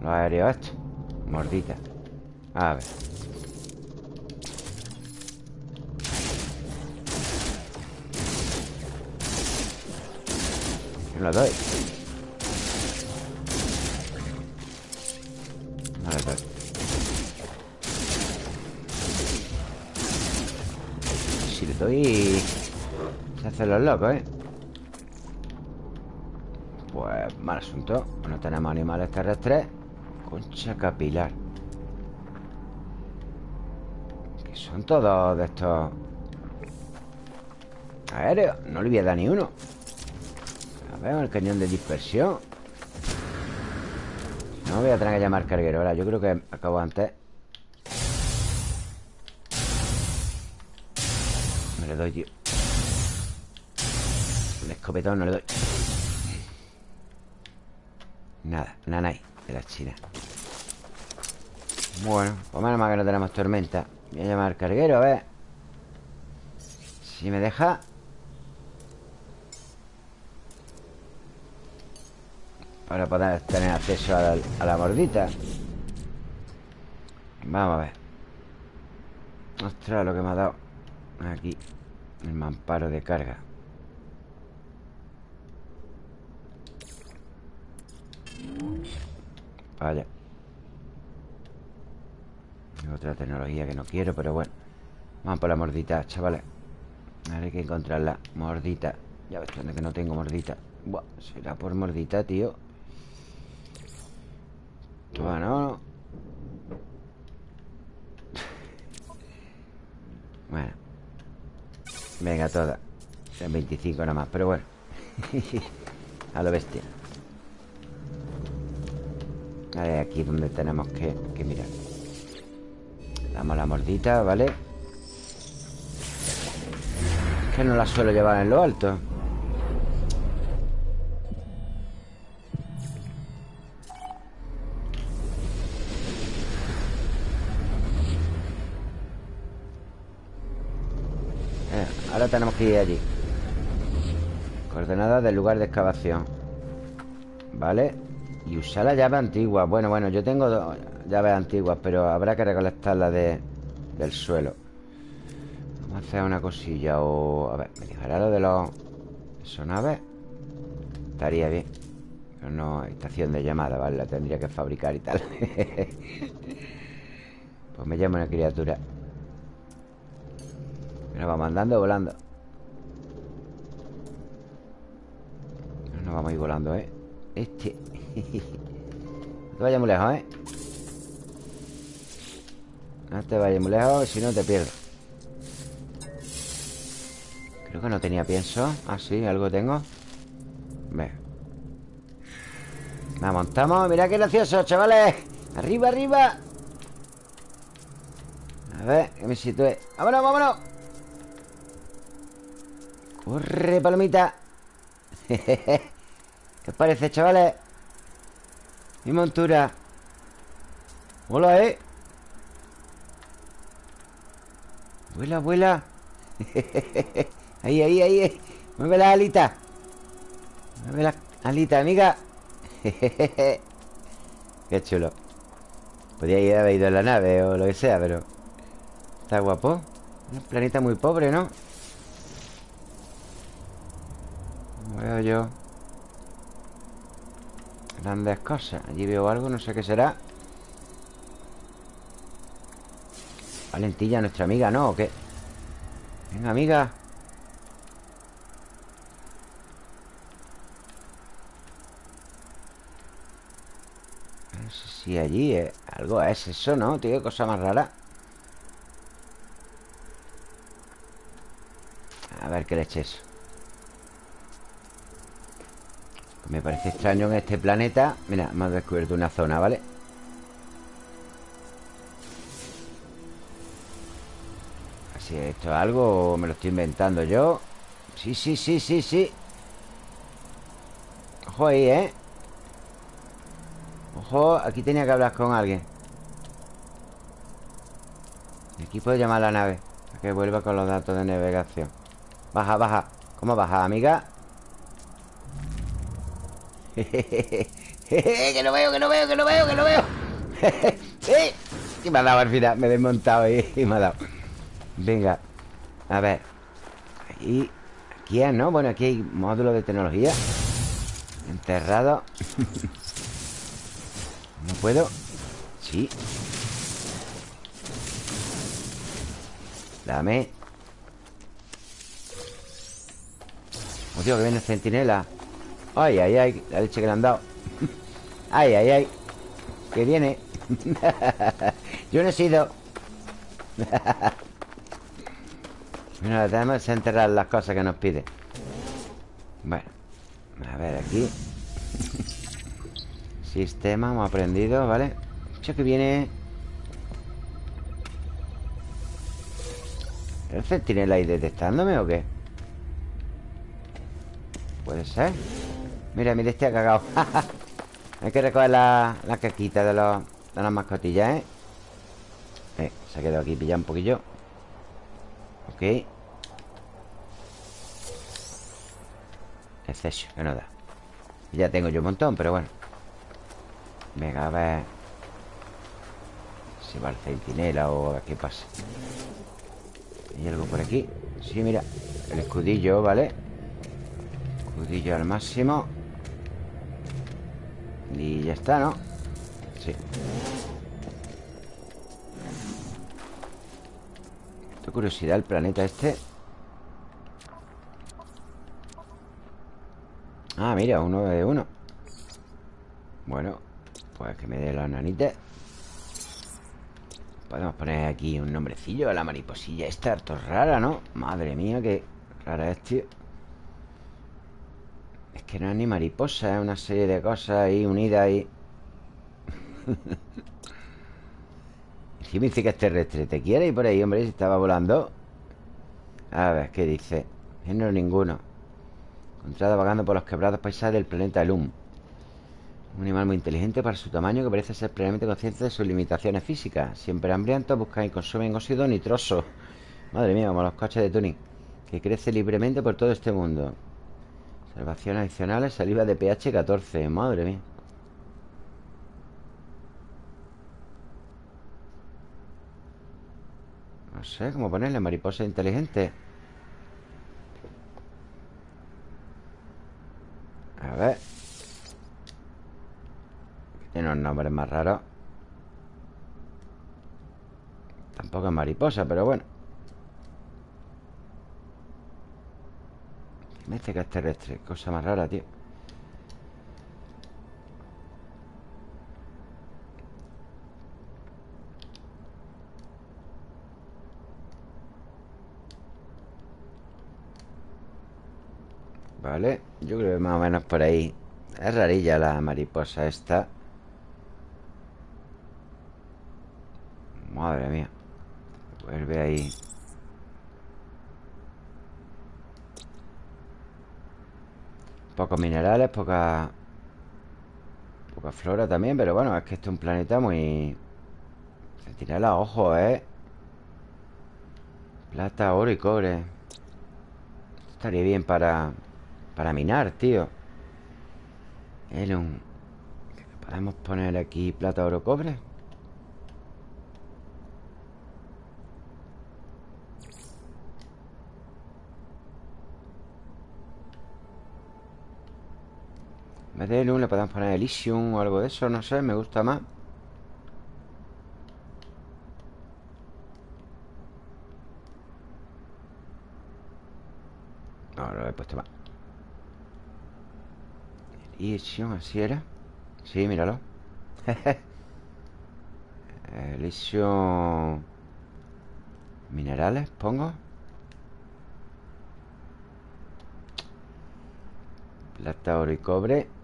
A: Los aéreos estos Mordita A ver. ¿Qué lo doy? Si le doy... Los locos, ¿eh? Pues mal asunto. No tenemos animales terrestres. Concha capilar. Que son todos de estos Aéreos No le voy a dar ni uno. A ver, el cañón de dispersión. No voy a tener que llamar carguero Ahora, yo creo que acabo antes. Me le doy, tío escopetón no le doy. Nada, nanay De la china. Bueno, pues menos mal que no tenemos tormenta. Voy a llamar al carguero, a ver. Si me deja. Para poder tener acceso a la, mordita. Vamos a ver. Ostras, lo que me ha dado Aquí. El mamparo de carga Vaya Otra tecnología que no quiero, pero bueno Vamos por la mordita, chavales Ahora hay que encontrarla Mordita Ya ves dónde que no tengo mordita Buah, será por mordita, tío bueno. Bueno. Venga, toda. En 25 nada más, pero bueno. A lo bestia. Vale, aquí donde tenemos que, que mirar. Damos la mordita, ¿vale? que no la suelo llevar en lo alto. Ahora tenemos que ir allí Coordenadas del lugar de excavación Vale Y usar la llave antigua. Bueno, bueno, yo tengo llaves antiguas Pero habrá que recolectarlas de, del suelo. Vamos a hacer una cosilla O... A ver, me dejará lo de los... Sonaves Estaría bien Pero no, estación de llamada, ¿vale? La tendría que fabricar y tal. Pues me llamo una criatura. Nos vamos andando volando. No nos vamos a ir volando, ¿eh? Este No te vayas muy lejos, ¿eh? No te vayas muy lejos Si no te pierdo Creo que no tenía pienso Ah, sí, algo tengo Ve La montamos Mira qué gracioso, chavales Arriba, arriba A ver, que me sitúe ¡Vámonos, vámonos! ¡Corre, palomita! ¿Qué os parece, chavales? Mi montura. Hola, ¿eh? Vuela, vuela. Ahí, ahí, ahí Mueve la alita. Mueve la alita, amiga. Qué chulo. Podría haber ido en la nave o lo que sea, pero... Está guapo. Un planeta muy pobre, ¿no? veo yo Grandes cosas Allí veo algo, no sé qué será Valentilla, nuestra amiga, ¿no? ¿O qué? Venga, amiga No sé si allí es algo es eso, ¿no? Tío, cosa más rara A ver qué le Me parece extraño en este planeta Mira, hemos descubierto una zona, ¿vale? Así esto es algo me lo estoy inventando yo Sí, sí, sí, sí, sí Ojo ahí, ¿eh? Ojo, aquí tenía que hablar con alguien Aquí puedo llamar a la nave Para que vuelva con los datos de navegación Baja, baja ¿Cómo baja, amiga? que no veo, que no veo, que no veo, que no veo. y me ha dado al final, me he desmontado y, y me ha dado. Venga, a ver. Aquí, aquí ¿no? Bueno, aquí hay módulo de tecnología. Enterrado. ¿No puedo? Sí. Dame. Oh, Dios, que viene el centinela. Ay, ay, ay, la leche que le han dado. Ay, ay, ay Que viene. Yo no he sido. Bueno, tenemos que enterrar las cosas que nos pide. Bueno A ver, aquí. Sistema, hemos aprendido, ¿vale? Hecho que viene. ¿El centinela ahí detectándome o qué? Puede ser Mira, mira, este ha cagado Hay que recoger la, la caquita de, los, de las mascotillas, ¿eh? ¿eh? Se ha quedado aquí pillado un poquillo Ok Exceso, que no da Ya tengo yo un montón, pero bueno Venga, a ver Si va el centinela o a ver qué pasa ¿Hay algo por aquí? Sí, mira El escudillo, ¿vale? Escudillo al máximo y ya está, ¿no? Sí. Qué curiosidad el planeta este. Ah, mira, uno de uno. Bueno Pues que me dé la nanita. Podemos poner aquí un nombrecillo a la mariposilla Esta harto rara, ¿no? Madre mía, qué rara es, tío que no es ni mariposa, es una serie de cosas ahí unidas ahí. Me dice que es terrestre. ¿Te quiere ir por ahí, hombre? Si estaba volando. A ver, ¿qué dice? no ninguno. Encontrado vagando por los quebrados paisajes del planeta Lum. Un animal muy inteligente para su tamaño que parece ser plenamente consciente de sus limitaciones físicas. Siempre hambrientos, buscan y consumen óxido nitroso. Madre mía, como los coches de tuning. Que crece libremente por todo este mundo. Observaciones adicionales, saliva de pH 14 Madre mía. No sé cómo ponerle mariposa inteligente. A ver. Tiene unos nombres más raros Tampoco es mariposa, pero bueno Me dice terrestre Cosa más rara, tío. Vale, yo creo que más o menos por ahí. Es rarilla la mariposa esta. Madre mía. Vuelve ahí Pocos minerales, poca... Poca flora también Pero bueno, es que este es un planeta muy... Centinela, ojo, ¿eh? Plata, oro y cobre Estaría bien para... Para minar, tío un... ¿Podemos poner aquí plata, oro, cobre? Elysium le podemos poner Elysium o algo de eso, no sé, me gusta más. No, lo he puesto mal. Elysium, así era. Sí, míralo. Elysium. Minerales, pongo. Plata, oro y cobre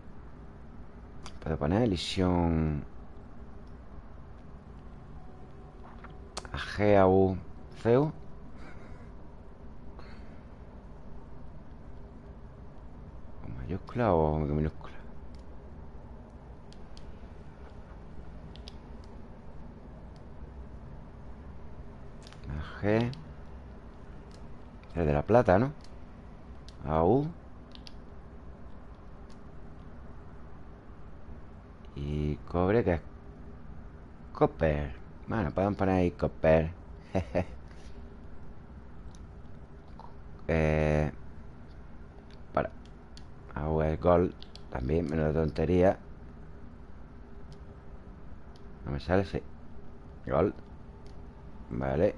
A: Puedo poner elisión AGAU CEU ¿Con mayúscula o minúscula? AG Es de la plata, ¿no? AU Y cobre que es Copper. Bueno, podemos poner ahí copper. Eh, Para. Agua gold También, menos de tontería. No me sale, sí. Gold Vale.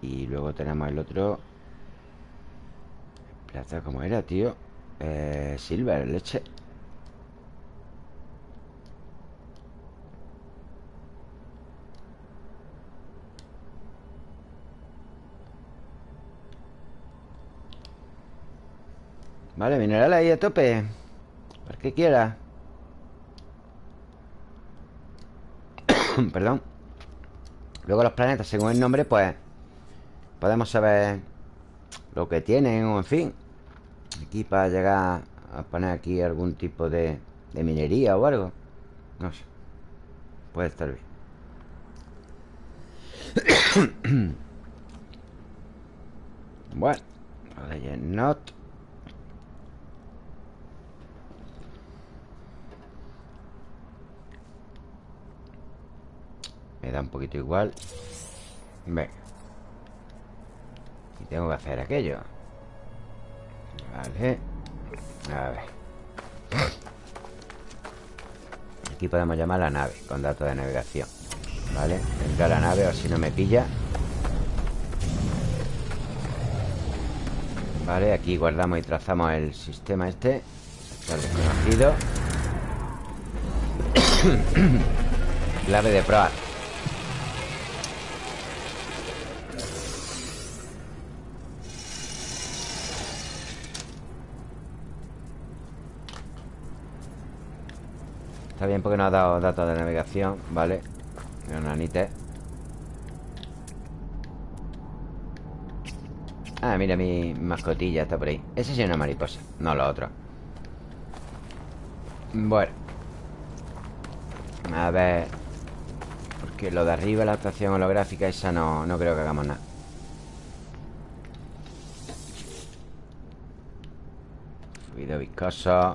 A: Y luego tenemos el otro. Plata, como era, tío? Eh, silver, leche Vale, mineral ahí a tope. Para que quiera. Perdón. Luego los planetas, según el nombre, pues Podemos saber Lo que tienen o en fin. Aquí para llegar a poner aquí algún tipo de, minería o algo. No sé. Puede estar bien. Bueno Not Me da un poquito igual. Venga Y tengo que hacer aquello. Vale. A ver. Aquí podemos llamar a la nave Con datos de navegación. Vale, a la nave o si no me pilla. Vale, aquí guardamos y trazamos el sistema este. Está desconocido Clave de proa Está bien porque no ha dado datos de navegación Vale Nanite Ah, mira mi mascotilla Está por ahí. Ese sí es una mariposa No lo otro. Bueno. A ver. Porque lo de arriba La estación holográfica Esa no, no creo que hagamos nada. Fluido viscoso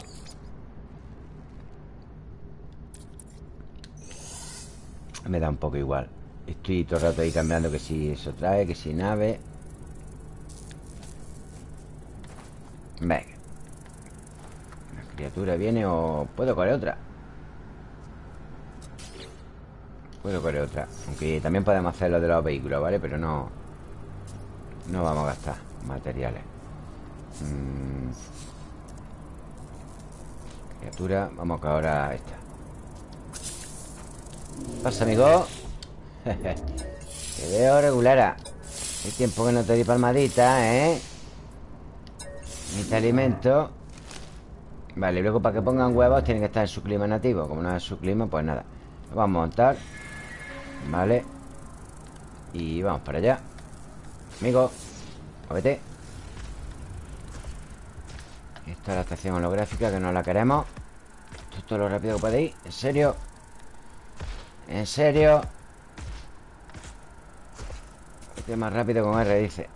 A: Me da un poco igual Estoy todo el rato ahí cambiando que si eso trae, que si nave Venga La criatura viene o... ¿Puedo correr otra? Puedo correr otra Aunque también podemos hacer lo de los vehículos, ¿vale? Pero no... No vamos a gastar materiales mm. Criatura Vamos que ahora esta pasa, amigo? Te veo regulara. Hay tiempo que no te di palmadita, ¿eh? Te alimento. Vale, luego para que pongan huevos Tienen que estar en su clima nativo. Como no es su clima, pues nada. Lo vamos a montar. Vale. Y vamos para allá. Amigo Muévete Esta es la estación holográfica Que no la queremos. Esto es todo lo rápido que podéis. ¿En serio? ¿En serio? Este más rápido con R, dice.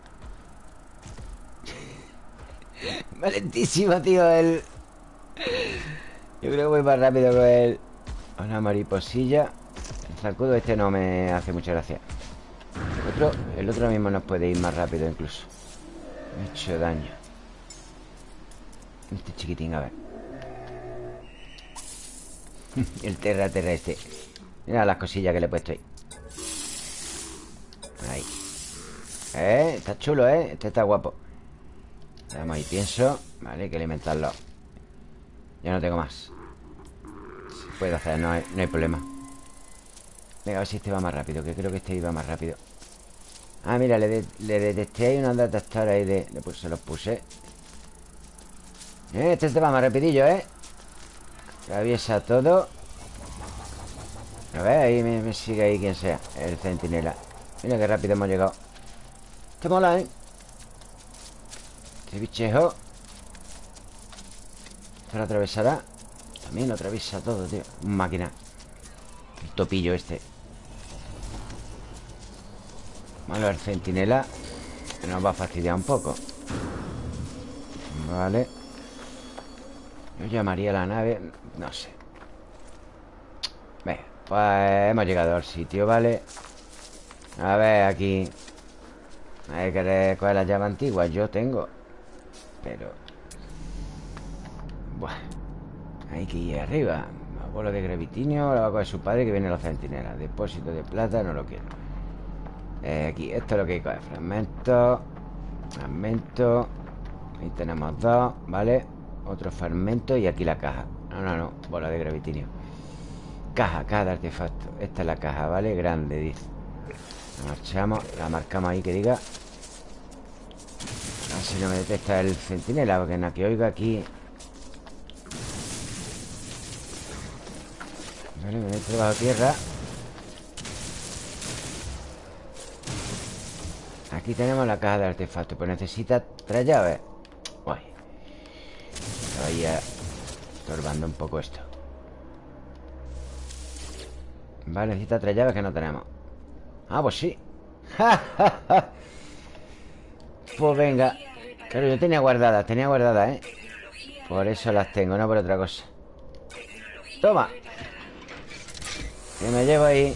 A: Valentísimo, tío el... Yo creo que voy más rápido con el... Una mariposilla. El zancudo este no me hace mucha gracia. El otro, el otro mismo nos puede ir más rápido incluso. Me ha hecho daño. Este chiquitín, a ver. El terra terra este Mira las cosillas que le he puesto ahí. Ahí. Eh, está chulo, eh. Este está guapo. Vamos ahí, pienso. Vale, hay que alimentarlo. Ya no tengo más. Se puede hacer, no hay, no hay problema. Venga, a ver si este va más rápido Que creo que este iba más rápido. Ah, mira, le, detecté ahí unos detectores ahí de... Se los puse. Eh, Este este va más rapidillo, ¿eh? Atraviesa todo A ver, ahí me, sigue ahí quien sea El centinela. Mira qué rápido hemos llegado. Este mola, ¿eh? Este bichejo. Esto lo atravesará. También lo atraviesa todo, tío. Un máquina. El topillo este. Malo el centinela Nos va a fastidiar un poco. Vale. Yo llamaría a la nave No sé pues hemos llegado al sitio, ¿vale? A ver, aquí. Hay que coger la llave antigua Yo tengo. Pero Buah Hay que ir arriba. Bola de gravitinio La va a coger su padre que viene a los centinelas Depósito de plata, no lo quiero. Eh, Aquí, esto es lo que hay que coger. Fragmento Fragmento. Ahí tenemos dos, ¿vale? Otro fragmento y aquí la caja. No, no, no, bola de gravitinio Caja, caja de artefacto Esta es la caja, ¿vale? Grande, dice. La marchamos, la marcamos ahí que diga. A ver si no me detecta el centinela Porque en la que oiga aquí. Vale, me meto bajo tierra. Aquí tenemos la caja de artefacto Pues necesita tres llaves. Uy. Estaba estorbando un poco esto Vale, necesita tres llaves que no tenemos. Ah, pues sí. Pues venga. Claro, yo tenía guardadas, tenía guardadas, ¿eh? Por eso las tengo, no por otra cosa. Toma. Que me llevo ahí.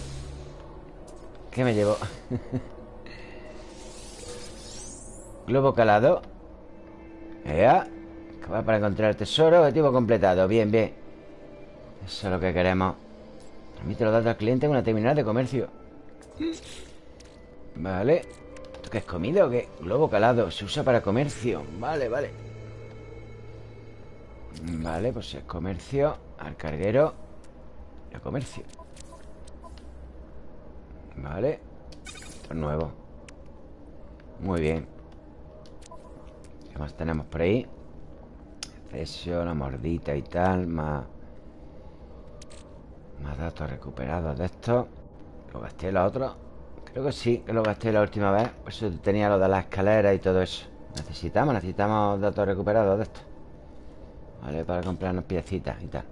A: ¿Qué me llevo? Globo calado. Ya va para encontrar el tesoro. Objetivo completado. Bien, bien. Eso es lo que queremos Permite los datos al cliente en una terminal de comercio. Vale. ¿Esto qué es comida o qué? Globo calado. Se usa para comercio. Vale, vale. Vale, pues es comercio Al carguero Y comercio. Vale. Esto es nuevo. Muy bien. ¿Qué más tenemos por ahí? Cesio, la mordita y tal Más Más datos recuperados de esto. ¿Lo gasté los otros? Creo que sí, que lo gasté la última vez. Por eso tenía lo de las escaleras y todo eso. Necesitamos, necesitamos datos recuperados de esto. Vale, para comprarnos piecitas y tal.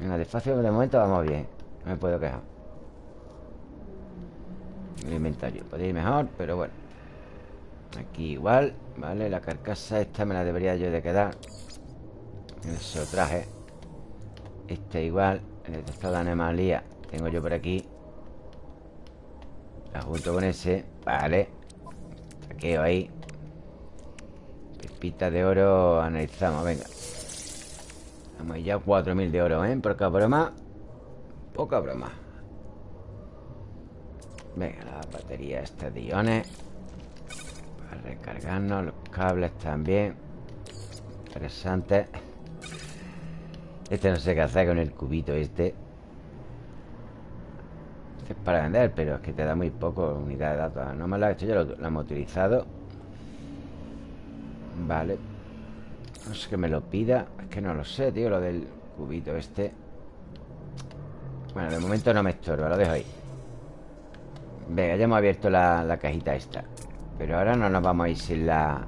A: Venga, despacio, de momento vamos bien. No me puedo quejar. El inventario Podría ir mejor, pero bueno. Aquí igual Vale, la carcasa esta me la debería yo de quedar. Eso traje. Este igual El detector de anomalía Tengo yo por aquí. La junto con ese Vale. Saqueo ahí. Pepita de oro Analizamos, venga. Vamos ya 4.000 de oro, ¿eh? Poca broma. Poca broma. Venga, la batería esta de iones. Recargarnos Los cables también. Interesante Este no sé qué hacer con el cubito este. Este es para vender Pero es que te da muy poco unidad de datos No me ha hecho, ya lo, lo hemos utilizado. Vale. No sé que me lo pida. Es que no lo sé, tío, lo del cubito este. Bueno, de momento no me estorba Lo dejo ahí. Venga, ya hemos abierto la, la cajita esta. Pero ahora no nos vamos a ir sin la...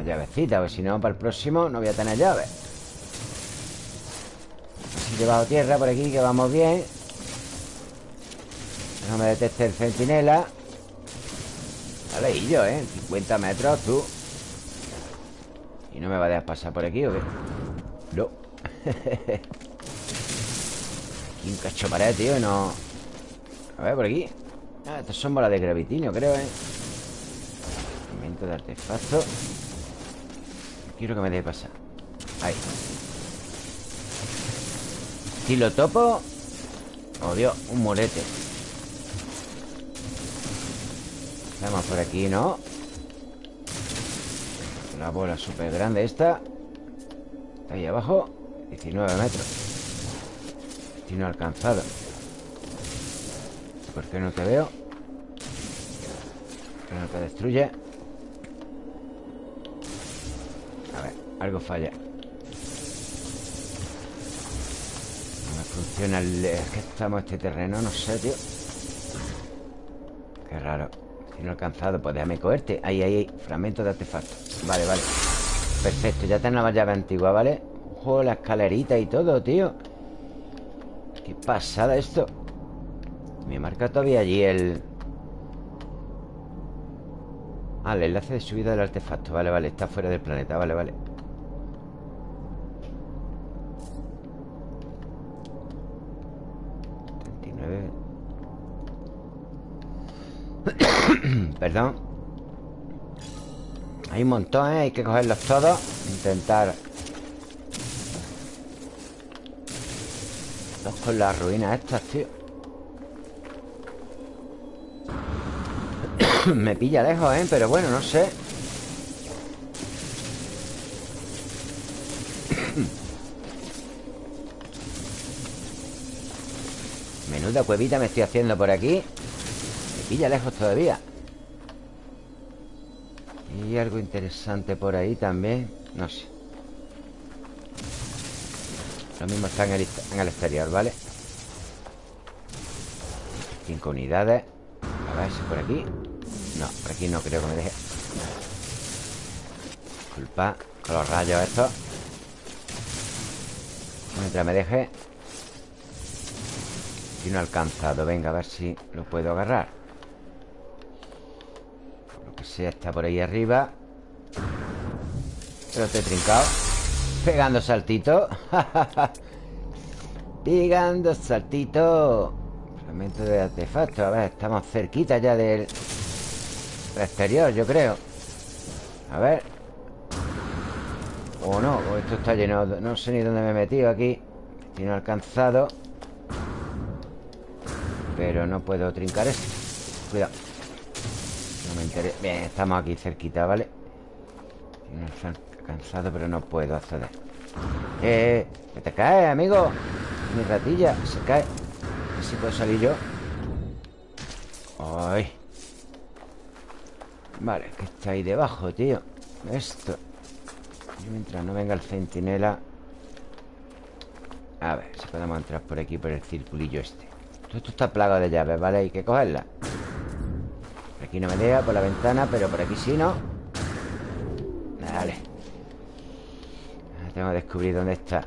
A: La llavecita Porque si no, para el próximo no voy a tener llave Así debajo tierra por aquí Que vamos bien. No me detecte el centinela. Vale, y yo, ¿eh? 50 metros, tú. ¿Y no me va a dejar pasar por aquí o qué? No. Aquí un cacho pared, tío Y no... A ver, por aquí. Ah, estas son bolas de gravitinio, creo, ¿eh? Momento de artefacto Quiero que me deje pasar Ahí estilo topo Oh, Dios, un morete Vamos por aquí, ¿no? La bola súper grande esta ahí abajo 19 metros Destino alcanzado ¿Por qué no te veo? ¿Por qué no te destruye? A ver, algo falla. Funciona el... Es que estamos este terreno, no sé, tío. Qué raro. Si no he alcanzado, pues déjame cogerte. Ahí, ahí, ahí, fragmento de artefacto. Vale, vale. Perfecto, ya tenemos la llave antigua, ¿vale? Ojo, la escalerita y todo, tío. Qué pasada esto. Me marca todavía allí el... Ah, el enlace de subida del artefacto. Vale, vale, está fuera del planeta. Vale, vale. Perdón. Hay un montón, ¿eh? Hay que cogerlos todos. Intentar. Dos con las ruinas estas, tío Me pilla lejos, ¿eh? Pero bueno, no sé. Menuda cuevita me estoy haciendo por aquí. Pilla lejos todavía. Y algo interesante por ahí también. No sé. Lo mismo está en el exterior, ¿vale? Cinco unidades. A ver si por aquí No, por aquí no creo que me deje. Disculpa Con los rayos estos. Mientras me deje. Y no he alcanzado Venga, a ver si lo puedo agarrar. Si está por ahí arriba. Pero estoy trincado. Pegando saltito. Pegando saltito. Fragmento de artefacto. A ver, estamos cerquita ya del exterior, yo creo. A ver. O no, o esto está lleno No sé ni dónde me he metido aquí. Tiene alcanzado. Pero no puedo trincar esto. Cuidado. Bien, estamos aquí cerquita, ¿vale? Tiene cansado, pero no puedo acceder. Eh, que te cae, amigo. Mi ratilla, se cae. A ver si puedo salir yo. Ay Vale, que está ahí debajo, tío Esto. Mientras no venga el centinela A ver si podemos entrar por aquí Por el circulillo este. Todo esto está plagado de llaves, ¿vale? Hay que cogerla. Aquí no me lea por la ventana Pero por aquí sí, ¿no? Vale. Tengo que descubrir dónde está.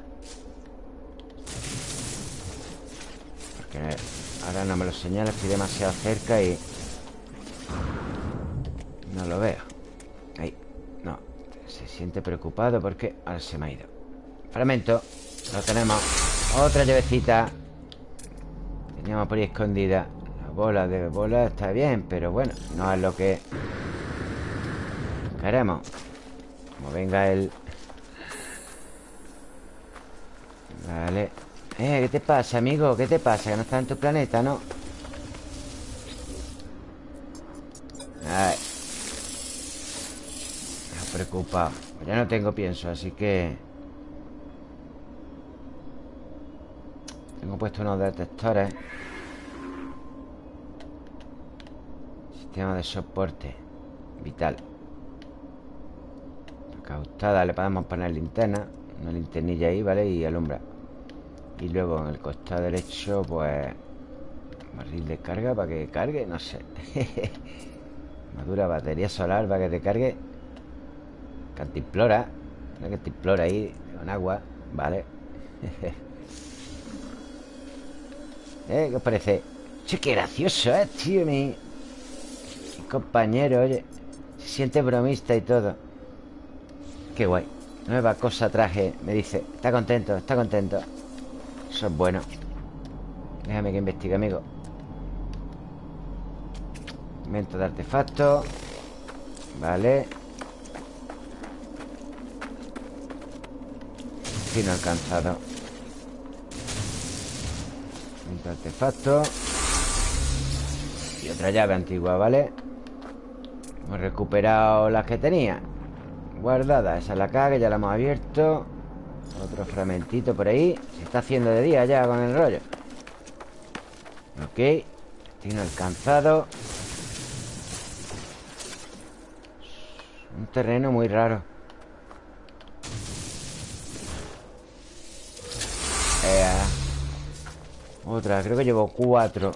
A: Porque ahora no me lo señala Estoy demasiado cerca y... No lo veo. Ahí. No. Se siente preocupado porque ahora se me ha ido. Fragmento. Lo tenemos. Otra llavecita. Teníamos por ahí escondida. Bola de bola está bien Pero bueno, no es lo que queremos. Como venga el... Vale. Eh, ¿qué te pasa, amigo? ¿Qué te pasa? Que no estás en tu planeta, ¿no? Ay Me preocupado pues Ya no tengo pienso, así que... Tengo puesto unos detectores. Sistema de soporte Vital. Cautada, le podemos poner linterna Una linternilla ahí, ¿vale? Y alumbra. Y luego en el costado derecho, pues Barril de carga para que cargue, no sé. Madura batería solar para que te cargue Cantimplora Una cantimplora ahí con agua Vale ¿Eh? ¿Qué os parece? Che, qué gracioso, ¿eh? Tío, mi compañero, oye Se siente bromista y todo. Qué guay. Nueva cosa traje, me dice. Está contento, está contento. Eso es bueno. Déjame que investigue, amigo. Invento de artefacto. Vale Fino alcanzado. Quinto artefacto. Y otra llave antigua, ¿vale? Hemos recuperado las que tenía. Guardadas Esa es la que ya la hemos abierto. Otro fragmentito por ahí. Se está haciendo de día ya con el rollo. Ok. Tiene alcanzado. Un terreno muy raro Otra, creo que llevo cuatro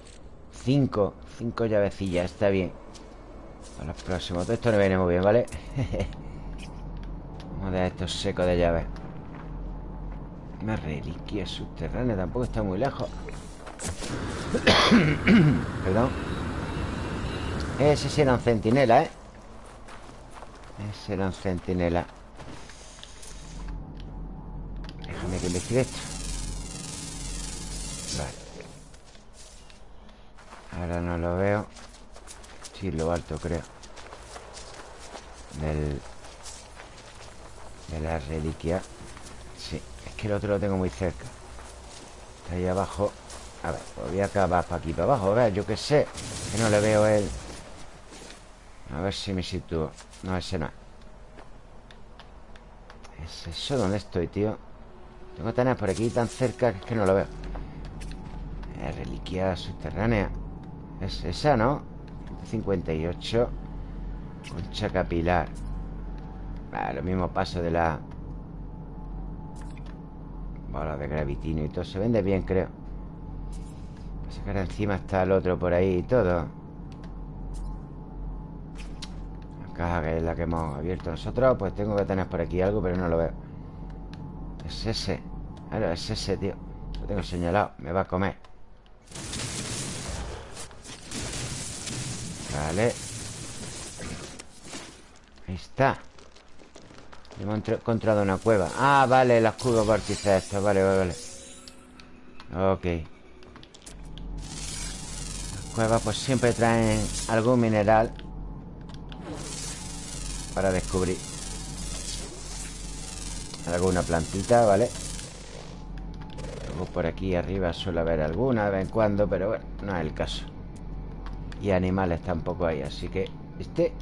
A: Cinco, cinco llavecillas Está bien. Para los próximos, todo esto no viene muy bien, ¿vale? Vamos a dejar esto seco de llaves. Una reliquia subterránea Tampoco está muy lejos. Perdón. Ese sí era un centinela, ¿eh? Ese era un centinela. Déjame que investigue esto Ahora no lo veo. Sí, lo alto creo. Del... De la reliquia. Sí, es que el otro lo tengo muy cerca. Está ahí abajo. A ver, pues voy a acabar para aquí, para abajo. A ver, yo qué sé. Que no le veo él A ver si me sitúo. No, ese no. ¿Es eso? ¿Dónde estoy, tío? Tengo tener por aquí tan cerca que es que no lo veo Reliquia subterránea. Es esa, ¿no? 58 Concha capilar. Lo mismo paso de la Bola de gravitino y todo. Se vende bien, creo. Pasa que ahora encima está el otro por ahí y todo. La caja que es la que hemos abierto nosotros Pues tengo que tener por aquí algo Pero no lo veo. Es ese. Claro, es ese, tío. Lo tengo señalado. Me va a comer Vale. Ahí está. Hemos encontrado una cueva. Ah, vale, el escudo vórtice esto Vale, vale, vale. Ok. Las cuevas pues siempre traen algún mineral Para descubrir Alguna plantita, ¿vale? Luego por aquí arriba suele haber alguna de vez en cuando Pero bueno, no es el caso y animales tampoco hay Así que este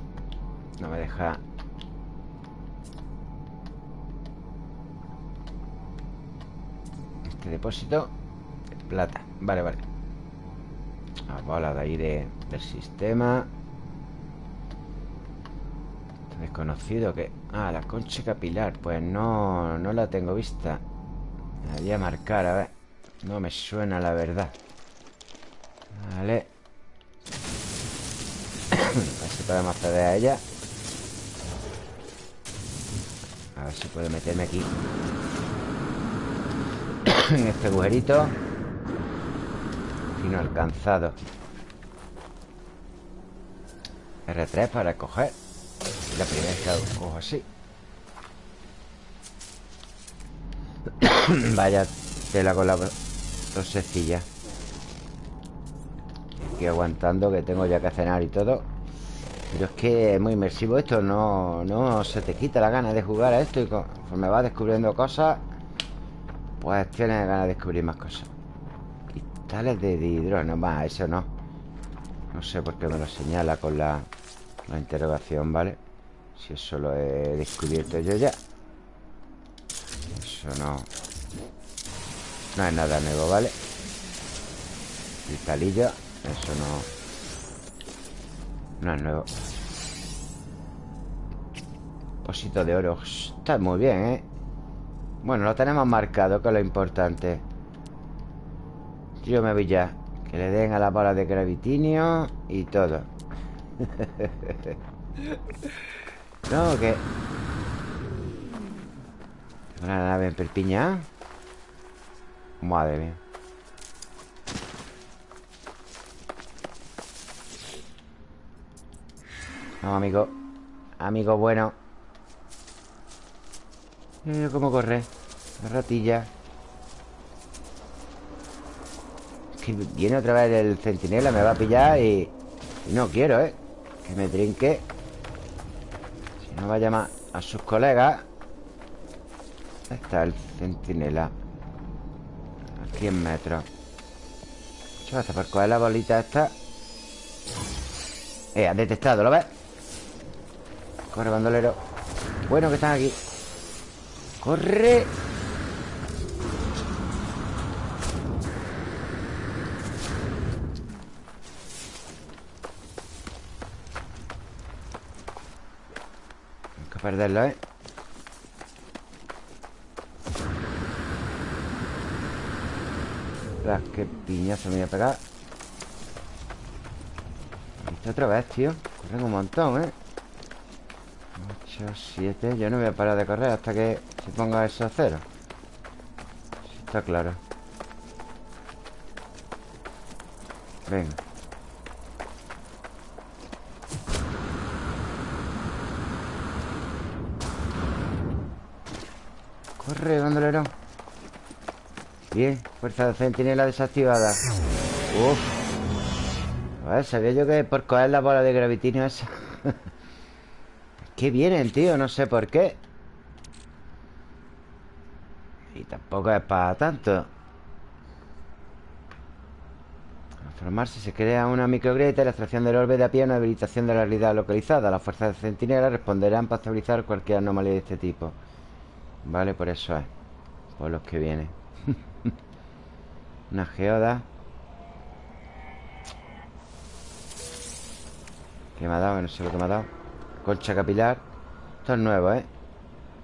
A: no me deja. Este depósito de Plata, vale, vale. La bola de aire del sistema. Desconocido que... Ah, la concha capilar Pues no, no la tengo vista. Me voy a marcar, a ver. No me suena la verdad. Vale a ver si podemos acceder a ella. A ver si puedo meterme aquí. En este agujerito. Fino alcanzado. R3 para coger. La primera vez que cojo así. Vaya tela con la tosecilla. Aquí aguantando que tengo ya que cenar y todo pero es que es muy inmersivo esto No, no se te quita la gana de jugar a esto Y conforme vas descubriendo cosas Pues tienes ganas de descubrir más cosas Cristales de hidrógeno Va, eso no No sé por qué me lo señala con la, la interrogación, ¿vale? Si eso lo he descubierto yo ya Eso no No es nada nuevo, ¿vale? Cristalillo Eso no no es nuevo Posito de oro. Está muy bien, ¿eh? Bueno, lo tenemos marcado, que es lo importante. Yo me voy ya. Que le den a la bola de gravitinio Y todo. No, que la nave en perpiña Madre mía Amigo. Amigo bueno. Cómo corre. La ratilla. Es que viene otra vez el centinela Me va a pillar y... no quiero, ¿eh? Que me trinque. Si no va a llamar a sus colegas. Ahí está el centinela. A 100 metros. Gracias por coger la bolita esta. Eh, ha detectado, ¿lo ves? Corre, bandolero. Bueno que están aquí. Corre. Hay que perderlo, ¿eh? Qué que piñazo me voy a pegar. Otra vez, tío. Corren un montón, ¿eh? 8, 7 Yo no voy a parar de correr hasta que se ponga eso a cero. Sí, Está claro. Venga. Corre, bandolero. Bien, fuerza de centinela desactivada. Uf. Ver, sabía yo que por coger la bola de gravitinio esa Que vienen, tío, no sé por qué Y tampoco es para tanto Transformarse se crea una microgrieta la extracción del orbe de a pie una habilitación de la realidad localizada. Las fuerzas de centinela responderán para estabilizar cualquier anomalía de este tipo. Vale, por eso es. Por los que vienen. Una geoda ¿Qué me ha dado? No sé lo que me ha dado Concha capilar. Esto es nuevo, ¿eh?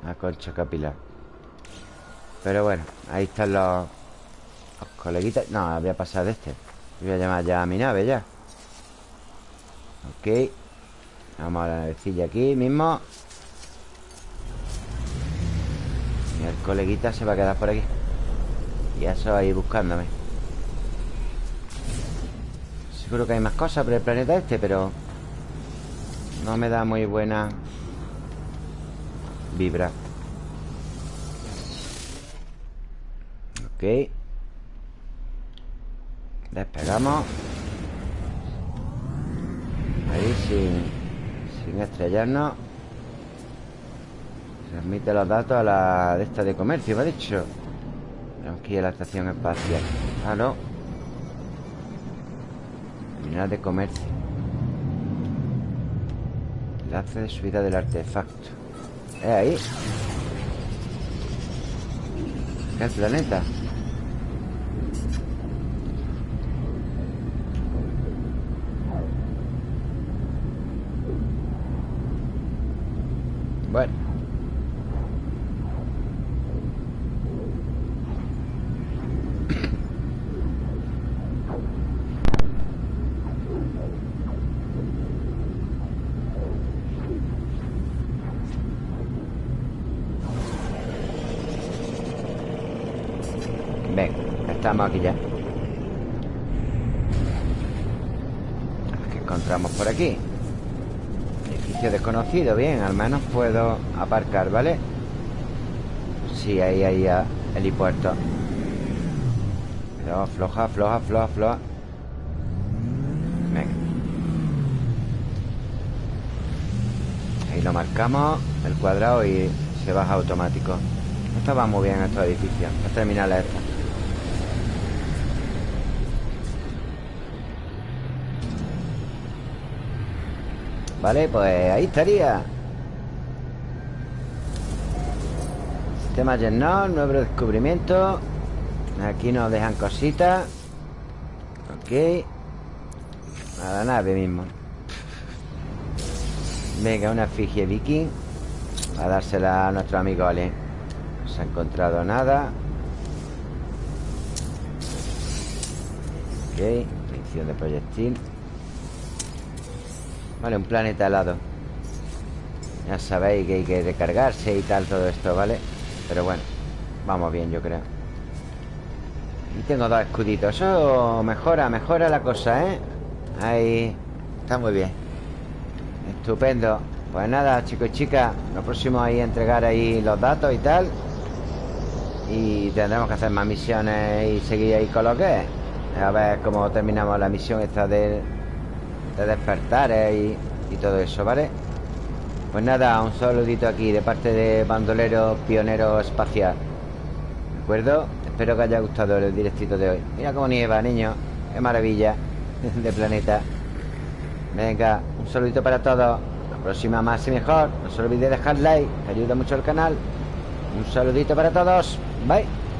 A: Una concha capilar. Pero bueno, ahí están los, los coleguitas. No, voy a pasar de este. Voy a llamar ya a mi nave ya. Ok. Vamos a la navecilla aquí mismo. Y el coleguita se va a quedar por aquí. Y eso ahí buscándome. Seguro que hay más cosas por el planeta este, pero... No me da muy buena... Vibra. Ok. Despegamos. Ahí sin... Sin estrellarnos. Transmite los datos a la de esta de comercio, me ha dicho. Tenemos que ir a la estación espacial. Ah, no de comercio Enlace de subida del artefacto ¿Es ahí? ¿Qué el planeta? Bueno estamos aquí ya ¿Qué encontramos por aquí? Edificio desconocido, bien Al menos puedo aparcar, ¿vale? Sí, ahí, ahí, el helipuerto. Pero floja, floja, floja, floja. Venga. Ahí lo marcamos El cuadrado y se baja automático. Esto va muy bien estos edificios. Las terminales estas Vale, pues ahí estaría. Sistema llenado, nuevo descubrimiento. Aquí nos dejan cositas. Ok. A la nave mismo. Venga, una efigie viking. A dársela a nuestro amigo Ale. No se ha encontrado nada. Ok, munición de proyectil Vale, un planeta helado Ya sabéis que hay que recargarse y tal todo esto, ¿vale? Pero bueno, vamos bien yo creo. Y tengo dos escuditos. Eso mejora, mejora la cosa, ¿eh? Ahí, está muy bien. Estupendo. Pues nada, chicos y chicas Lo próximo ahí entregar ahí los datos y tal. Y tendremos que hacer más misiones Y seguir ahí con lo que es. A ver cómo terminamos la misión esta de de despertar y, y todo eso, ¿vale? Pues nada, un saludito aquí de parte de Bandolero Pionero Espacial ¿De acuerdo? Espero que haya gustado el directito de hoy. Mira cómo nieva, niño Qué maravilla de planeta. Venga, un saludito para todos La próxima más y mejor. No se olvide dejar like, que ayuda mucho al canal. Un saludito para todos Bye